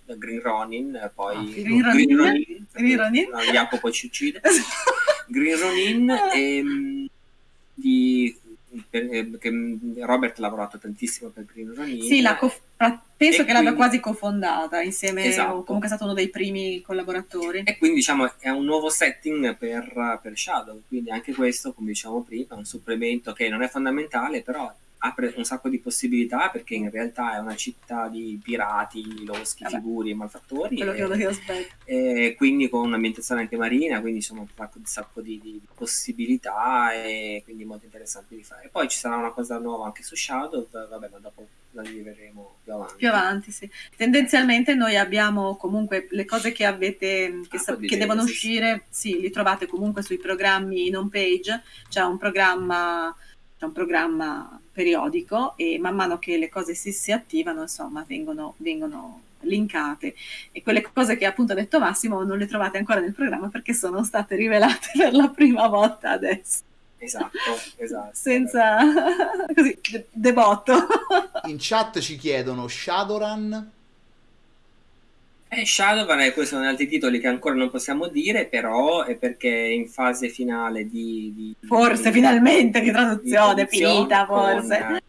da Green Ronin, poi oh, Green, Ronin, Green Ronin, Green Ronin. No, Jacopo poi ci uccide. Green Ronin e, um, di perché Robert ha lavorato tantissimo per Green Ronin. Sì, co- penso che quindi, l'abbia quasi cofondata insieme, esatto. o comunque è stato uno dei primi collaboratori. E quindi diciamo è un nuovo setting per, per Shadow, quindi anche questo, come diciamo prima, è un supplemento che non è fondamentale, però apre un sacco di possibilità perché in realtà è una città di pirati, loschi, Vabbè, figuri e malfattori. Quello e, che aspetto. E quindi con un'ambientazione anche marina, quindi insomma un sacco, un sacco di, di, possibilità e quindi molto interessante di fare. Poi ci sarà una cosa nuova anche su Shadow, vabbè, ma dopo la vivremo più avanti. Più avanti, sì. Tendenzialmente noi abbiamo comunque le cose che avete, che, ah, sa- che devono uscire, sì, li trovate comunque sui programmi in home page, c'è un programma c'è un programma periodico e man mano che le cose si, si attivano, insomma, vengono, vengono linkate e quelle cose che appunto ha detto Massimo non le trovate ancora nel programma perché sono state rivelate per la prima volta adesso. Esatto, esatto. Senza così, debotto. In chat ci chiedono Shadowrun eh, Shadowrun, eh, questi sono altri titoli che ancora non possiamo dire, però è perché è in fase finale di... di forse, di, finalmente, di traduzione, di finita, forse.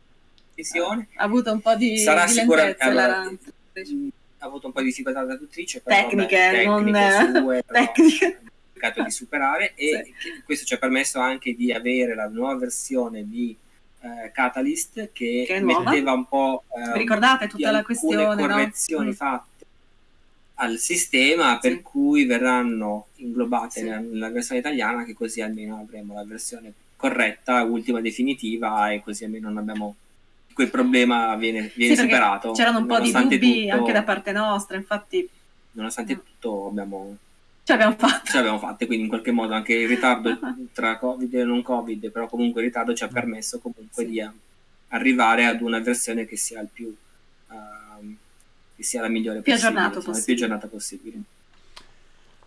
Con, ha avuto un po' di... Sarà sicuramente... Allora, ha avuto un po' di difficoltà la traduttrice, però, tecniche, beh, non... Sue, tecniche. cercato di superare e sì. questo ci ha permesso anche di avere la nuova versione di eh, Catalyst che, che metteva un po' eh, ricordate tutta la questione correzioni no? Mm. fatte al sistema per sì. cui verranno inglobate sì. nella, versione italiana che così almeno avremo la versione corretta, ultima definitiva e così almeno non abbiamo quel problema viene, viene sì, superato. C'erano un po' di dubbi tutto, anche da parte nostra, infatti. Nonostante mm. tutto abbiamo ce l'abbiamo fatta. Ce l'abbiamo fatta, quindi in qualche modo anche il ritardo tra Covid e non Covid, però comunque il ritardo ci ha permesso comunque di arrivare ad una versione che sia il più che sia la migliore più possibile, aggiornato insomma, più aggiornata possibile.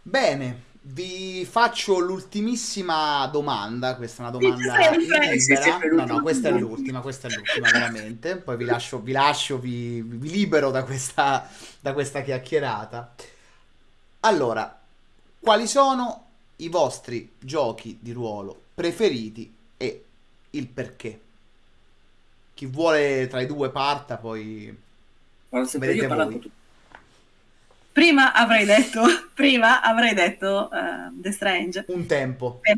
Bene, vi faccio l'ultimissima domanda, questa è una domanda libera. No, no, questa è l'ultima, questa è l'ultima veramente. Poi vi lascio, vi, lascio, vi, vi libero da questa, da questa chiacchierata. Allora, quali sono i vostri giochi di ruolo preferiti e il perché? Chi vuole tra i due parta, poi Vedete voi. Prima avrei detto, prima avrei detto uh, The Strange. Un tempo. Per,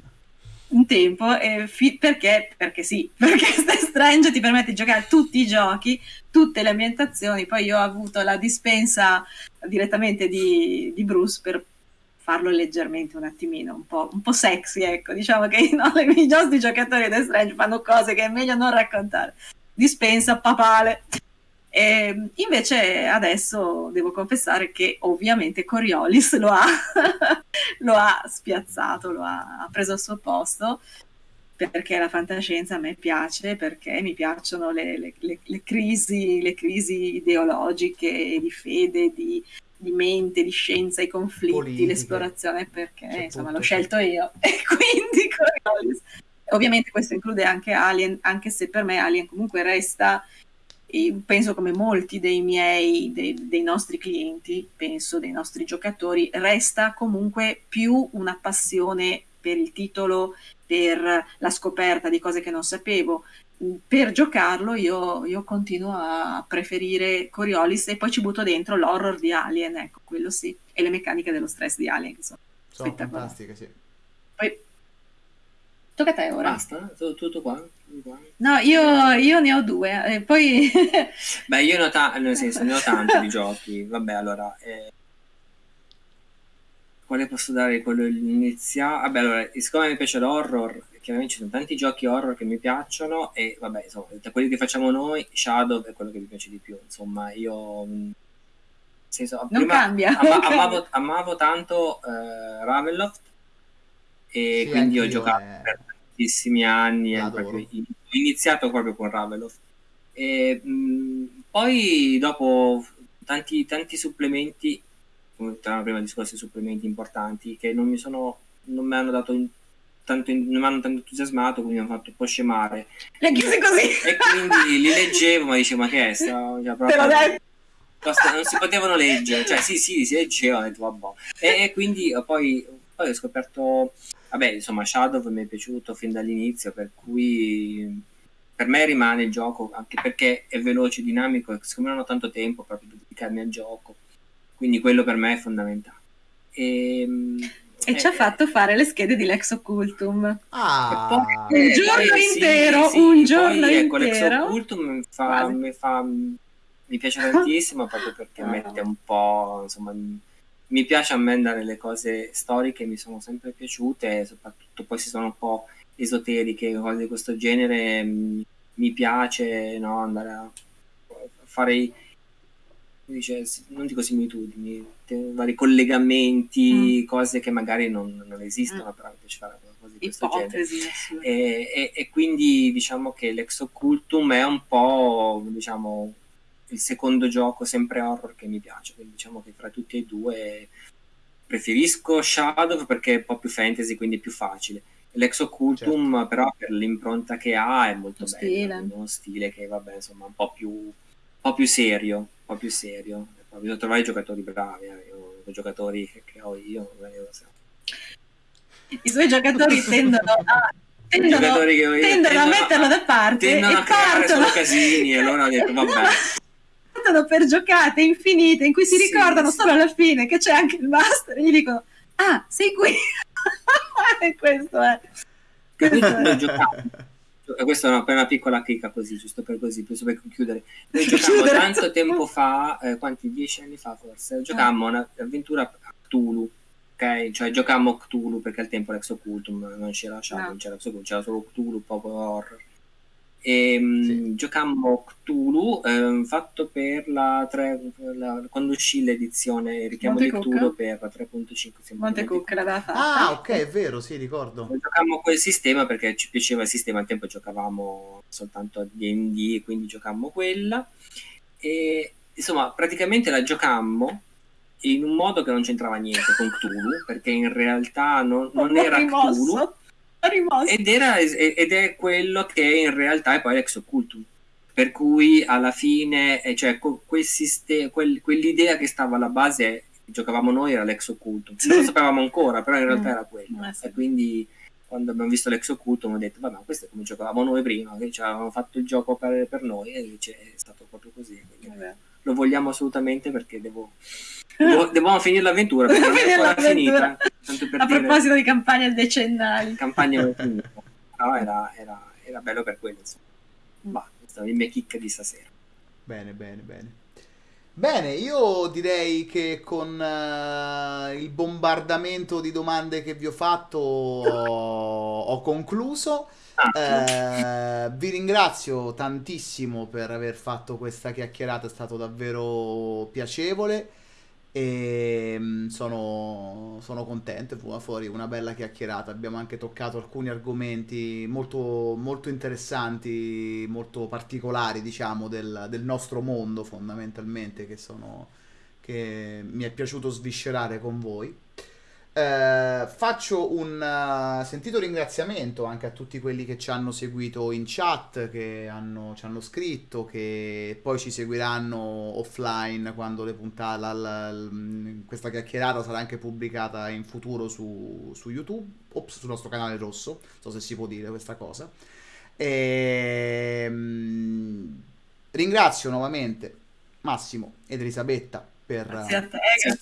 un tempo, eh, fi- perché? Perché sì, perché The Strange ti permette di giocare tutti i giochi, tutte le ambientazioni. Poi io ho avuto la dispensa direttamente di, di Bruce per farlo leggermente un attimino, un po', un po sexy, ecco. Diciamo che no, i nostri giocatori di The Strange fanno cose che è meglio non raccontare. Dispensa papale. E ehm, invece adesso devo confessare che ovviamente Coriolis lo ha, lo ha spiazzato, lo ha, ha, preso al suo posto perché la fantascienza a me piace, perché mi piacciono le, le, le, le crisi, crisi, ideologiche, di fede, di, di, mente, di scienza, i conflitti, Politiche. l'esplorazione, perché C'è insomma l'ho scelto io e quindi Coriolis. Ovviamente questo include anche Alien, anche se per me Alien comunque resta penso come molti dei miei, dei, dei, nostri clienti, penso dei nostri giocatori, resta comunque più una passione per il titolo, per la scoperta di cose che non sapevo. Per giocarlo io, io continuo a preferire Coriolis e poi ci butto dentro l'horror di Alien, ecco, quello sì, e le meccaniche dello stress di Alien che sono, sono fantastiche, sì. Poi tocca a te ora. Basta, tutto qua. No, io, io, ne ho due, e poi... Beh, io ne ho, ta- nel senso, ne ho tanti di giochi. Vabbè, allora... Eh... Quale posso dare? Quello iniziale? Vabbè, allora, siccome mi piace l'horror, chiaramente ci sono tanti giochi horror che mi piacciono e, vabbè, insomma, tra quelli che facciamo noi, Shadow è quello che mi piace di più. Insomma, io... Senso, non cambia. Ama- non amavo, cambia. amavo, tanto uh, Ravenloft e sì, quindi ho giocato è... tantissimi anni. Proprio, ho iniziato proprio con Ravelof. E, mh, poi dopo tanti, tanti supplementi, come dicevamo prima discorsi supplementi importanti, che non mi sono non mi hanno dato tanto, non mi hanno tanto entusiasmato, quindi mi hanno fatto un po' scemare. Le chiuse così. E quindi li leggevo, ma dicevo, ma che è? Sta, cioè, proprio, non si potevano leggere, cioè sì, sì, si leggeva, detto, vabbè. E, e quindi poi, poi ho scoperto Vabbè, insomma, Shadow mi è piaciuto fin dall'inizio, per cui per me rimane il gioco, anche perché è veloce, dinamico, e secondo me non ho tanto tempo proprio per dedicarmi al gioco, quindi quello per me è fondamentale. Ehm, e, e ci ha fatto fare le schede di Lex Occultum. Ah, poi, un giorno eh, intero, sì, sì, un giorno poi, ecco, intero. Lex Occultum mi fa, mi, fa, mi piace tantissimo proprio perché mette un po', insomma, mi piace a me andare le cose storiche, mi sono sempre piaciute, soprattutto poi si sono un po' esoteriche, cose di questo genere, mh, mi piace no, andare a fare i, dice, non dico similitudini, vari collegamenti, mm. cose che magari non, non esistono, mm. però mi piace fare cose di questo genere. E, e, e, quindi diciamo che l'ex occultum è un po' diciamo il secondo gioco sempre horror che mi piace, quindi diciamo che tra tutti e due preferisco Shadow perché è un po' più fantasy, quindi è più facile. L'ex Occultum certo. però per l'impronta che ha è molto lo bello, stile. uno stile che vabbè insomma un po' più, un po più serio, un po' più serio. Bisogna trovare i giocatori bravi, eh. i giocatori che, ho io non lo so. I suoi giocatori tendono a tendono, tendono, tendono, a metterlo da parte tendono e a creare partono. solo casini e allora ho detto vabbè partono per giocate infinite in cui si sì, ricordano sì. solo alla fine che c'è anche il master e gli dicono ah sei qui. E questo è. Questo è. questa è una, una, piccola chicca così giusto per così giusto per chiudere noi giocavamo tanto tempo fa eh, quanti? Dieci anni fa forse. Giocavamo ah. un'avventura a Cthulhu ok? Cioè giocavamo Cthulhu perché al tempo l'ex occultum non c'era Shadow, no. non c'era c'era solo Cthulhu proprio horror e ehm, sì. giocammo Cthulhu eh, fatto per la, 3, la, quando uscì l'edizione richiamo di Cthulhu per la 3.5 Montecook l'aveva fatta. Ah ok è vero sì ricordo. Giocammo quel sistema perché ci piaceva il sistema al tempo giocavamo soltanto a D&D quindi giocammo quella. E insomma praticamente la giocammo in un modo che non c'entrava niente con Cthulhu perché in realtà non, non era Cthulhu ed, era, ed è quello che in realtà è poi l'ex occultum. Per cui alla fine, eh, cioè, quel sistema, quel, quell'idea che stava alla base, giocavamo noi, era l'ex occultum. Non lo sapevamo ancora, però in realtà mm. era quello. Eh, sì. E quindi quando abbiamo visto l'ex occultum ho detto, vabbè, questo è come giocavamo noi prima, che ci avevamo fatto il gioco per, per noi e invece è stato proprio così. lo vogliamo assolutamente perché devo Dobbiamo finire l'avventura perché non è ancora finita. A proposito di campagne decennali. Campagna. No, era, era, era, bello per quello. Insomma. Bah, questa è la mia chicca di stasera. Bene, bene, bene. Bene, io direi che con uh, il bombardamento di domande che vi ho fatto ho, ho concluso. Uh, vi ringrazio tantissimo per aver fatto questa chiacchierata, è stato davvero piacevole e mm, sono, sono contento, è fuori una bella chiacchierata. Abbiamo anche toccato alcuni argomenti molto, molto interessanti, molto particolari, diciamo, del, del nostro mondo fondamentalmente, che, sono, che mi è piaciuto sviscerare con voi. Eh, faccio un uh, sentito ringraziamento anche a tutti quelli che ci hanno seguito in chat, che hanno, ci hanno scritto, che poi ci seguiranno offline quando le puntate, la, la, la, questa chiacchierata sarà anche pubblicata in futuro su, su YouTube, ops, sul nostro canale rosso, non so se si può dire questa cosa. E, um, ringrazio nuovamente Massimo ed Elisabetta per,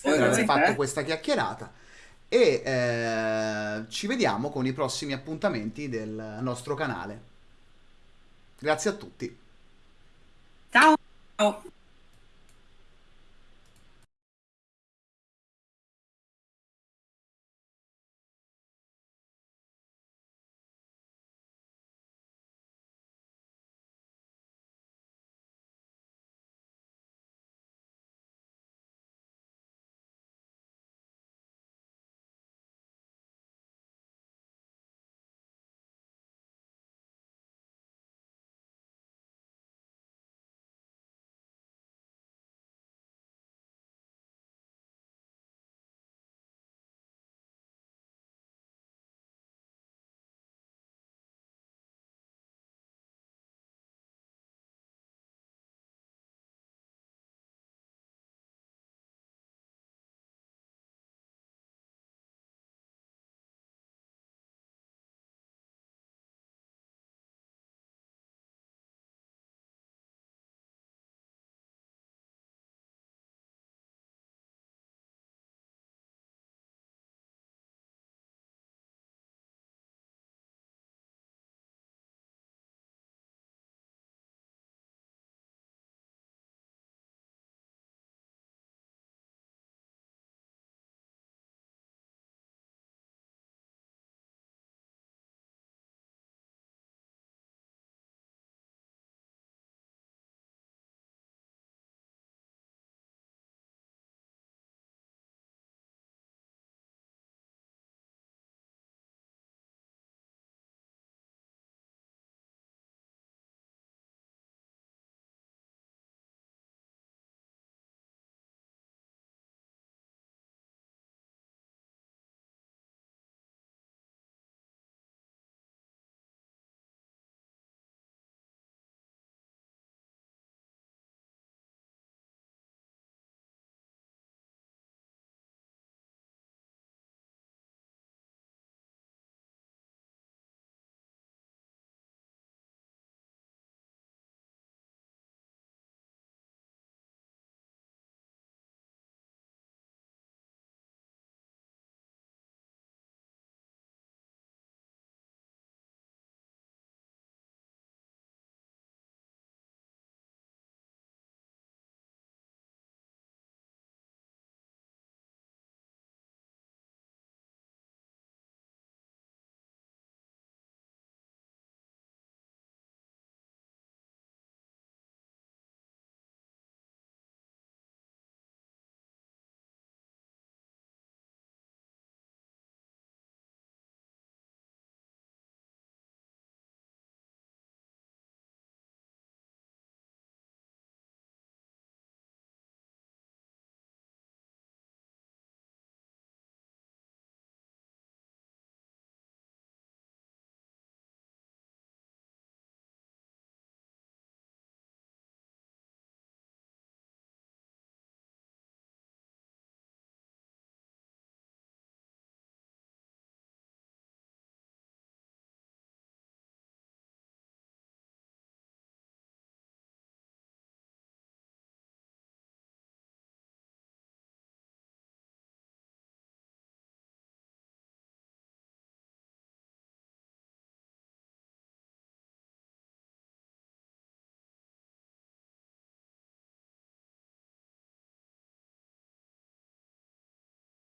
per aver fatto questa chiacchierata e eh, ci vediamo con i prossimi appuntamenti del nostro canale. Grazie a tutti. Ciao.